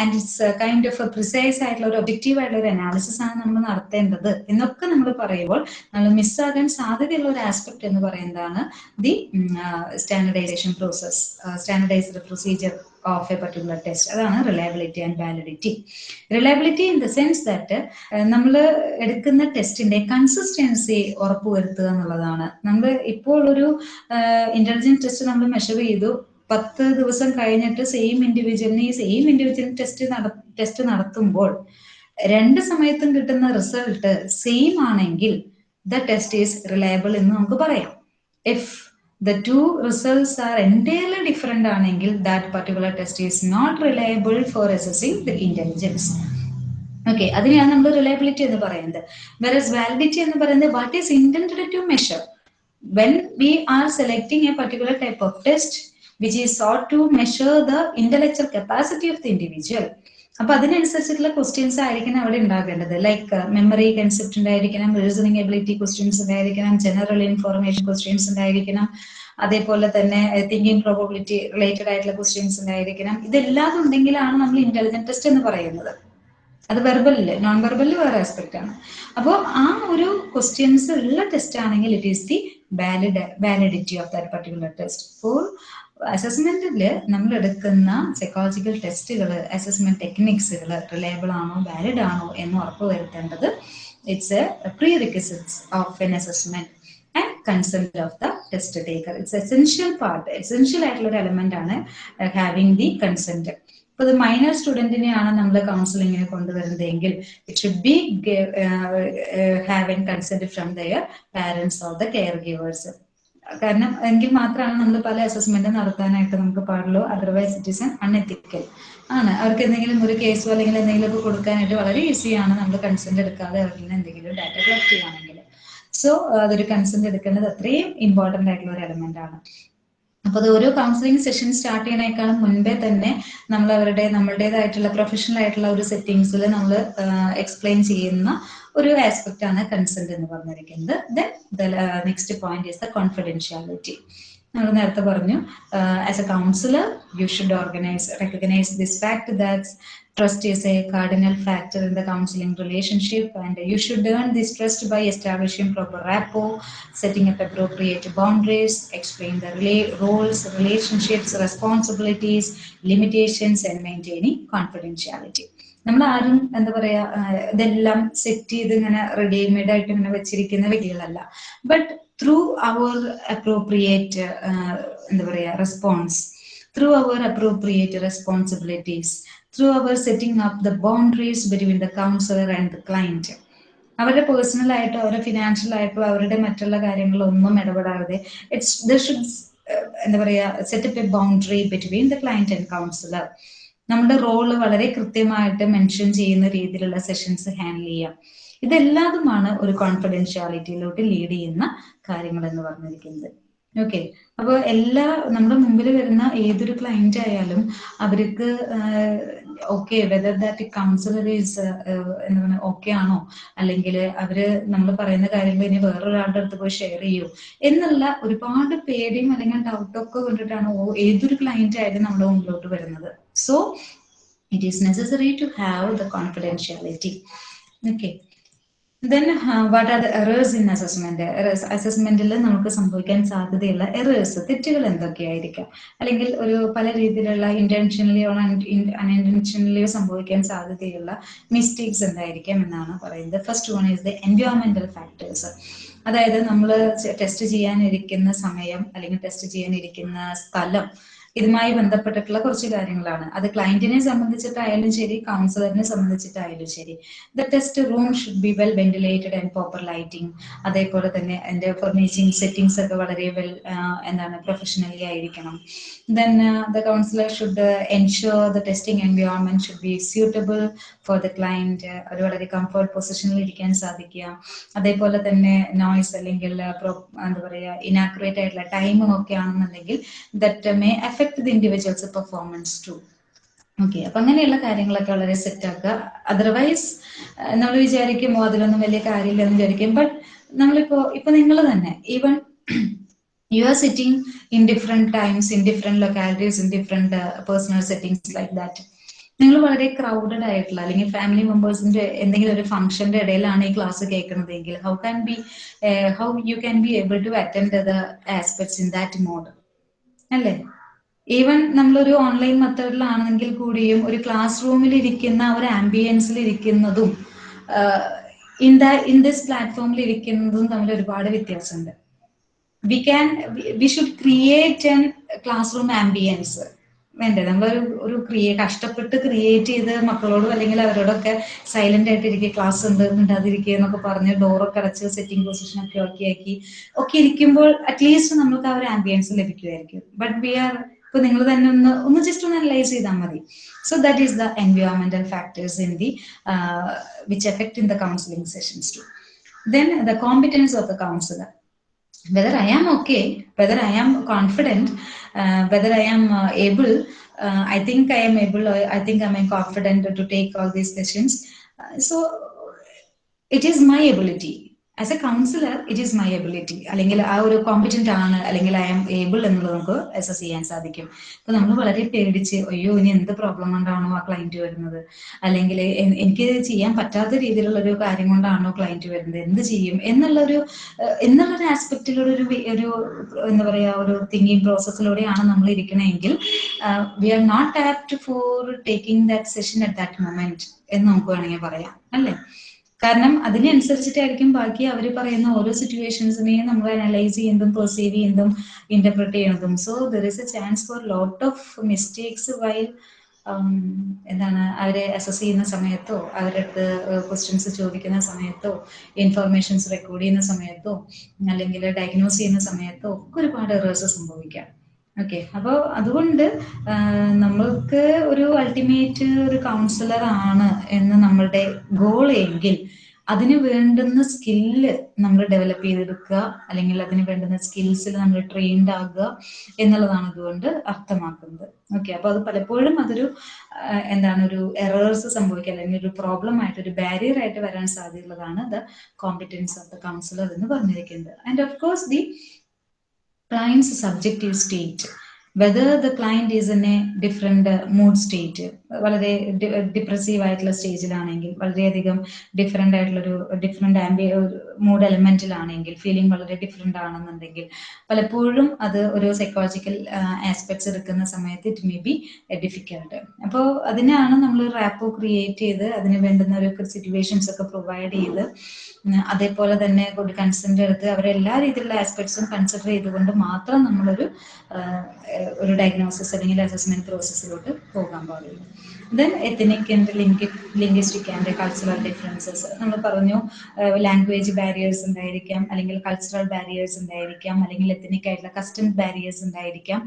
And it's kind of precise ആയിട്ടുള്ള ഒരു ഒബ്ജക്റ്റീവ് ആയിട്ടുള്ള ഒരു അനാലിസിസ് ആണ് നമ്മൾ നടത്തേണ്ടത്. എന്നൊക്കെ നമ്മൾ പറയുമ്പോൾ നമ്മൾ മിസ്സാകാൻ സാധ്യതയുള്ള ഒരു ആസ്പെക്ട് എന്ന് പറയുന്നതാണ് the standardisation process standardised procedure of a particular test അതാണ് reliability and validity reliability in the sense that നമ്മൾ എടുക്കുന്ന ടെസ്റ്റിന്റെ കൺസിസ്റ്റൻസി ഉറപ്പുവരുത്തുക എന്നുള്ളതാണ്. നമ്മൾ ഇപ്പോൾ ഒരു ഇന്റലിജൻസ് ടെസ്റ്റ് നമ്മൾ മെഷർ ചെയ്തു. പത്ത് ദിവസം കഴിഞ്ഞിട്ട് സെയിം ഇൻഡിവിജ്വലിന് ഈ സെയിം ഇൻഡിവിജ്വൽ ടെസ്റ്റ് നട ടെസ്റ്റ് നടത്തുമ്പോൾ രണ്ട് സമയത്തും കിട്ടുന്ന റിസൾട്ട് സെയിം ആണെങ്കിൽ ദ ടെസ്റ്റ് ഈസ് റിലയബിൾ എന്ന് നമുക്ക് പറയാം. If the two results are entirely different ആണെങ്കിൽ that particular test is not reliable for assessing the intelligence okay അതിനെയാണ് നമ്മൾ റിലയബിലിറ്റി എന്ന് പറയുന്നത്. വെറസ് വാലിഡിറ്റി എന്ന് പറയുന്നത് what is intended to measure when we are selecting a particular type of test which is sought to measure the intellectual capacity of the individual. അപ്പൊ അതിനനുസരിച്ചിട്ടുള്ള ക്വസ്റ്റ്യൻസ് ആയിരിക്കണം അവിടെ ഉണ്ടാകേണ്ടത്. ലൈക്ക് മെമ്മറി കൺസെപ്റ്റ് ഉണ്ടായിരിക്കണം റീസണിങ് എബിലിറ്റി ക്വസ്റ്റ്യൻസ് ഉണ്ടായിരിക്കണം ജനറൽ ഇൻഫോർമേഷൻ ക്വസ്റ്റ്യൻസ് ഉണ്ടായിരിക്കണം അതേപോലെ തന്നെ തിങ്കിങ് പ്രോബിലിറ്റി റിലേറ്റഡ് ആയിട്ടുള്ള ക്വസ്റ്റ്യൻസ് ഉണ്ടായിരിക്കണം. ഇതെല്ലാം ഉണ്ടെങ്കിലാണ് നമ്മൾ ഇന്റലിജന്റ് ടെസ്റ്റ് എന്ന് പറയുന്നത്. അത് വെർബലിൽ നോൺ വെർബലിൽ വേറെ ആസ്പെക്ട് ആണ്. അപ്പോൾ ആ ഒരു ക്വസ്റ്റ്യൻസ് ഉള്ള ടെസ്റ്റ് ആണെങ്കിൽ it is the valid validity of that particular test for അസസ്മെന്റിൽ നമ്മൾ എടുക്കുന്ന സൈക്കോളജിക്കൽ ടെസ്റ്റുകൾ അസസ്മെന്റ് ടെക്നിക്സുകൾ റിലയബിൾ ആണോ വാലിഡ് ആണോ എന്ന് ഉറപ്പുവരുത്തേണ്ടത് it's a prerequisites of an assessment and consent of the test taker it's essential part essential ആയിട്ടുള്ള ഒരു എലമെന്റ് ആണ് ഹാവിംഗ് ദി കൺസെന്റ് ഇപ്പൊ ഇത് മൈനർ സ്റ്റുഡന്റിനെയാണ് നമ്മൾ കൗൺസിലിങ്ങിന് കൊണ്ടുവരുന്നതെങ്കിൽ it should be have an consent from their parents or the caregivers കാരണം എങ്കിൽ മാത്രമാണ് നമ്മൾ പല അസസ്മെന്റ് നടത്താനായിട്ട് നമുക്ക് പാടുള്ളൂ. അതർവൈസ് ഇറ്റ് ഇസ് അൺഎത്തിക്കൽ ആണ്. അവർക്ക് എന്തെങ്കിലും ഒരു കേസോ അല്ലെങ്കിൽ എന്തെങ്കിലും ഒക്കെ കൊടുക്കാനായിട്ട് വളരെ ഈസിയാണ് നമ്മൾ കൺസെന്റ് എടുക്കാതെ നിന്ന് എന്തെങ്കിലും ഡാറ്റ കളക്ട് ചെയ്യുകയാണെങ്കിൽ. സോ അതൊരു കൺസെന്റ് എടുക്കേണ്ടത് അത്രയും ഇമ്പോർട്ടന്റ് ആയിട്ടുള്ള ഒരു എലമെന്റ് ആണ്. അപ്പൊ അത് ഓരോ കൗൺസിലിംഗ് സെഷൻ സ്റ്റാർട്ട് ചെയ്യണേക്കാളും മുൻപേ തന്നെ നമ്മൾ അവരുടെ നമ്മളുടേതായിട്ടുള്ള പ്രൊഫഷണൽ ആയിട്ടുള്ള ഒരു സെറ്റിങ്സിൽ നമ്മൾ എക്സ്പ്ലെയിൻ ചെയ്യുന്ന ഒരു ആസ്പെക്ട് ആണ് കൺസെന്റ് എന്ന് പറഞ്ഞിരിക്കുന്നത് then the next point is the confidentiality നമ്മൾ നേരത്തെ പറഞ്ഞു as a counsellor you should organise recognise this fact that trust is a cardinal factor in the counseling relationship and you should earn this trust by establishing proper rapport setting up appropriate boundaries explain the rela- roles relationships responsibilities limitations and maintaining confidentiality നമ്മൾ ആരും എന്താ പറയാ ഇതെല്ലാം സെറ്റ് ചെയ്ത് ഇങ്ങനെ റെഡിമെയ്ഡ് ആയിട്ട് ഇങ്ങനെ വെച്ചിരിക്കുന്ന വ്യക്തികളല്ല. ബട്ട് ത്രൂ അവർ അപ്രോപ്രിയേറ്റ് എന്താ പറയാ response through our appropriate responsibilities through our setting up the boundaries between the counsellor and the client അവരുടെ പേഴ്സണൽ ആയിട്ടോ അവരുടെ ഫിനാൻഷ്യൽ ആയിട്ടോ അവരുടെ മറ്റുള്ള കാര്യങ്ങളൊന്നും ഇടപെടാതെ ഇറ്റ്സ് ദ ഷുഡ് എന്താ പറയാ setup a boundary between the client and counsellor നമ്മുടെ റോൾ വളരെ കൃത്യമായിട്ട് മെൻഷൻ ചെയ്യുന്ന രീതിയിലുള്ള സെഷൻസ് ഹാൻഡിൽ ചെയ്യാം. ഇതെല്ലാതുമാണ് ഒരു കോൺഫിഡൻഷ്യാലിറ്റിയിലോട്ട് ലീഡ് ചെയ്യുന്ന കാര്യങ്ങൾ എന്ന് പറഞ്ഞിരിക്കുന്നത്. ഓക്കെ അപ്പോൾ എല്ലാ നമ്മുടെ മുമ്പിൽ വരുന്ന ഏതൊരു ക്ലയന്റ് ആയാലും അവർക്ക് okay whether that counsellor is എന്ന് പറഞ്ഞാൽ ഓക്കെ ആണോ? അല്ലെങ്കിൽ അവർ നമ്മൾ പറയുന്ന കാര്യങ്ങൾ ഇനി വേറൊരാളുടെ അടുത്ത് പോയി ഷെയർ ചെയ്യൂ? എന്നുള്ള ഒരുപാട് പേടിയും അല്ലെങ്കിൽ ഡൗട്ടൊക്കെ കൊണ്ടിട്ടാണ് ഏതൊരു ക്ലയന്റ് ആയാലും നമ്മുടെ മുമ്പിലോട്ട് വരുന്നത്. So it is necessary to have the confidentiality okay then what are the errors in assessment അസസ്മെന്റിൽ നമുക്ക് സംഭവിക്കാൻ സാധ്യതയുള്ള എറേഴ്സ് തെറ്റുകൾ എന്തൊക്കെയായിരിക്കാം? അല്ലെങ്കിൽ ഒരു പല രീതിയിലുള്ള ഇന്റൻഷനലിയോ അൺഇന്റൻഷനലിയോ സംഭവിക്കാൻ സാധ്യതയുള്ള മിസ്റ്റേക്സ് എന്തായിരിക്കാം എന്നാണ് പറയുന്നത്. ഫസ്റ്റ് വൺ ഈസ് ദ എൻവയോൺമെന്റൽ ഫാക്ടേഴ്സ് അതായത് നമ്മൾ ടെസ്റ്റ് ചെയ്യാനിരിക്കുന്ന സമയം അല്ലെങ്കിൽ ടെസ്റ്റ് ചെയ്യാനിരിക്കുന്ന സ്ഥലം ഇതുമായി ബന്ധപ്പെട്ടിട്ടുള്ള കുറച്ച് കാര്യങ്ങളാണ്. അത് ക്ലയന്റിനെ സംബന്ധിച്ചിട്ടായാലും ശരി കൗൺസിലറിനെ സംബന്ധിച്ചിട്ടായാലും ശരി. The test room should be well ventilated and proper lighting അതേപോലെ തന്നെ അതിന്റെ ഫർണിച്ചിങ് സെറ്റിംഗ്സ് ഒക്കെ വളരെ വെൽ എന്താണ് പ്രൊഫഷണലി ആയിരിക്കണം. Then the counsellor should ensure the testing environment should be suitable for the client ഒരു വളരെ കംഫർട്ട് പൊസിഷനിൽ ഇരിക്കാൻ സാധിക്കുക. അതേപോലെ തന്നെ നോയ്സ് അല്ലെങ്കിൽ എന്താ പറയുക ഇനാക്യുറേറ്റ് ആയിട്ടുള്ള ടൈമും ഒക്കെ ആണെന്നുണ്ടെങ്കിൽ that may affect the individual's performance too okay അപ്പൊ അങ്ങനെയുള്ള കാര്യങ്ങളൊക്കെ വളരെ സെറ്റ് ആക്കുക. അതർവൈസ് നമ്മൾ വിചാരിക്കുമോ അതിലൊന്നും വലിയ കാര്യമില്ലെന്ന് വിചാരിക്കും. ബട്ട് നമ്മളിപ്പോ ഇപ്പൊ നിങ്ങൾ തന്നെ even you sitting in different times in different localities in different uh, personal settings like that. നിങ്ങൾ വളരെ ക്രൗഡഡ് ആയിട്ടുള്ള അല്ലെങ്കിൽ ഫാമിലി മെമ്പേഴ്സിന്റെ എന്തെങ്കിലും ഒരു ഫംഗ്ഷന്റെ ഇടയിലാണ് ഈ class കേൾക്കുന്നതെങ്കിൽ how can be how you can be able to attend the aspects in that mode അല്ലേ? ഈവൻ നമ്മളൊരു ഓൺലൈൻ മെത്തേഡിലാണെങ്കിൽ കൂടിയും ഒരു ക്ലാസ് റൂമിൽ ഇരിക്കുന്ന ഒരു ആംബിയൻസിൽ ഇരിക്കുന്നതും ഇൻ ദ ഇൻ ദിസ് പ്ലാറ്റ്ഫോമിൽ ഇരിക്കുന്നതും തമ്മിൽ ഒരുപാട് വ്യത്യാസമുണ്ട്. We can we should create an class room ambience വേണ്ടേ? നമ്മളൊരു ഒരു ക്രിയേ കഷ്ടപ്പെട്ട് ക്രിയേറ്റ് ചെയ്ത് മക്കളോടും അല്ലെങ്കിൽ അവരോടൊക്കെ സൈലന്റ് ആയിട്ട് ഇരിക്കുക ക്ലാസ് ഉണ്ട് ഉണ്ടാതിരിക്കുക എന്നൊക്കെ പറഞ്ഞ് ഡോറൊക്കെ അടച്ച് സെറ്റിംഗ് പൊസിഷൻ ഒക്കെ ഓക്കെ ആക്കി ഒക്കെ ഇരിക്കുമ്പോൾ അറ്റ്ലീസ്റ്റ് നമുക്ക് ആ ഒരു ആംബിയൻസ് ലഭിക്കുമായിരിക്കും ബട്ട് വി ആർ ഇപ്പൊ നിങ്ങൾ തന്നെ ഒന്ന് ഒന്ന് ജസ്റ്റ് ഒന്ന് അനലൈസ് ചെയ്താൽ മതി. So that is the എൻവയോൺമെന്റൽ factors in the which effect in the counselling sessions to then the competence of the counsellor whether I am okay, whether I am confident, uh, whether I am uh, able, uh, I think I am able, I think I am confident to take all these sessions. so it is my ability. As a counsellor it is my ability അല്ലെങ്കിൽ ആ ഒരു കോമ്പറ്റന്റ് ആണ് അല്ലെങ്കിൽ ഐ ആം ഏബിൾ എന്നുള്ളത് നമുക്ക് അസസ് ചെയ്യാൻ സാധിക്കും. അപ്പൊ നമ്മൾ വളരെ പേടിച്ച് അയ്യോ ഇനി എന്ത് പ്രോബ്ലം കൊണ്ടാണോ ആ ക്ലയന്റ് വരുന്നത്? അല്ലെങ്കിൽ എനിക്ക് ചെയ്യാൻ പറ്റാത്ത രീതിയിലുള്ള ഒരു കാര്യം കൊണ്ടാണോ ക്ലയന്റ് വരുന്നത്? എന്ത് ചെയ്യും? എന്നുള്ളൊരു എന്നുള്ളൊരു ആസ്പെക്റ്റിലൂടെ ഒരു ഒരു എന്താ പറയാ ഒരു തിങ്കിങ് പ്രോസസ്സിലൂടെയാണ് നമ്മൾ ഇരിക്കണമെങ്കിൽ we are not apt for taking that session at that moment എന്ന് നമുക്ക് വേണമെങ്കിൽ പറയാം. അല്ലേ? കാരണം അതിനനുസരിച്ചിട്ടായിരിക്കും ബാക്കി അവർ പറയുന്ന ഓരോ സിറ്റുവേഷൻസിനെയും നമ്മൾ അനലൈസ് ചെയ്യുന്നതും പെർസീവ് ചെയ്യുന്നതും ഇന്റർപ്രറ്റ് ചെയ്യുന്നതും. So there is a chance for lot of mistakes while എന്താണ് അവരെ അസസ് ചെയ്യുന്ന സമയത്തോ അവരുടെ അടുത്ത് ക്വസ്റ്റ്യൻസ് ചോദിക്കുന്ന സമയത്തോ ഇൻഫർമേഷൻസ് റെക്കോർഡ് ചെയ്യുന്ന സമയത്തോ അല്ലെങ്കിൽ ഡയഗ്നോസ് ചെയ്യുന്ന സമയത്തോ ഒക്കെ ഒരുപാട് എറേഴ്സ് സംഭവിക്കാം. ഓക്കെ അപ്പോൾ അതുകൊണ്ട് നമ്മൾക്ക് ഒരു അൾട്ടിമേറ്റ് ഒരു കൗൺസിലർ ആണ് എന്ന് നമ്മളുടെ ഗോൾ എങ്കിൽ അതിന് വേണ്ടുന്ന സ്കില്ല് നമ്മൾ ഡെവലപ്പ് ചെയ്തെടുക്കുക അല്ലെങ്കിൽ അതിന് വേണ്ടുന്ന സ്കിൽസിൽ നമ്മൾ ട്രെയിൻഡ് ആകുക എന്നുള്ളതാണ് അതുകൊണ്ട് അർത്ഥമാക്കുന്നത്. ഓക്കെ അപ്പൊ അത് പലപ്പോഴും അതൊരു എന്താണ് ഒരു എറേഴ്സ് സംഭവിക്കുക അല്ലെങ്കിൽ ഒരു പ്രോബ്ലം ആയിട്ട് ഒരു ബാരിയർ ആയിട്ട് വരാൻ സാധ്യതയുള്ളതാണ് the competence of the counsellor എന്ന് പറഞ്ഞിരിക്കുന്നത്. And of course the client's subjective state. Whether the client is in a different uh, mood state വളരെ ഡിപ്രസീവ് ആയിട്ടുള്ള സ്റ്റേജിലാണെങ്കിൽ വളരെയധികം ഡിഫറെന്റ് ആയിട്ടുള്ളൊരു ഡിഫറെന്റ് ആംബി മൂഡ് എലമെന്റിലാണെങ്കിൽ ഫീലിംഗ് വളരെ ഡിഫറെന്റ് ആണെന്നുണ്ടെങ്കിൽ പലപ്പോഴും അത് ഒരു സൈക്കോളജിക്കൽ ആസ്പെക്ട്സ് എടുക്കുന്ന സമയത്ത് ഇറ്റ് മേ ബി ഡിഫിക്കൽട്ട് അപ്പോൾ അതിനാണ് നമ്മൾ റാപ്പോ ക്രിയേറ്റ് ചെയ്ത് അതിന് വേണ്ടുന്ന ഒരു സിറ്റുവേഷൻസ് ഒക്കെ പ്രൊവൈഡ് ചെയ്ത് അതേപോലെ തന്നെ ഒരു കൺസെന്റ് എടുത്ത് അവരെല്ലാ രീതിയിലുള്ള ആസ്പെക്ട്സും കൺസിഡർ ചെയ്തുകൊണ്ട് മാത്രം നമ്മളൊരു ഒരു ഡയഗ്നോസിസ് അല്ലെങ്കിൽ അസസ്മെന്റ് പ്രോസസ്സിലോട്ട് പോകാൻ പാടുള്ളൂ ദെൻ എത്തനിക് ആൻഡ് ലിംഗി ലിംഗ്വിസ്റ്റിക് ആൻഡ് കൾച്ചറൽ ഡിഫറൻസസ് നമ്മൾ പറഞ്ഞു ലാംഗ്വേജ് ബാരിയേഴ്സ് ഉണ്ടായിരിക്കാം അല്ലെങ്കിൽ കൾച്ചറൽ ബാരിയേഴ്സ് ഉണ്ടായിരിക്കാം അല്ലെങ്കിൽ എത്തനിക് ആയിട്ടുള്ള കസ്റ്റം ബാരിയേഴ്സ് ഉണ്ടായിരിക്കാം.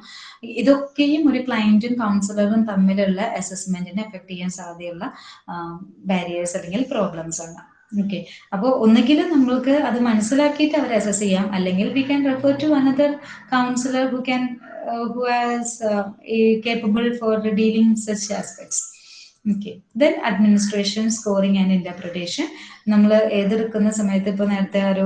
ഇതൊക്കെയും ഒരു ക്ലയന്റും കൗൺസിലറും തമ്മിലുള്ള അസസ്മെന്റിനെ എഫക്ട് ചെയ്യാൻ സാധ്യതയുള്ള ബാരിയേഴ്സ് അല്ലെങ്കിൽ പ്രോബ്ലംസ് ആണ്. ഓക്കെ അപ്പോൾ ഒന്നുകിൽ നമ്മൾക്ക് അത് മനസ്സിലാക്കിയിട്ട് അവർ അസസ് ചെയ്യാം. അല്ലെങ്കിൽ we can refer to another counsellor who can who has capable for dealing such aspects okay then administration scoring and interpretation നമ്മൾ ഏതെടുക്കുന്ന സമയത്ത് ഇപ്പോൾ നേരത്തെ ഒരു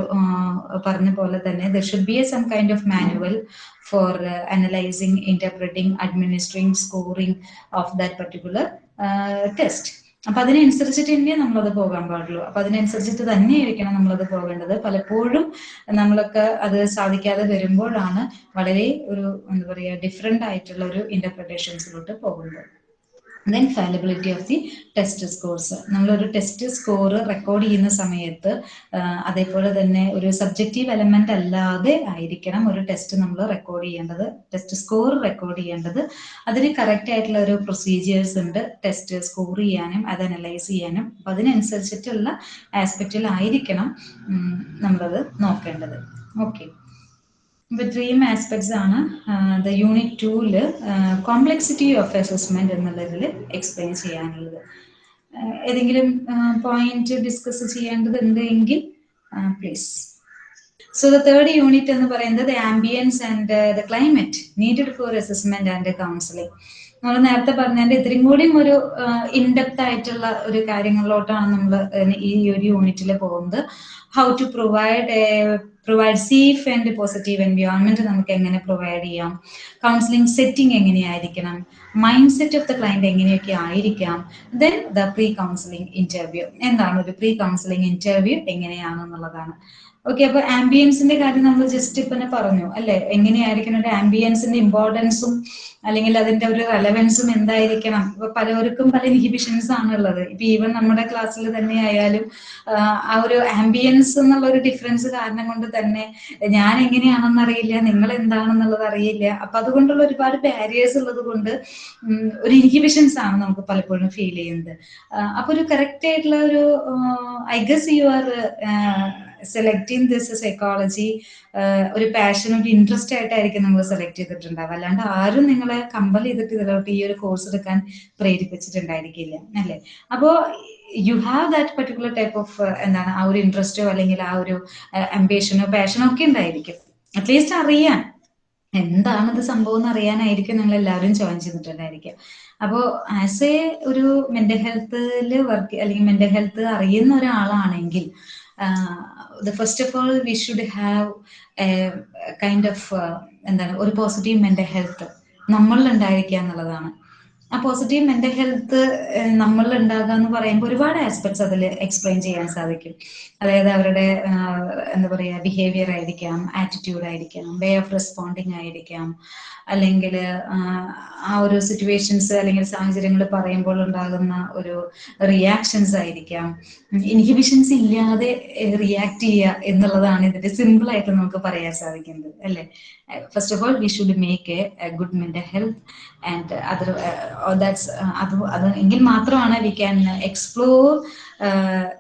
പറഞ്ഞ പോലെ തന്നെ there should be a some kind of manual for analysing interpreting administering scoring of that particular test അപ്പൊ അതിനനുസരിച്ചിട്ട് തന്നെ നമ്മളത് പോകാൻ പാടുള്ളൂ. അപ്പൊ അതിനനുസരിച്ചിട്ട് തന്നെ തന്നെയായിരിക്കണം നമ്മളത് പോകേണ്ടത്. പലപ്പോഴും നമ്മളൊക്കെ അത് സാധിക്കാതെ വരുമ്പോഴാണ് വളരെ ഒരു എന്താ പറയുക ഡിഫറെന്റ് ആയിട്ടുള്ള ഒരു ഇന്റർപ്രിട്ടേഷൻസിലോട്ട് പോകുന്നത്. Then fallibility of the test scores നമ്മളൊരു ടെസ്റ്റ് സ്കോർ റെക്കോർഡ് ചെയ്യുന്ന സമയത്ത് അതേപോലെ തന്നെ ഒരു സബ്ജക്റ്റീവ് എലമെന്റ് അല്ലാതെ ആയിരിക്കണം ഒരു ടെസ്റ്റ് നമ്മൾ റെക്കോർഡ് ചെയ്യേണ്ടത് ടെസ്റ്റ് സ്കോർ റെക്കോർഡ് ചെയ്യേണ്ടത്. അതിന് കറക്റ്റ് ആയിട്ടുള്ള ഒരു പ്രൊസീജിയേഴ്സ് ഉണ്ട് ടെസ്റ്റ് സ്കോർ ചെയ്യാനും അത് അനലൈസ് ചെയ്യാനും. അപ്പൊ അതിനനുസരിച്ചിട്ടുള്ള ആസ്പെക്റ്റിലായിരിക്കണം നമ്മളത് നോക്കേണ്ടത്. ഓക്കെ ഇപ്പൊ ഇത്രയും ആസ്പെക്ട്സ് ആണ് the unit tool complexity of assessment എന്നുള്ളതിൽ എക്സ്പ്ലെയിൻ ചെയ്യാനുള്ളത്. ഏതെങ്കിലും പോയിന്റ് ഡിസ്കസ് ചെയ്യേണ്ടതുണ്ട് എങ്കിൽ please so the third unit എന്ന് പറയുന്നത് ambience and the climate needed for assessment and counselling നമ്മൾ നേരത്തെ പറഞ്ഞതിന്റെ ഇത്രയും കൂടിയും ഒരു ഇൻഡെപ്ത് ആയിട്ടുള്ള ഒരു കാര്യങ്ങളിലോട്ടാണ് നമ്മൾ ഈ ഒരു യൂണിറ്റിൽ പോകുന്നത്. How to provide provide safe and positive environment നമുക്ക് എങ്ങനെ പ്രൊവൈഡ് ചെയ്യാം? കൗൺസിലിംഗ് സെറ്റിംഗ് എങ്ങനെയായിരിക്കണം? Mind set of the client എങ്ങനെയൊക്കെ ആയിരിക്കാം? Then the pre counselling interview എന്താണ് ഒരു പ്രീ കൗൺസിലിംഗ് ഇന്റർവ്യൂ എങ്ങനെയാണെന്നുള്ളതാണ്. ഓക്കെ അപ്പൊ ആംബിയൻസിന്റെ കാര്യം നമ്മൾ ജസ്റ്റ് ഇപ്പൊ പറഞ്ഞു അല്ലെ? എങ്ങനെയായിരിക്കണം ഒരു ആംബിയൻസിന്റെ ഇമ്പോർട്ടൻസും അല്ലെങ്കിൽ അതിന്റെ ഒരു റെലവൻസും എന്തായിരിക്കണം? ഇപ്പൊ പലവർക്കും പല ഇൻഹിബിഷൻസ് ആണുള്ളത്. ഇപ്പൊ ഈവൻ നമ്മുടെ ക്ലാസ്സിൽ തന്നെ ആയാലും ആ ഒരു ആംബിയൻസ് എന്നുള്ള ഒരു ഡിഫറൻസ് കാരണം കൊണ്ട് തന്നെ ഞാൻ എങ്ങനെയാണെന്ന് അറിയില്ല നിങ്ങൾ എന്താണെന്നുള്ളത് അറിയില്ല. അപ്പൊ അതുകൊണ്ടുള്ള ഒരുപാട് ബാരിയേഴ്സ് ഉള്ളത് കൊണ്ട് ഒരു ഇൻഹിബിഷൻസ് ആണ് നമുക്ക് പലപ്പോഴും ഫീൽ ചെയ്യുന്നത്. അപ്പൊ ഒരു കറക്റ്റ് ആയിട്ടുള്ള ഒരു I guess you are selecting this psychology ഒരു പാഷൻ ഒരു ഇൻട്രസ്റ്റ് ആയിട്ടായിരിക്കും നിങ്ങൾ സെലക്ട് ചെയ്തിട്ടുണ്ടാവുക. അല്ലാണ്ട് ആരും നിങ്ങളെ കമ്പൽ ചെയ്തിട്ട് ഇതിലോട്ട് ഈ ഒരു കോഴ്സ് എടുക്കാൻ പ്രേരിപ്പിച്ചിട്ടുണ്ടായിരിക്കില്ല അല്ലേ? അപ്പോ you have that particular type of എന്താണ് ആ ഒരു ഇൻട്രസ്റ്റോ അല്ലെങ്കിൽ ആ ഒരു അംബിഷനോ പാഷനോ ഒക്കെ ഉണ്ടായിരിക്കും. അറ്റ്ലീസ്റ്റ് അറിയാൻ. എന്താണ് ഇത് സംഭവം എന്ന് അറിയാനായിരിക്കും നിങ്ങൾ എല്ലാവരും ജോയിൻ ചെയ്തിട്ടുണ്ടായിരിക്കുക. അപ്പോൾ ആസ് എ ഒരു മെന്റൽ ഹെൽത്തിൽ വർക്ക് അല്ലെങ്കിൽ മെന്റൽ ഹെൽത്ത് അറിയുന്ന ഒരാളാണെങ്കിൽ the first of all we should have kind of എന്താണ് ഒരു പോസിറ്റീവ് മെന്റൽ ഹെൽത്ത് നമ്മളിൽ ഉണ്ടായിരിക്കുക എന്നുള്ളതാണ്. ആ പോസിറ്റീവ് മെന്റൽ ഹെൽത്ത് നമ്മളിൽ ഉണ്ടാകുക എന്ന് പറയുമ്പോൾ ഒരുപാട് ആസ്പെക്ട്സ് അതിൽ എക്സ്പ്ലെയിൻ ചെയ്യാൻ സാധിക്കും. അതായത് അവരുടെ എന്താ പറയുക ബിഹേവിയർ ആയിരിക്കാം ആറ്റിറ്റ്യൂഡ് ആയിരിക്കാം വേ ഓഫ് റെസ്പോണ്ടിങ് ആയിരിക്കാം. അല്ലെങ്കിൽ ആ ഒരു സിറ്റുവേഷൻസ് അല്ലെങ്കിൽ സാഹചര്യങ്ങൾ പറയുമ്പോൾ ഉണ്ടാകുന്ന ഒരു റിയാക്ഷൻസ് ആയിരിക്കാം. ഇൻഹിബിഷൻസ് ഇല്ലാതെ റിയാക്ട് ചെയ്യുക എന്നുള്ളതാണ് ഇതിന്റെ സിമ്പിൾ ആയിട്ട് നമുക്ക് പറയാൻ സാധിക്കുന്നത് അല്ലേ? First of all we should make a good mental health and other that's അത് അത് എങ്കിൽ മാത്രമാണ് we can explore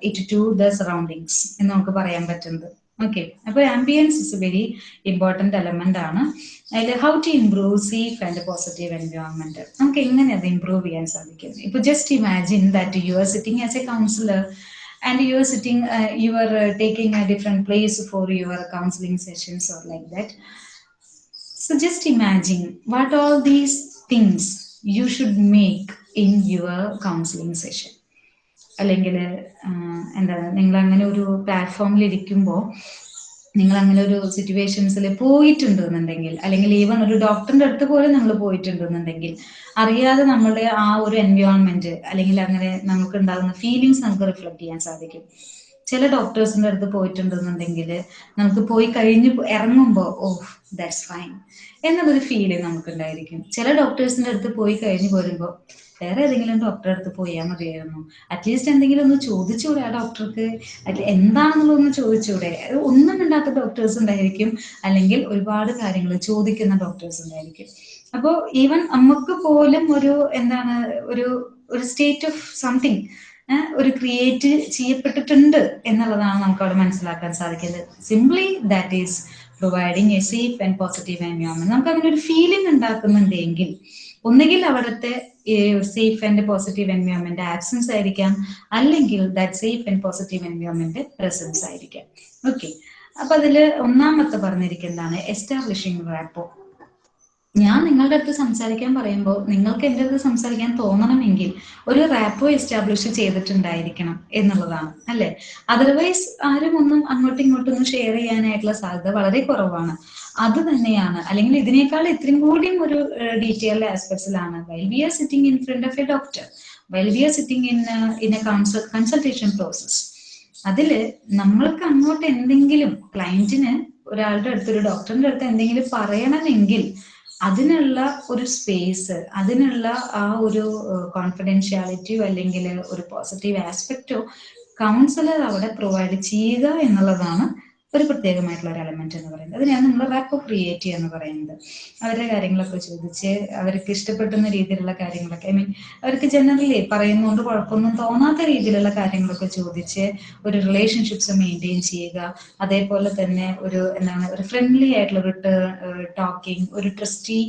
it to the surroundings എന്ന് നമുക്ക് പറയാൻ പറ്റുന്നത്. ഓക്കെ അപ്പോൾ ambience is a very important element ആണ്. അതിൽ how to improve safe and positive environment നമുക്ക് എങ്ങനെ അത് ഇംപ്രൂവ് ചെയ്യാൻ സാധിക്കും? ഇപ്പൊ just imagine that you are sitting as a counsellor are sitting uh, you are uh, taking a different place for your counseling sessions or like that. So just imagine what all these things you should make in your counselling session അല്ലെങ്കിൽ എന്താ നിങ്ങൾ അങ്ങനെ ഒരു പ്ലാറ്റ്ഫോമിൽ ഇരിക്കുമ്പോൾ നിങ്ങൾ അങ്ങനെ ഒരു സിറ്റുവേഷൻസിൽ പോയിട്ടുണ്ടെന്നുണ്ടെങ്കിൽ അല്ലെങ്കിൽ ഈവൻ ഒരു ഡോക്ടറിന്റെ അടുത്ത് പോലും നമ്മൾ പോയിട്ടുണ്ടെന്നുണ്ടെങ്കിൽ അറിയാതെ നമ്മുടെ ആ ഒരു എൻവയോൺമെന്റ് അല്ലെങ്കിൽ അങ്ങനെ നമുക്ക് ഉണ്ടാകുന്ന ഫീലിങ്സ് നമുക്ക് റിഫ്ലക്ട് ചെയ്യാൻ സാധിക്കും. ചില ഡോക്ടേഴ്സിന്റെ അടുത്ത് പോയിട്ടുണ്ടെന്നുണ്ടെങ്കിൽ നമുക്ക് പോയി കഴിഞ്ഞ് ഇറങ്ങുമ്പോൾ ഓ ദാറ്റ്സ് ഫൈൻ എന്നുള്ളൊരു ഫീലിംഗ് നമുക്ക് ഉണ്ടായിരിക്കും ചില ഡോക്ടേഴ്സിന്റെ അടുത്ത് പോയി കഴിഞ്ഞ് പോരുമ്പോൾ വേറെ ഏതെങ്കിലും ഡോക്ടറെ അടുത്ത് പോയാൽ മതിയായിരുന്നു. അറ്റ്ലീസ്റ്റ് എന്തെങ്കിലും ഒന്ന് ചോദിച്ചുകൂടെ ആ ഡോക്ടർക്ക് എന്താണെന്നുള്ളതൊന്ന് ചോദിച്ചൂടെ? ഒന്നും ഇണ്ടാത്ത ഡോക്ടേഴ്സ് ഉണ്ടായിരിക്കും. അല്ലെങ്കിൽ ഒരുപാട് കാര്യങ്ങൾ ചോദിക്കുന്ന ഡോക്ടേഴ്സ് ഉണ്ടായിരിക്കും. അപ്പോൾ ഈവൻ നമുക്ക് പോലും ഒരു എന്താണ് ഒരു ഒരു സ്റ്റേറ്റ് ഓഫ് സംതിങ് ഒരു ക്രിയേറ്റ് ചെയ്യപ്പെട്ടിട്ടുണ്ട് എന്നുള്ളതാണ് നമുക്ക് അവിടെ മനസ്സിലാക്കാൻ സാധിക്കുന്നത്. Simply that is providing a safe and positive environment നമുക്ക് അങ്ങനെ ഒരു ഫീലിംഗ് ഉണ്ടാക്കുന്നുണ്ടെങ്കിൽ ഒന്നുകിൽ അവിടുത്തെ safe and positive environment absence ആയിരിക്കാം അല്ലെങ്കിൽ that safe and positive environment presence ആയിരിക്കാം. ഓക്കെ അപ്പൊ അതിൽ ഒന്നാമത്തെ പറഞ്ഞിരിക്കുന്നതാണ് എസ്റ്റാബ്ലിഷിംഗ് റാപ്പോ ഞാൻ നിങ്ങളുടെ അടുത്ത് സംസാരിക്കാൻ പറയുമ്പോൾ നിങ്ങൾക്ക് എന്റെ അടുത്ത് സംസാരിക്കാൻ തോന്നണമെങ്കിൽ ഒരു റാപ്പോ എസ്റ്റാബ്ലിഷ് ചെയ്തിട്ടുണ്ടായിരിക്കണം എന്നുള്ളതാണ് അല്ലെ? അതർവൈസ് ആരും ഒന്നും അങ്ങോട്ടും ഇങ്ങോട്ടും ഒന്നും ഷെയർ ചെയ്യാനായിട്ടുള്ള സാധ്യത വളരെ കുറവാണ്. അത് തന്നെയാണ്. അല്ലെങ്കിൽ ഇതിനേക്കാൾ ഇത്രയും കൂടിയും ഒരു detailed ആസ്പെക്ട്സിലാണ് while we are sitting in front of a doctor while we are sitting in in a consul consultation process അതിൽ നമ്മൾക്ക് അങ്ങോട്ട് എന്തെങ്കിലും ക്ലയന്റിന് ഒരാളുടെ അടുത്ത് ഒരു ഡോക്ടറിന്റെ അടുത്ത് എന്തെങ്കിലും പറയണമെങ്കിൽ അതിനുള്ള ഒരു സ്പേസ് അതിനുള്ള ആ ഒരു കോൺഫിഡൻഷ്യാലിറ്റിയോ അല്ലെങ്കിൽ ഒരു പോസിറ്റീവ് ആസ്പെക്റ്റോ കൗൺസിലർ അവിടെ പ്രൊവൈഡ് ചെയ്യുക എന്നുള്ളതാണ് ഒരു പ്രത്യേകമായിട്ടുള്ള ഒരു എലമെന്റ് എന്ന് പറയുന്നത്. അതിനെയാണ് നമ്മൾ റാപ്പോ ക്രിയേറ്റ് എന്ന് പറയുന്നത്. അവരുടെ കാര്യങ്ങളൊക്കെ ചോദിച്ച് അവർക്ക് ഇഷ്ടപ്പെടുന്ന രീതിയിലുള്ള കാര്യങ്ങളൊക്കെ ഐ മീൻ അവർക്ക് ജനറലി പറയുന്നതുകൊണ്ട് കുഴപ്പമൊന്നും തോന്നാത്ത രീതിയിലുള്ള കാര്യങ്ങളൊക്കെ ചോദിച്ച് ഒരു റിലേഷൻഷിപ്സ് മെയിന്റെയിൻ ചെയ്യുക. അതേപോലെ തന്നെ ഒരു എന്താണ് ഒരു ഫ്രണ്ട്ലി ആയിട്ടുള്ള ഒരു ടോക്കിംഗ് ഒരു ട്രസ്റ്റി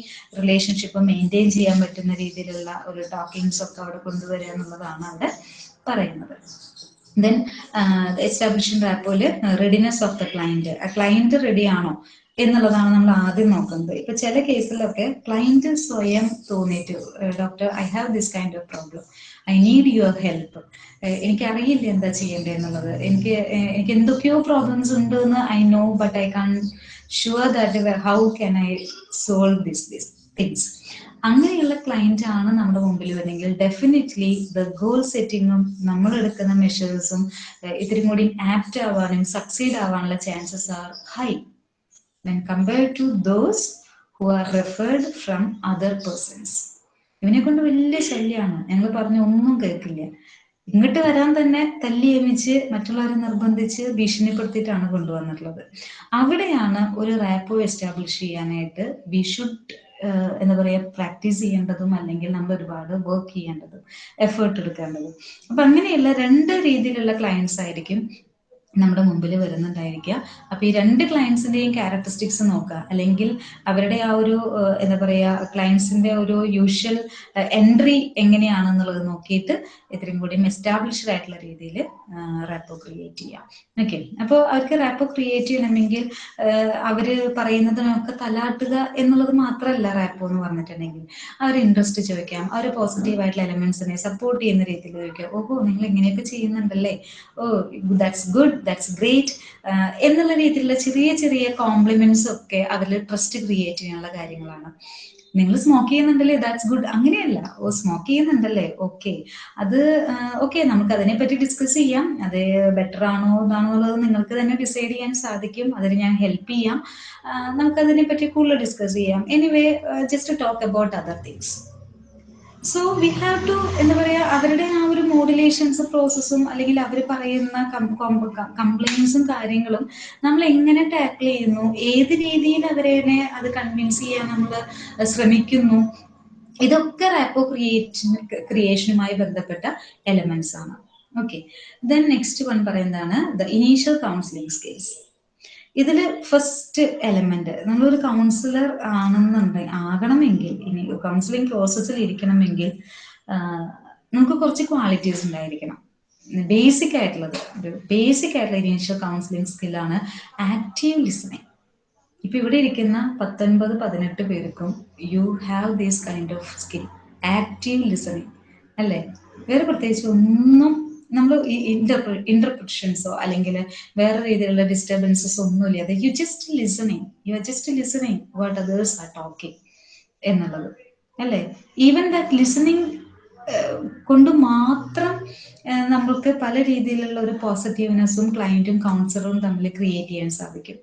റിലേഷൻഷിപ്പ് മെയിന്റെയിൻ ചെയ്യാൻ പറ്റുന്ന രീതിയിലുള്ള ഒരു ടോക്കിങ്സ് ഒക്കെ അവിടെ കൊണ്ടുവരിക എന്നുള്ളതാണ് അവിടെ പറയുന്നത്. ദെൻ എസ്റ്റാബ്ലിഷിംഗ് റാപ്പോയിൽ റെഡിനെസ് ഓഫ് ദ ക്ലയന്റ് ആ ക്ലയന്റ് റെഡി ആണോ എന്നുള്ളതാണ് നമ്മൾ ആദ്യം നോക്കുന്നത്. ഇപ്പൊ ചില കേസിലൊക്കെ ക്ലയന്റ് സ്വയം തോന്നിയിട്ട് doctor I have this kind of problem I need your help എനിക്ക് അറിയില്ല എന്താ ചെയ്യേണ്ടത് എന്നുള്ളത്. എനിക്ക് എനിക്ക് എന്തൊക്കെയോ പ്രോബ്ലംസ് ഉണ്ട് എന്ന് I know but I can't sure that how can I solve this this things അങ്ങനെയുള്ള ക്ലയന്റ് ആണ് നമ്മുടെ മുമ്പിൽ വരുന്നെങ്കിൽ ഡെഫിനറ്റ്ലി ദ ഗോൾ സെറ്റിങ്ങും നമ്മൾ എടുക്കുന്ന മെഷേഴ്സും ഇത്തിരി കൂടി ആപ്റ്റ് ആവാനും സക്സീഡ് ആവാനുള്ള chances are high when compare to those who are referred from other persons ഇവനെ കൊണ്ട് വലിയ ശല്യമാണ് ഞങ്ങൾ പറഞ്ഞ ഒന്നും കേൾക്കില്ല. ഇങ്ങോട്ട് വരാൻ തന്നെ തല്ലി ഏമിച്ച് മറ്റുള്ളവരെ നിർബന്ധിച്ച് ഭീഷണിപ്പെടുത്തിയിട്ടാണ് കൊണ്ടുവന്നിട്ടുള്ളത്. അവിടെയാണ് ഒരു റാപ്പോ എസ്റ്റാബ്ലിഷ് ചെയ്യാനായിട്ട് വി ഷുഡ് എന്താ പറയുക പ്രാക്ടീസ് ചെയ്യേണ്ടതും അല്ലെങ്കിൽ നമ്മൾ ഒരുപാട് വർക്ക് ചെയ്യേണ്ടതും എഫേർട്ട് എടുക്കേണ്ടതും. അപ്പൊ അങ്ങനെയുള്ള രണ്ട് രീതിയിലുള്ള ക്ലയൻസ് ആയിരിക്കും നമ്മുടെ മുമ്പിൽ വരുന്നുണ്ടായിരിക്കുക. അപ്പൊ ഈ രണ്ട് ക്ലയൻസിന്റെയും ക്യാരക്ടറിസ്റ്റിക്സ് നോക്കുക. അല്ലെങ്കിൽ അവരുടെ ആ ഒരു എന്താ പറയാ ക്ലയൻസിന്റെ ഒരു യൂഷ്വൽ എൻട്രി എങ്ങനെയാണെന്നുള്ളത് നോക്കിയിട്ട് ഇത്രയും കൂടി എസ്റ്റാബ്ലിഷ്ഡ് ആയിട്ടുള്ള രീതിയിൽ റാപ്പോ ക്രിയേറ്റ് ചെയ്യാം. ഓക്കെ അപ്പോൾ അവർക്ക് റാപ്പോ ക്രിയേറ്റ് ചെയ്യണമെങ്കിൽ അവർ പറയുന്നതിനൊക്കെ തലാട്ടുക എന്നുള്ളത് മാത്രമല്ല റാപ്പോ എന്ന് പറഞ്ഞിട്ടുണ്ടെങ്കിൽ. അവർ ഇൻട്രസ്റ്റ് ചോദിക്കാം. അവർ പോസിറ്റീവ് ആയിട്ടുള്ള എലമെന്റ്സിനെ സപ്പോർട്ട് ചെയ്യുന്ന രീതിയിൽ ചോദിക്കാം. ഓഹോ നിങ്ങൾ ഇങ്ങനെയൊക്കെ ചെയ്യുന്നുണ്ടല്ലേ? Oh that's good that's great എന്നുള്ള രീതിയിലുള്ള ചെറിയ ചെറിയ കോംപ്ലിമെന്റ്സ് ഒക്കെ അതിൽ ട്രസ്റ്റ് ക്രിയേറ്റ് ചെയ്യാനുള്ള കാര്യങ്ങളാണ്. നിങ്ങൾ സ്മോക്ക് ചെയ്യുന്നുണ്ടല്ലേ? ദാറ്റ്സ് ഗുഡ് അങ്ങനെയല്ല. ഓ സ്മോക്ക് ചെയ്യുന്നുണ്ടല്ലേ? ഓക്കെ അത് ഓക്കെ നമുക്ക് അതിനെ പറ്റി ഡിസ്കസ് ചെയ്യാം. അത് ബെറ്റർ ആണോ ഇതാണോ എന്നുള്ളത് നിങ്ങൾക്ക് തന്നെ ഡിസൈഡ് ചെയ്യാൻ സാധിക്കും. അതിന് ഞാൻ ഹെൽപ്പ് ചെയ്യാം. നമുക്ക് അതിനെ പറ്റി കൂടുതൽ ഡിസ്കസ് ചെയ്യാം. Anyway just talk about other things so we have to എന്താ പറയാ അവരുടെ ആ ഒരു മോഡുലേഷൻസ് പ്രോസസ്സും അല്ലെങ്കിൽ അവർ പറയുന്ന കംപ്ലൈൻസും കാര്യങ്ങളും നമ്മൾ എങ്ങനെ ടാക്കിൾ ചെയ്യുന്നു? ഏത് രീതിയിൽ അവരെ അത് കൺവിൻസ് ചെയ്യാൻ നമ്മൾ ശ്രമിക്കുന്നു? ഇതൊക്കെ റാപ്പോ ക്രിയേഷൻ ക്രിയേഷനുമായി ബന്ധപ്പെട്ട എലമെന്റ്സ് ആണ്. ഓക്കെ ദെൻ നെക്സ്റ്റ് വൺ പറയുന്നതാണ് ദ ഇനീഷ്യൽ കൗൺസിലിംഗ് സ്കിൽസ് ഇതിൽ ഫസ്റ്റ് എലമെന്റ് നമ്മളൊരു കൗൺസിലർ ആണെന്നുണ്ടെങ്കിൽ ആകണമെങ്കിൽ ഇനി കൗൺസിലിംഗ് പ്രോസസ്സിൽ ഇരിക്കണമെങ്കിൽ നമുക്ക് കുറച്ച് ക്വാളിറ്റീസ് ഉണ്ടായിരിക്കണം. ബേസിക് ആയിട്ടുള്ളത് ഒരു ബേസിക് ആയിട്ടുള്ള ഇനീഷ്യൽ കൗൺസിലിംഗ് സ്കില്ലാണ് ആക്റ്റീവ് ലിസണിങ് ഇപ്പൊ ഇവിടെ ഇരിക്കുന്ന പത്തൊൻപത് പതിനെട്ട് പേർക്കും you have these kind of skill active listening അല്ലേ? വേറെ പ്രത്യേകിച്ച് ഒന്നും നമ്മൾ ഈ ഇന്റർപ്ര ഇന്റർപ്രിഷൻസോ അല്ലെങ്കിൽ വേറെ രീതിയിലുള്ള ഡിസ്റ്റർബൻസസ് ഒന്നുമില്ല. അത് you just listening you are just listening what others are talking എന്നുള്ളത്. അല്ലേ? ഈവൻ ദാറ്റ് ലിസണിങ് കൊണ്ട് മാത്രം നമ്മൾക്ക് പല രീതിയിലുള്ള ഒരു പോസിറ്റീവ്നെസ്സും ക്ലയന്റും കൗൺസിലറും തമ്മിൽ ക്രിയേറ്റ് ചെയ്യാൻ സാധിക്കും.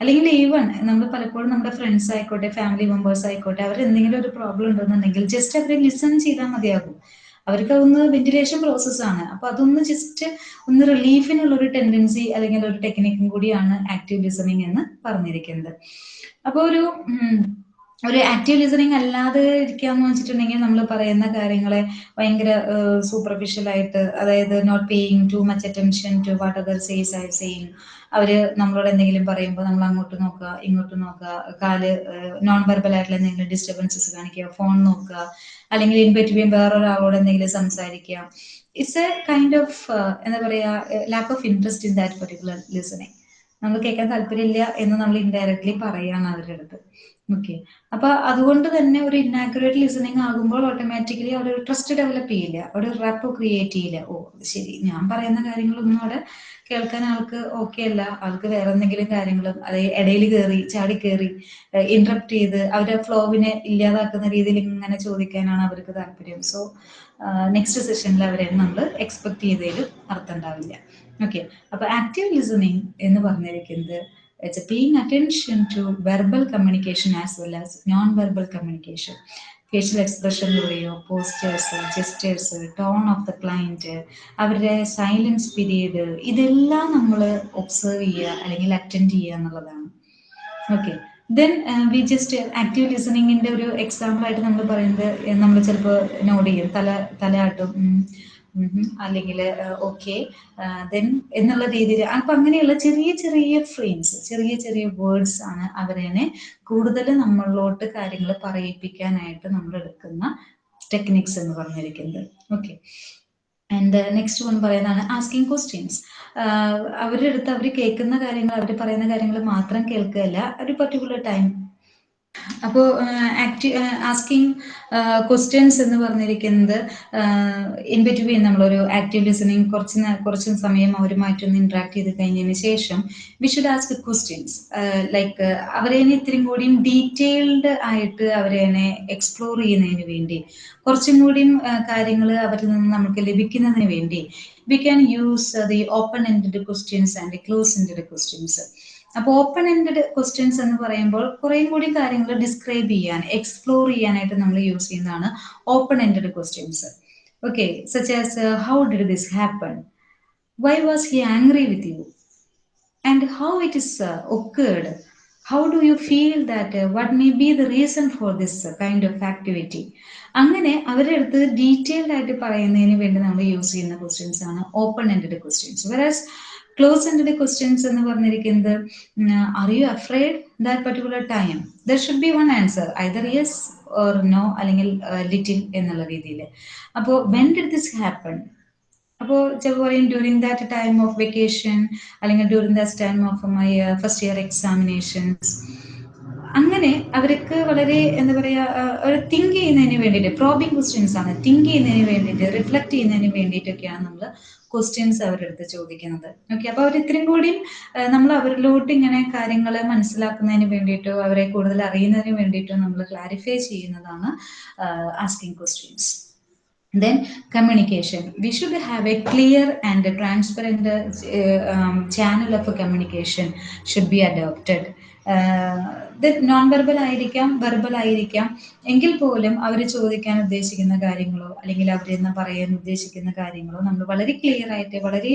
അല്ലെങ്കിൽ ഈവൺ നമ്മൾ പലപ്പോഴും നമ്മുടെ ഫ്രണ്ട്സ് ആയിക്കോട്ടെ ഫാമിലി മെമ്പേഴ്സ് ആയിക്കോട്ടെ അവർ എന്തെങ്കിലും ഒരു പ്രോബ്ലം ഉണ്ടെന്നുണ്ടെങ്കിൽ ജസ്റ്റ് അവരെ ലിസൺ ചെയ്താൽ മതിയാകും. അവർക്ക് അതൊന്ന് വെന്റിലേഷൻ പ്രോസസ്സാണ് അപ്പൊ അതൊന്ന് ജസ്റ്റ് ഒന്ന് റിലീഫിനുള്ള ഒരു ടെൻഡൻസി അല്ലെങ്കിൽ ഒരു ടെക്നിക്കും കൂടിയാണ് ആക്റ്റീവ് ലിസണിങ് എന്ന് പറഞ്ഞിരിക്കുന്നത്. അപ്പൊ ഒരു ഒരു ആക്റ്റീവ് ലിസണിങ് അല്ലാതെ ഇരിക്കാന്ന് വെച്ചിട്ടുണ്ടെങ്കിൽ നമ്മൾ പറയുന്ന കാര്യങ്ങളെ ഭയങ്കര സൂപ്പർഫിഷ്യൽ ആയിട്ട് അതായത് not paying too much attention to what other says I saying അവർ നമ്മളോട് എന്തെങ്കിലും പറയുമ്പോൾ നമ്മൾ അങ്ങോട്ട് നോക്കുക ഇങ്ങോട്ട് നോക്കുക കാൽ നോൺ വെർബൽ ആയിട്ടുള്ള എന്തെങ്കിലും ഡിസ്റ്റർബൻസസ് കാണിക്കുക ഫോൺ നോക്കുക അല്ലെങ്കിൽ ഇൻ ബിറ്റ്വീൻ വേറൊരാളോട് എന്തെങ്കിലും സംസാരിക്കുക. ഇറ്റ്സ് എ കൈൻഡ് ഓഫ് എന്താ പറയാ lack of interest in that particular listening നമ്മൾ കേൾക്കാൻ താല്പര്യമില്ല എന്ന് നമ്മൾ ഇൻഡയറക്ട്ലി പറയാണ് അവരുടെ അടുത്ത്. ഓക്കെ അപ്പൊ അതുകൊണ്ട് തന്നെ ഒരു ഇന്നാക്യുറേറ്റ് ലിസണിങ് ആകുമ്പോൾ ഓട്ടോമാറ്റിക്കലി അവിടെ ഒരു ട്രസ്റ്റ് ഡെവലപ്പ് ചെയ്യില്ല. അവിടെ ഒരു റാപ്പ് ക്രിയേറ്റ് ചെയ്യില്ല. ഓ ശരി. ഞാൻ പറയുന്ന കാര്യങ്ങളൊന്നും അവിടെ കേൾക്കാൻ ആൾക്ക് ഓക്കെ അല്ല. ആൾക്ക് വേറെ എന്തെങ്കിലും കാര്യങ്ങളും അതായത് ഇടയിൽ കയറി ചാടി കയറി ഇന്ററപ്റ്റ് ചെയ്ത് അവരുടെ ഫ്ലോവിനെ ഇല്ലാതാക്കുന്ന രീതിയിൽ ഇങ്ങനെ ചോദിക്കാനാണ് അവർക്ക് താല്പര്യം. സോ നെക്സ്റ്റ് സെഷനിൽ അവരെ നമ്മൾ എക്സ്പെക്ട് ചെയ്തതിലും അർത്ഥം ഉണ്ടാവില്ല ഓക്കെ അപ്പൊ ആക്റ്റീവ് ലിസണിങ് എന്ന് പറഞ്ഞിരിക്കുന്നത് it's paying attention to verbal communication as well as non-verbal communication. Facial എക്സ്പ്രഷനിലൂടെയോ postures gestures tone of the client അവരുടെ സൈലൻസ് പീരീഡ് ഇതെല്ലാം നമ്മൾ ഒബ്സർവ് ചെയ്യുക അല്ലെങ്കിൽ അറ്റൻഡ് ചെയ്യുക എന്നുള്ളതാണ്. Okay then we just active ലിസണിങ്ങിന്റെ ഒരു എക്സാമ്പിൾ ആയിട്ട് നമ്മൾ പറയുന്നത് നമ്മൾ ചിലപ്പോൾ നോട്ട് ചെയ്യും. തല തലയാട്ടും അല്ലെങ്കിൽ ഓക്കെ. ദെൻ എന്നുള്ള രീതിയിൽ അപ്പൊ അങ്ങനെയുള്ള ചെറിയ ചെറിയ ഫ്രെയിംസ് ചെറിയ ചെറിയ വേർഡ്സ് ആണ് അവരെന്നെ കൂടുതൽ നമ്മളിലോട്ട് കാര്യങ്ങൾ പറയിപ്പിക്കാനായിട്ട് നമ്മൾ എടുക്കുന്ന ടെക്നിക്സ് എന്ന് പറഞ്ഞിരിക്കുന്നത്. ഓക്കെ. ആൻഡ് നെക്സ്റ്റ് വൺ പറയുന്നതാണ് ആസ്കിങ് ക്വസ്റ്റ്യൻസ്. അവരുടെ അടുത്ത് അവർ കേൾക്കുന്ന കാര്യങ്ങൾ അവർ പറയുന്ന കാര്യങ്ങൾ മാത്രം കേൾക്കുകയല്ല ഒരു പർട്ടിക്കുലർ ടൈം അപ്പോൾ ആക്ടി ആസ്കിങ് ക്വസ്റ്റ്യൻസ് എന്ന് പറഞ്ഞിരിക്കുന്നത് ഇൻ ബിറ്റ്വീൻ നമ്മളൊരു ആക്റ്റീവ് ലിസണിങ് കുറച്ച് കുറച്ച് സമയം അവരുമായിട്ടൊന്ന് ഇന്ററാക്ട് ചെയ്ത് കഴിഞ്ഞതിന് ശേഷം we should ask questions like അവരെ ഇത്രയും കൂടിയും ഡീറ്റെയിൽഡ് ആയിട്ട് അവരെ എക്സ്പ്ലോർ ചെയ്യുന്നതിന് വേണ്ടി കുറച്ചും കൂടിയും കാര്യങ്ങൾ അവരിൽ നിന്ന് നമുക്ക് ലഭിക്കുന്നതിന് വേണ്ടി we can use the open ended questions and close ended questions അപ്പൊ ഓപ്പൺ എൻഡഡ് ക്വസ്റ്റ്യൻസ് എന്ന് പറയുമ്പോൾ കുറേയും കൂടി കാര്യങ്ങൾ ഡിസ്ക്രൈബ് ചെയ്യാൻ എക്സ്പ്ലോർ ചെയ്യാനായിട്ട് നമ്മൾ യൂസ് ചെയ്യുന്നതാണ് open ended questions okay such as how did this happen why was he angry with you and how it is okayed how do you feel that what may be the reason for this kind of activity അങ്ങനെ അവരുടെ അടുത്ത് ഡീറ്റെയിൽഡ് ആയിട്ട് പറയുന്നതിന് വേണ്ടി നമ്മൾ യൂസ് ചെയ്യുന്ന ക്വസ്റ്റ്യൻസ് ആണ് open ended questions versus close ended questions എന്ന് പറഞ്ഞിരിക്കുന്നത് are you afraid that particular time there should be one answer either yes or no അല്ലെങ്കിൽ ലിറ്റിൽ എന്നുള്ള രീതിയിൽ. അപ്പോൾ വെൻ ഡിഡ് ദിസ് ഹാപ്പൺ അപ്പോൾ ചിലപ്പോൾ പറയും during that time of vacation അല്ലെങ്കിൽ during that time of my first year examinations അങ്ങനെ അവർക്ക് വളരെ എന്താ പറയുക ഒരു തിങ്ക് ചെയ്യുന്നതിന് വേണ്ടിയിട്ട് പ്രോബിങ് ക്വസ്റ്റ്യൻസ് ആണ് തിങ്ക് ചെയ്യുന്നതിന് വേണ്ടിയിട്ട് റിഫ്ലക്ട് ചെയ്യുന്നതിന് വേണ്ടിയിട്ടൊക്കെയാണ് നമ്മൾ ക്വസ്റ്റ്യൻസ് അവരുടെ അടുത്ത് ചോദിക്കുന്നത്. ഓക്കെ അപ്പൊ അവർ ഇത്രയും കൂടി നമ്മൾ അവരിലോട്ട് ഇങ്ങനെ കാര്യങ്ങൾ മനസ്സിലാക്കുന്നതിന് വേണ്ടിയിട്ടോ അവരെ കൂടുതൽ അറിയുന്നതിന് വേണ്ടിയിട്ടോ നമ്മൾ ക്ലാരിഫൈ ചെയ്യുന്നതാണ് asking questions then communication. We should have a clear and a transparent uh, um, channel of communication should be adopted. Non verbal ആയിരിക്കാം വെർബൽ ആയിരിക്കാം. എങ്കിൽ പോലും അവർ ചോദിക്കാൻ ഉദ്ദേശിക്കുന്ന കാര്യങ്ങളോ അല്ലെങ്കിൽ അവർ അവരെന്ന് പറയാൻ ഉദ്ദേശിക്കുന്ന കാര്യങ്ങളോ നമ്മൾ വളരെ ക്ലിയർ ആയിട്ട് വളരെ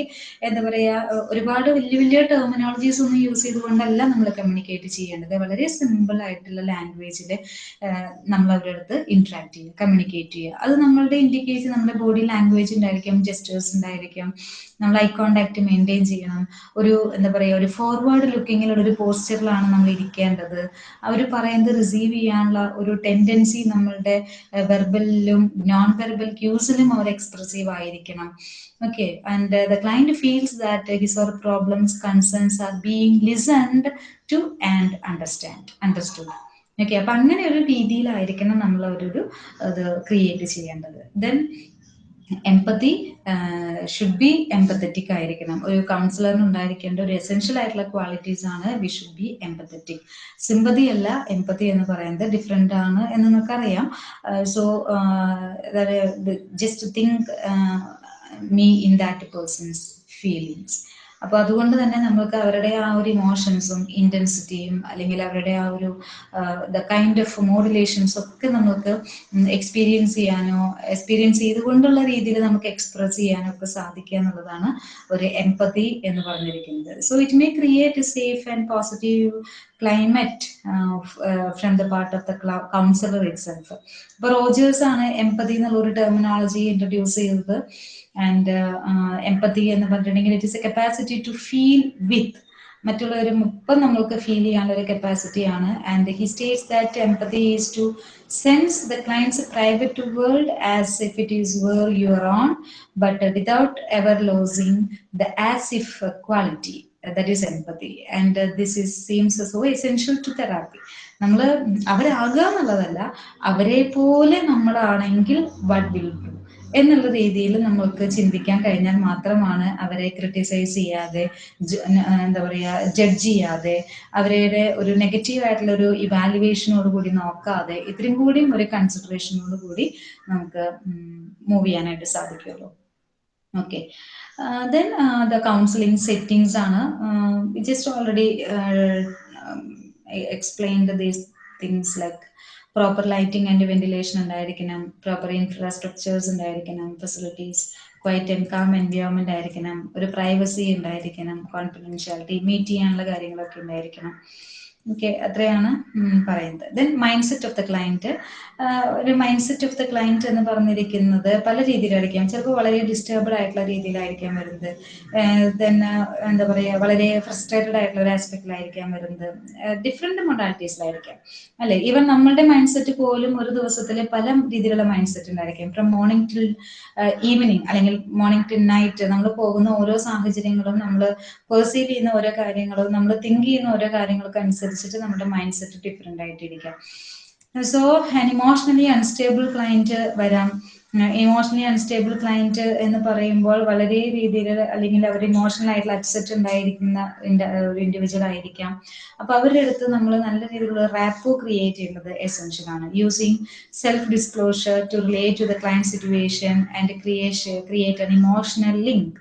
എന്താ പറയുക ഒരുപാട് വലിയ വലിയ ടെർമിനോളജീസ് ഒന്നും യൂസ് ചെയ്തുകൊണ്ടല്ല നമ്മൾ കമ്മ്യൂണിക്കേറ്റ് ചെയ്യേണ്ടത്. വളരെ സിമ്പിൾ ആയിട്ടുള്ള ലാംഗ്വേജിൽ നമ്മൾ അവരുടെ അടുത്ത് ഇന്ററാക്ട് ചെയ്യുക കമ്മ്യൂണിക്കേറ്റ് ചെയ്യുക. അത് നമ്മളുടെ ഇൻഡിക്കേഷൻ നമ്മുടെ ബോഡി ലാംഗ്വേജ് ഉണ്ടായിരിക്കും ജെസ്റ്റേഴ്സ് ഉണ്ടായിരിക്കും. നമ്മൾ ഐ കോണ്ടാക്ട് മെയിന്റെയിൻ ചെയ്യണം. ഒരു എന്താ പറയുക ഒരു ഫോർവേഡ് ലുക്കിങ്ങിലുള്ള ഒരു പോസ്റ്ററിലാണ് നമ്മൾ ഇരിക്കേണ്ടത് അവർ പറയുന്നത് റിസീവ് ചെയ്യാനുള്ള ഒരു ടെൻഡൻസി നമ്മളുടെ വെർബലിലും നോൺ വെർബൽ ക്യൂസിലും അവർ എക്സ്പ്രസീവ് ആയിരിക്കണം. Okay and the client feels that his or problems concerns are being listened to and understand understood okay അപ്പൊ അങ്ങനെ ഒരു രീതിയിലായിരിക്കണം നമ്മൾ ഒരു അത് ക്രിയേറ്റ് ചെയ്യേണ്ടത്. ദെൻ എമ്പത്തി ഷുഡ് ബി എമ്പത്തറ്റിക് ആയിരിക്കണം. ഒരു കൗൺസിലറിന് ഉണ്ടായിരിക്കേണ്ട ഒരു എസെൻഷ്യൽ ആയിട്ടുള്ള ക്വാളിറ്റീസ് ആണ് we should be empathetic sympathy അല്ല എംപത്തി എന്ന് പറയുന്നത് ഡിഫറെന്റ് ആണ് എന്ന് നിങ്ങൾക്കറിയാം so just think me in that person's feelings അപ്പൊ അതുകൊണ്ട് തന്നെ നമുക്ക് അവരുടെ ആ ഒരു ഇമോഷൻസും ഇന്റൻസിറ്റിയും അല്ലെങ്കിൽ അവരുടെ ആ ഒരു ദ കൈൻഡ് ഓഫ് മോഡുലേഷൻസ് ഒക്കെ നമുക്ക് എക്സ്പീരിയൻസ് ചെയ്യാനോ എക്സ്പീരിയൻസ് ചെയ്തുകൊണ്ടുള്ള രീതിയിൽ നമുക്ക് എക്സ്പ്രസ് ചെയ്യാനോ ഒക്കെ സാധിക്കുക എന്നുള്ളതാണ് ഒരു എംപതി എന്ന് പറഞ്ഞിരിക്കുന്നത്. So it may create a safe and positive climate from the part of the counsellor itself അപ്പൊ റോജേഴ്സ് ആണ് എംപതി എന്നുള്ള ഒരു ടെർമിനോളജി ഇൻട്രൊഡ്യൂസ് ചെയ്തത്. ആൻഡ് എമ്പത്തി എന്ന് പറഞ്ഞിട്ടുണ്ടെങ്കിൽ it is a capacity to feel with മറ്റുള്ളവരും ഇപ്പം നമ്മൾക്ക് ഫീൽ ചെയ്യാനുള്ള ഒരു കപ്പാസിറ്റിയാണ് and he states that empathy is to sense the client's private world as if it is world your own but without ever losing the as if quality that is empathy and this is seems so essential to therapy നമ്മൾ അവരാകുക എന്നുള്ളതല്ല അവരെ പോലെ നമ്മളാണെങ്കിൽ വട്ട് വിൽ എന്നുള്ള രീതിയിൽ നമ്മൾക്ക് ചിന്തിക്കാൻ കഴിഞ്ഞാൽ മാത്രമാണ് അവരെ ക്രിട്ടിസൈസ് ചെയ്യാതെ എന്താ പറയുക ജഡ്ജ് ചെയ്യാതെ അവരുടെ ഒരു നെഗറ്റീവ് ആയിട്ടുള്ള ഒരു ഇവാലുവേഷനോട് കൂടി നോക്കാതെ ഇത്രയും കൂടിയും ഒരു കൺസിഡറേഷനോട് കൂടി നമുക്ക് മൂവ് ചെയ്യാനായിട്ട് സാധിക്കുള്ളൂ. Okay then the counselling settings ആണ്. Just already explained these things like proper lighting and ventilation ഉണ്ടായിരിക്കണം പ്രോപ്പർ ഇൻഫ്രാസ്ട്രക്ചേഴ്സ് ഉണ്ടായിരിക്കണം facilities quiet and calm environment ആയിരിക്കണം ഒരു പ്രൈവസി ഉണ്ടായിരിക്കണം കോൺഫിഡൻഷ്യാലിറ്റി മീറ്റ് ചെയ്യാനുള്ള കാര്യങ്ങളൊക്കെ ഉണ്ടായിരിക്കണം. ഓക്കെ അത്രയാണ് പറയുന്നത്. Then mind set of the client ഒരു mind set of the client എന്ന് പറഞ്ഞിരിക്കുന്നത് പല രീതിയിലായിരിക്കാം. ചിലപ്പോൾ വളരെ ഡിസ്റ്റർബ്ഡ് ആയിട്ടുള്ള രീതിയിലായിരിക്കാം വരുന്നത്. ദെൻ എന്താ പറയുക വളരെ ഫ്രസ്ട്രേറ്റഡ് ആയിട്ടുള്ള ഒരു ആസ്പെക്റ്റിലായിരിക്കാം വരുന്നത്. ഡിഫറെന്റ് മൊഡാലിറ്റീസിലായിരിക്കാം അല്ലെ? ഈവൻ നമ്മളുടെ മൈൻഡ് സെറ്റ് പോലും ഒരു ദിവസത്തിൽ പല രീതിയിലുള്ള മൈൻഡ് സെറ്റ് ഉണ്ടായിരിക്കും ഫ്രം മോർണിംഗ് ടിൽ ഈവനിങ് അല്ലെങ്കിൽ മോർണിംഗ് ടിൽ നൈറ്റ് നമ്മൾ പോകുന്ന ഓരോ സാഹചര്യങ്ങളും നമ്മൾ പെർസീവ് ചെയ്യുന്ന ഓരോ കാര്യങ്ങളും നമ്മൾ തിങ്ക് ചെയ്യുന്ന ഓരോ കാര്യങ്ങൾക്ക് അനുസരിച്ചിട്ട് നമ്മുടെ mind set different ആയിട്ടിരിക്കാം. So an emotionally unstable client വരാം. ഇമോഷണലി അൺസ്റ്റേബിൾ ക്ലയന്റ് എന്ന് പറയുമ്പോൾ വളരെ രീതിയിൽ അല്ലെങ്കിൽ അവർ ഇമോഷണൽ ആയിട്ടുള്ള അപ്സെറ്റ് ഉണ്ടായിരിക്കുന്ന ഒരു ഇൻഡിവിജ്വൽ ആയിരിക്കാം. അപ്പൊ അവരുടെ അടുത്ത് നമ്മൾ നല്ല രീതിയിലുള്ള റാപ്പോ ക്രിയേറ്റ് ചെയ്യുന്നത് എസെൻഷ്യൽ ആണ്. Using self disclosure to relate to the client situation and creation create an emotional link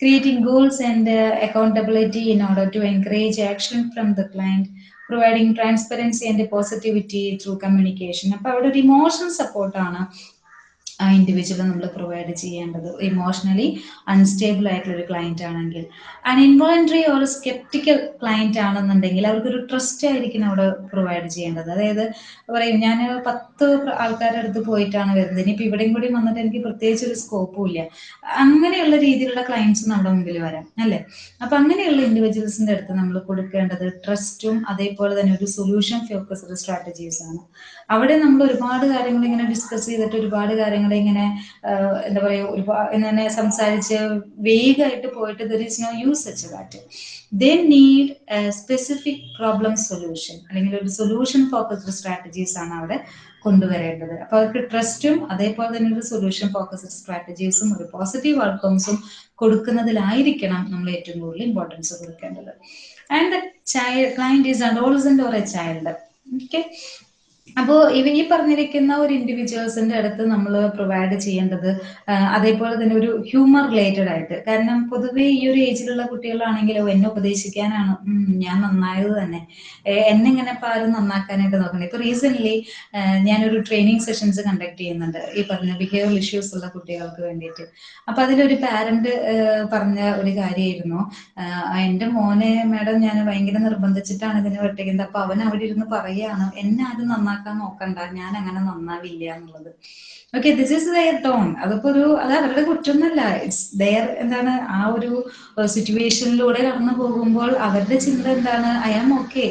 creating goals and accountability in order to encourage action from the the providing transparency and positivity through communication അപ്പൊ അവിടെ ഒരു ഇമോഷണൽ സപ്പോർട്ടാണ് ആ ഇൻഡിവിജ്വൽ നമ്മൾ പ്രൊവൈഡ് ചെയ്യേണ്ടത് ഇമോഷണലി അൺസ്റ്റേബിൾ ആയിട്ടുള്ള ഒരു ക്ലയന്റ് ആണെങ്കിൽ. And involuntary or sceptical client ആണെന്നുണ്ടെങ്കിൽ അവർക്കൊരു ട്രസ്റ്റ് ആയിരിക്കും അവിടെ പ്രൊവൈഡ് ചെയ്യേണ്ടത്. അതായത് പറയും ഞാൻ പത്ത് ആൾക്കാരുടെ അടുത്ത് പോയിട്ടാണ് വരുന്നത്. ഇനിയിപ്പോൾ ഇവിടെയും കൂടി വന്നിട്ട് എനിക്ക് പ്രത്യേകിച്ച് ഒരു സ്കോപ്പും ഇല്ല. അങ്ങനെയുള്ള രീതിയിലുള്ള ക്ലയൻസ് നമ്മുടെ മുമ്പിൽ വരാം അല്ലെ? അപ്പൊ അങ്ങനെയുള്ള ഇൻഡിവിജ്വൽസിന്റെ അടുത്ത് നമ്മൾ കൊടുക്കേണ്ടത് ട്രസ്റ്റും അതേപോലെ തന്നെ ഒരു സൊല്യൂഷൻ ഫോക്കസ്ഡ് സ്ട്രാറ്റജീസ് ആണ്. അവിടെ നമ്മൾ ഒരുപാട് കാര്യങ്ങൾ ഇങ്ങനെ ഡിസ്കസ് ചെയ്തിട്ട് ഒരുപാട് കാര്യങ്ങൾ കാര്യങ്ങളെ ഇങ്ങനെ എന്താ പറയുക ഒരുപാട് ഇങ്ങനെ സംസാരിച്ച് വേഗമായിട്ട് പോയിട്ട് there is no use such that they need specific problem solution അല്ലെങ്കിൽ ഒരു സൊല്യൂഷൻ ഫോക്കസ്ഡ് സ്ട്രാറ്റജീസ് ആണ് അവിടെ കൊണ്ടുവരേണ്ടത്. അപ്പൊ അവർക്ക് ട്രസ്റ്റും അതേപോലെ തന്നെ ഒരു സൊല്യൂഷൻ ഫോക്കസ്ഡ് സ്ട്രാറ്റജീസും ഒരു പോസിറ്റീവ് ഔട്ട്കംസും കൊടുക്കുന്നതിലായിരിക്കണം നമ്മൾ ഏറ്റവും കൂടുതൽ ഇമ്പോർട്ടൻസ് കൊടുക്കേണ്ടത്. And the child client is adolescent or a child okay അപ്പോൾ ഇവ ഈ പറഞ്ഞിരിക്കുന്ന ഒരു ഇൻഡിവിജ്വൽസിന്റെ അടുത്ത് നമ്മൾ പ്രൊവൈഡ് ചെയ്യേണ്ടത് അതേപോലെ തന്നെ ഒരു ഹ്യൂമർ റിലേറ്റഡ് ആയിട്ട്. കാരണം പൊതുവേ ഈ ഒരു ഏജിലുള്ള കുട്ടികളാണെങ്കിലോ എന്നെ ഉപദേശിക്കാനാണ് ഞാൻ നന്നായത് തന്നെ. എന്നെ ഇങ്ങനെ പാലും നന്നാക്കാനായിട്ട് നോക്കണേ ഇപ്പൊ റീസെന്റ് ഞാനൊരു ട്രെയിനിങ് സെഷൻസ് കണ്ടക്ട് ചെയ്യുന്നുണ്ട് ഈ പറഞ്ഞ ബിഹേവിയർ ഇഷ്യൂസ് ഉള്ള കുട്ടികൾക്ക് വേണ്ടിയിട്ട്. അപ്പൊ അതിലൊരു പാരന്റ് പറഞ്ഞ ഒരു കാര്യമായിരുന്നു. എന്റെ മോനെ മാഡം ഞാൻ ഭയങ്കര നിർബന്ധിച്ചിട്ടാണ് ഇതിനെ വെട്ടിക്കുന്നത്. അപ്പൊ അവൻ അവിടെ ഇരുന്ന് പറയാണ് എന്നെ ആരും നന്നാക്കാൻ നോക്കണ്ട. ഞാൻ അങ്ങനെ നന്നാവില്ല എന്നുള്ളത്. Okay this is their tone അതിപ്പോ ഒരു അത് അവരുടെ കുറ്റമൊന്നല്ല ഇറ്റ്സ് ദയർ എന്താണ് ആ ഒരു സിറ്റുവേഷനിലൂടെ കടന്നു പോകുമ്പോൾ അവരുടെ ചിന്ത എന്താണ് ഐ ആം ഓക്കെ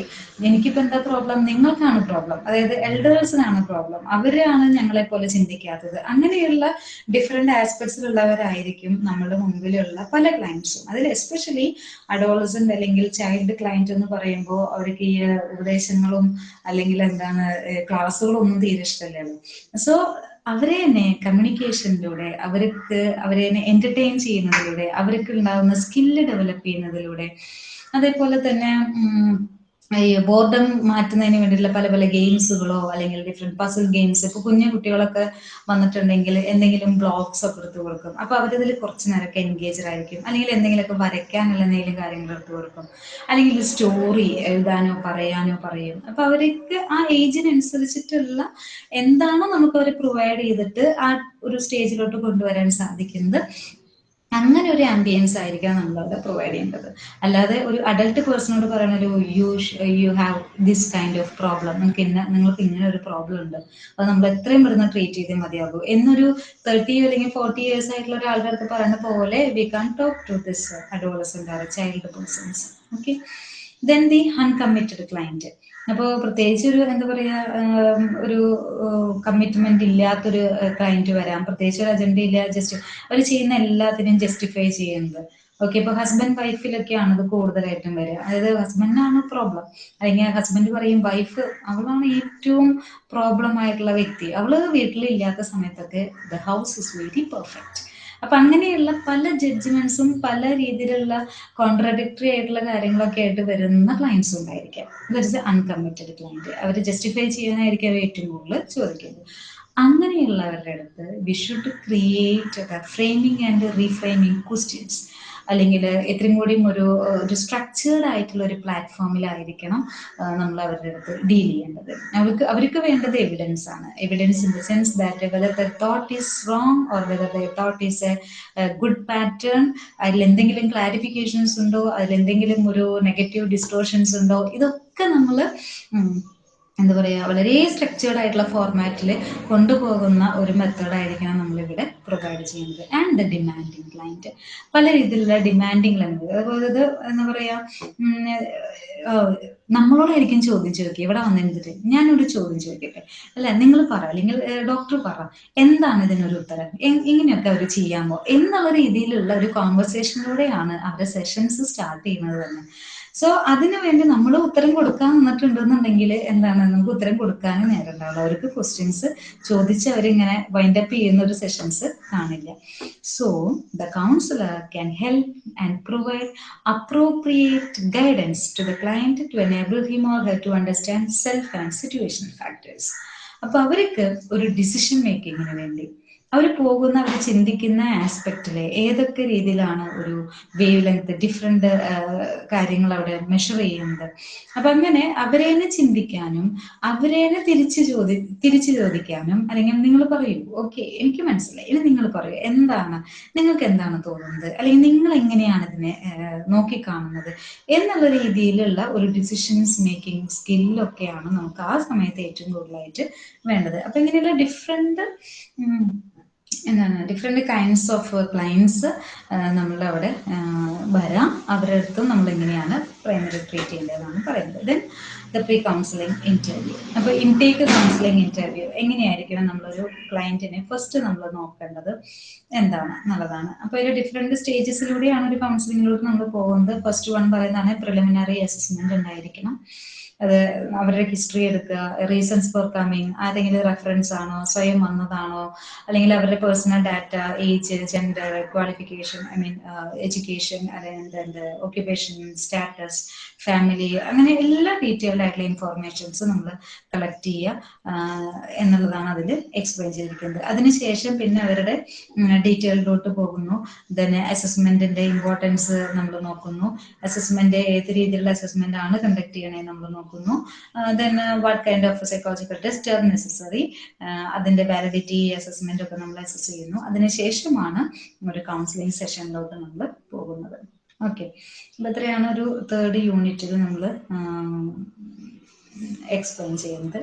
എനിക്കിപ്പോ എന്താ പ്രോബ്ലം നിങ്ങൾക്കാണ് പ്രോബ്ലം അതായത് എൽഡേഴ്സിനാണ് പ്രോബ്ലം അവരാണ് ഞങ്ങളെ പോലെ ചിന്തിക്കാത്തത്. അങ്ങനെയുള്ള ഡിഫറെന്റ് ആസ്പെക്ട്സിലുള്ളവരായിരിക്കും നമ്മുടെ മുമ്പിലുള്ള പല ക്ലയൻസും അതിൽ എസ്പെഷ്യലി അഡോളസന്റ് അല്ലെങ്കിൽ ചൈൽഡ് ക്ലയന്റ് എന്ന് പറയുമ്പോൾ അവർക്ക് ഈ ഉപദേശങ്ങളും അല്ലെങ്കിൽ എന്താണ് ക്ലാസ്സുകളൊന്നും തീരെ ഇഷ്ടമല്ലല്ലോ. സോ അവരെ തന്നെ കമ്മ്യൂണിക്കേഷനിലൂടെ അവർക്ക് അവരെ തന്നെ എന്റർടൈൻ ചെയ്യുന്നതിലൂടെ അവർക്ക് ഉണ്ടാകുന്ന സ്കില്ല് ഡെവലപ്പ് ചെയ്യുന്നതിലൂടെ അതേപോലെ തന്നെ ഈ ബോർഡം മാറ്റുന്നതിന് വേണ്ടിയിട്ടുള്ള പല പല ഗെയിംസുകളോ അല്ലെങ്കിൽ ഡിഫറെന്റ് പസിൽ ഗെയിംസ് ഇപ്പൊ കുഞ്ഞു കുട്ടികളൊക്കെ വന്നിട്ടുണ്ടെങ്കിൽ എന്തെങ്കിലും ബ്ലോഗ്സ് ഒക്കെ എടുത്തു കൊടുക്കും. അപ്പൊ അവരതിൽ കുറച്ച് നേരമൊക്കെ എൻഗേജഡ് ആയിരിക്കും. അല്ലെങ്കിൽ എന്തെങ്കിലുമൊക്കെ വരയ്ക്കാനുള്ള എന്തെങ്കിലും കാര്യങ്ങൾ എടുത്തു കൊടുക്കും. അല്ലെങ്കിൽ സ്റ്റോറി എഴുതാനോ പറയാനോ പറയും. അപ്പൊ അവർക്ക് ആ ഏജിനനുസരിച്ചിട്ടുള്ള എന്താണോ നമുക്ക് അവർ പ്രൊവൈഡ് ചെയ്തിട്ട് ആ ഒരു സ്റ്റേജിലോട്ട് കൊണ്ടുവരാൻ സാധിക്കുന്നത്. അങ്ങനെ ഒരു ആംബിയൻസ് ആയിരിക്കണം നമ്മൾ അവിടെ പ്രൊവൈഡ് ചെയ്യേണ്ടത്. അല്ലാതെ ഒരു അഡൾട്ട് പേഴ്സണോട് പറയുന്ന ഒരു you you have this kind of problem നിങ്ങൾക്ക് ഇന്ന നിങ്ങൾക്ക് ഇങ്ങനെ ഒരു പ്രോബ്ലം ഉണ്ട്. അത് നമ്മൾ എത്രയും പെട്ടെന്ന് ട്രീറ്റ് ചെയ്തേ മതിയാകൂ. എന്നൊരു തേർട്ടി അല്ലെങ്കിൽ ഫോർട്ടി ഇയേഴ്സ് ആയിട്ടുള്ള ഒരാളുടെ അടുത്ത് പറയുന്ന പോലെ we can talk to this adolescent or child persons okay then the uncommitted client അപ്പോൾ പ്രത്യേകിച്ച് ഒരു എന്താ പറയാ ഒരു കമ്മിറ്റ്മെന്റ് ഇല്ലാത്തൊരു ക്ലയന്റ് വരാം. പ്രത്യേകിച്ച് ഒരു അജണ്ട ഇല്ല ജസ്റ്റ് അവർ ചെയ്യുന്ന എല്ലാത്തിനും ജസ്റ്റിഫൈ ചെയ്യുന്നത്. ഓക്കെ ഇപ്പൊ ഹസ്ബൻഡ് വൈഫിലൊക്കെയാണ് ഇത് കൂടുതലായിട്ടും വരിക. അതായത് ഹസ്ബൻഡിനാണ് പ്രോബ്ലം അല്ലെങ്കിൽ ഹസ്ബൻഡ് പറയും വൈഫ് അവളാണ് ഏറ്റവും പ്രോബ്ലം ആയിട്ടുള്ള വ്യക്തി. അവൾ വീട്ടിലില്ലാത്ത സമയത്തൊക്കെ the house is very perfect അപ്പൊ അങ്ങനെയുള്ള പല ജഡ്ജ്മെന്റ്സും പല രീതിയിലുള്ള കോൺട്രഡിക്ടറി ആയിട്ടുള്ള കാര്യങ്ങളൊക്കെ ആയിട്ട് വരുന്ന ക്ലയൻസ് ഉണ്ടായിരിക്കാം. ദറ്റ് അൺകമ്മിറ്റഡ് ക്ലയന്റ് അവർ ജസ്റ്റിഫൈ ചെയ്യാനായിരിക്കും അവർ ഏറ്റവും കൂടുതൽ ചോദിക്കുന്നത്. അങ്ങനെയുള്ളവരുടെ അടുത്ത് we should create framing and reframing questions അല്ലെങ്കിൽ എത്രയും കൂടിയും ഒരു ഒരു സ്ട്രക്ചേർഡ് ആയിട്ടുള്ള ഒരു പ്ലാറ്റ്ഫോമിലായിരിക്കണം നമ്മൾ അവരുടെ അടുത്ത് ഡീൽ ചെയ്യേണ്ടത്. അവർക്ക് അവർക്ക് വേണ്ടത് എവിഡൻസ് ആണ്. Evidence in the sense that whether the thought is wrong or whether the thought is a good pattern അതിൽ എന്തെങ്കിലും ക്ലാരിഫിക്കേഷൻസ് ഉണ്ടോ അതിൽ എന്തെങ്കിലും ഒരു നെഗറ്റീവ് ഡിസ്റ്റോർഷൻസ് ഉണ്ടോ ഇതൊക്കെ നമ്മൾ എന്താ പറയുക വളരെ സ്ട്രക്ചേർഡ് ആയിട്ടുള്ള ഫോർമാറ്റിൽ കൊണ്ടുപോകുന്ന ഒരു മെത്തേഡായിരിക്കണം നമ്മളിവിടെ പ്രൊവൈഡ് ചെയ്യുന്നത്. ആൻഡ് ദ ഡിമാൻഡിങ് ക്ലയന്റ് പല രീതിയിലുള്ള ഡിമാൻഡിങ് ക്ലയന്റ് അതുപോലെ ഇത് എന്താ പറയുക നമ്മളോടായിരിക്കും ചോദ്യം ചോദിക്കുക. ഇവിടെ വന്നിരുന്നിട്ട് ഞാനൊരു ചോദ്യം ചോദിക്കട്ടെ? അല്ല നിങ്ങൾ പറ അല്ലെങ്കിൽ ഡോക്ടർ പറ എന്താണ് ഇതിനൊരു ഉത്തരം? ഇങ്ങനെയൊക്കെ അവർ ചെയ്യാമോ എന്നുള്ള രീതിയിലുള്ള ഒരു കോൺവെർസേഷനിലൂടെയാണ് അവരുടെ സെഷൻസ് സ്റ്റാർട്ട് ചെയ്യുന്നത് തന്നെ. സോ അതിനു വേണ്ടി നമ്മൾ ഉത്തരം കൊടുക്കാൻ നിന്നിട്ടുണ്ടെന്നുണ്ടെങ്കിൽ എന്താണ്? നമുക്ക് ഉത്തരം കൊടുക്കാൻ നേരം ഉണ്ടാവുള്ളൂ അവർക്ക് ക്വസ്റ്റ്യൻസ് ചോദിച്ച് അവരിങ്ങനെ വൈൻഡ് അപ്പ് ചെയ്യുന്ന ഒരു സെഷൻസ് കാണില്ല. So the counsellor can help and provide appropriate guidance to the client to enable or her to understand self and situational factors. അപ്പൊ അവർക്ക് ഒരു ഡിസിഷൻ മേക്കിങ്ങിന് വേണ്ടി അവർ പോകുന്ന അവർ ചിന്തിക്കുന്ന ആസ്പെക്റ്റിലെ ഏതൊക്കെ രീതിയിലാണ് ഒരു വേവ് ലെങ്ത് ഡിഫറെന്റ് കാര്യങ്ങൾ അവിടെ മെഷർ ചെയ്യുന്നത്? അപ്പൊ അങ്ങനെ അവരെ തന്നെ ചിന്തിക്കാനും അവരെ തന്നെ തിരിച്ചു ചോദി തിരിച്ചു ചോദിക്കാനും അല്ലെങ്കിൽ നിങ്ങൾ പറയൂ ഓക്കെ എനിക്ക് മനസ്സിലായി. ഇനി നിങ്ങൾ പറയൂ എന്താണ്? നിങ്ങൾക്ക് എന്താണ് തോന്നുന്നത്? അല്ലെങ്കിൽ നിങ്ങൾ എങ്ങനെയാണ് ഇതിനെ നോക്കിക്കാണുന്നത്? എന്നുള്ള രീതിയിലുള്ള ഒരു ഡിസിഷൻസ് മേക്കിംഗ് സ്കില്ലൊക്കെയാണ് നമുക്ക് ആ സമയത്ത് ഏറ്റവും കൂടുതലായിട്ട് വേണ്ടത്. അപ്പൊ ഇങ്ങനെയുള്ള ഡിഫറെന്റ് എന്താണ് ഡിഫറെന്റ് കൈൻഡ്സ് ഓഫ് ക്ലയൻസ് നമ്മളവിടെ വരാം. അവരുടെ അടുത്തും നമ്മൾ എങ്ങനെയാണ് പ്രൈമറി ട്രീറ്റ് ചെയ്യേണ്ടതെന്നാണ് പറയുന്നത്. Then the pre counselling interview അപ്പോൾ ഇൻടേക്ക് കൗൺസിലിംഗ് ഇന്റർവ്യൂ എങ്ങനെയായിരിക്കണം നമ്മളൊരു ക്ലയന്റിനെ ഫസ്റ്റ് നമ്മൾ നോക്കേണ്ടത്? എന്താണ്? എന്നുള്ളതാണ് അപ്പോൾ ഒരു ഡിഫറെന്റ് സ്റ്റേജസിലൂടെയാണ് ഒരു കൗൺസിലിങ്ങിലൂടെ നമ്മൾ പോകുന്നത്. ഫസ്റ്റ് വൺ പറയുന്നതാണ് പ്രിലിമിനറി അസസ്മെന്റ് ഉണ്ടായിരിക്കണം. അത് അവരുടെ ഹിസ്റ്ററി എടുക്കുക റീസൺസ് ഫോർ കമ്മിങ് ആരെങ്കിലും റെഫറൻസ് ആണോ സ്വയം വന്നതാണോ അല്ലെങ്കിൽ അവരുടെ personal data age gender qualification I mean education അല്ലെങ്കിൽ ഓക്യുപേഷൻ സ്റ്റാറ്റസ് ഫാമിലി അങ്ങനെ എല്ലാ ഡീറ്റെയിൽഡ് ആയിട്ടുള്ള ഇൻഫോർമേഷൻസ് നമ്മൾ കളക്ട് ചെയ്യുക എന്നുള്ളതാണ് അതിൽ എക്സ്പ്ലെയിൻ ചെയ്തിരിക്കുന്നത്. അതിനുശേഷം പിന്നെ അവരുടെ ഡീറ്റെയിൽഡിലോട്ട് പോകുന്നു. ദെൻ അസസ്മെന്റിന്റെ ഇമ്പോർട്ടൻസ് നമ്മൾ നോക്കുന്നു. അസസ്മെന്റ് ഏത് രീതിയിലുള്ള അസസ്മെന്റ് ആണ് കണ്ടക്ട് ചെയ്യണേ നമ്മൾ നോക്കുന്നു. Then what kind of psychological test are necessary അതിന്റെ വാലിഡിറ്റി അസസ്മെന്റ് ഒക്കെ നമ്മൾ അസസ് ചെയ്യുന്നു. അതിനുശേഷമാണ് ഒരു കൗൺസിലിംഗ് സെഷനിലോട്ട് നമ്മൾ പോകുന്നത്. ഓക്കെ അപ്പൊ ഇത്രയാണ് ഒരു തേർഡ് യൂണിറ്റിൽ നമ്മൾ എക്സ്പ്ലെയിൻ ചെയ്യുന്നത്.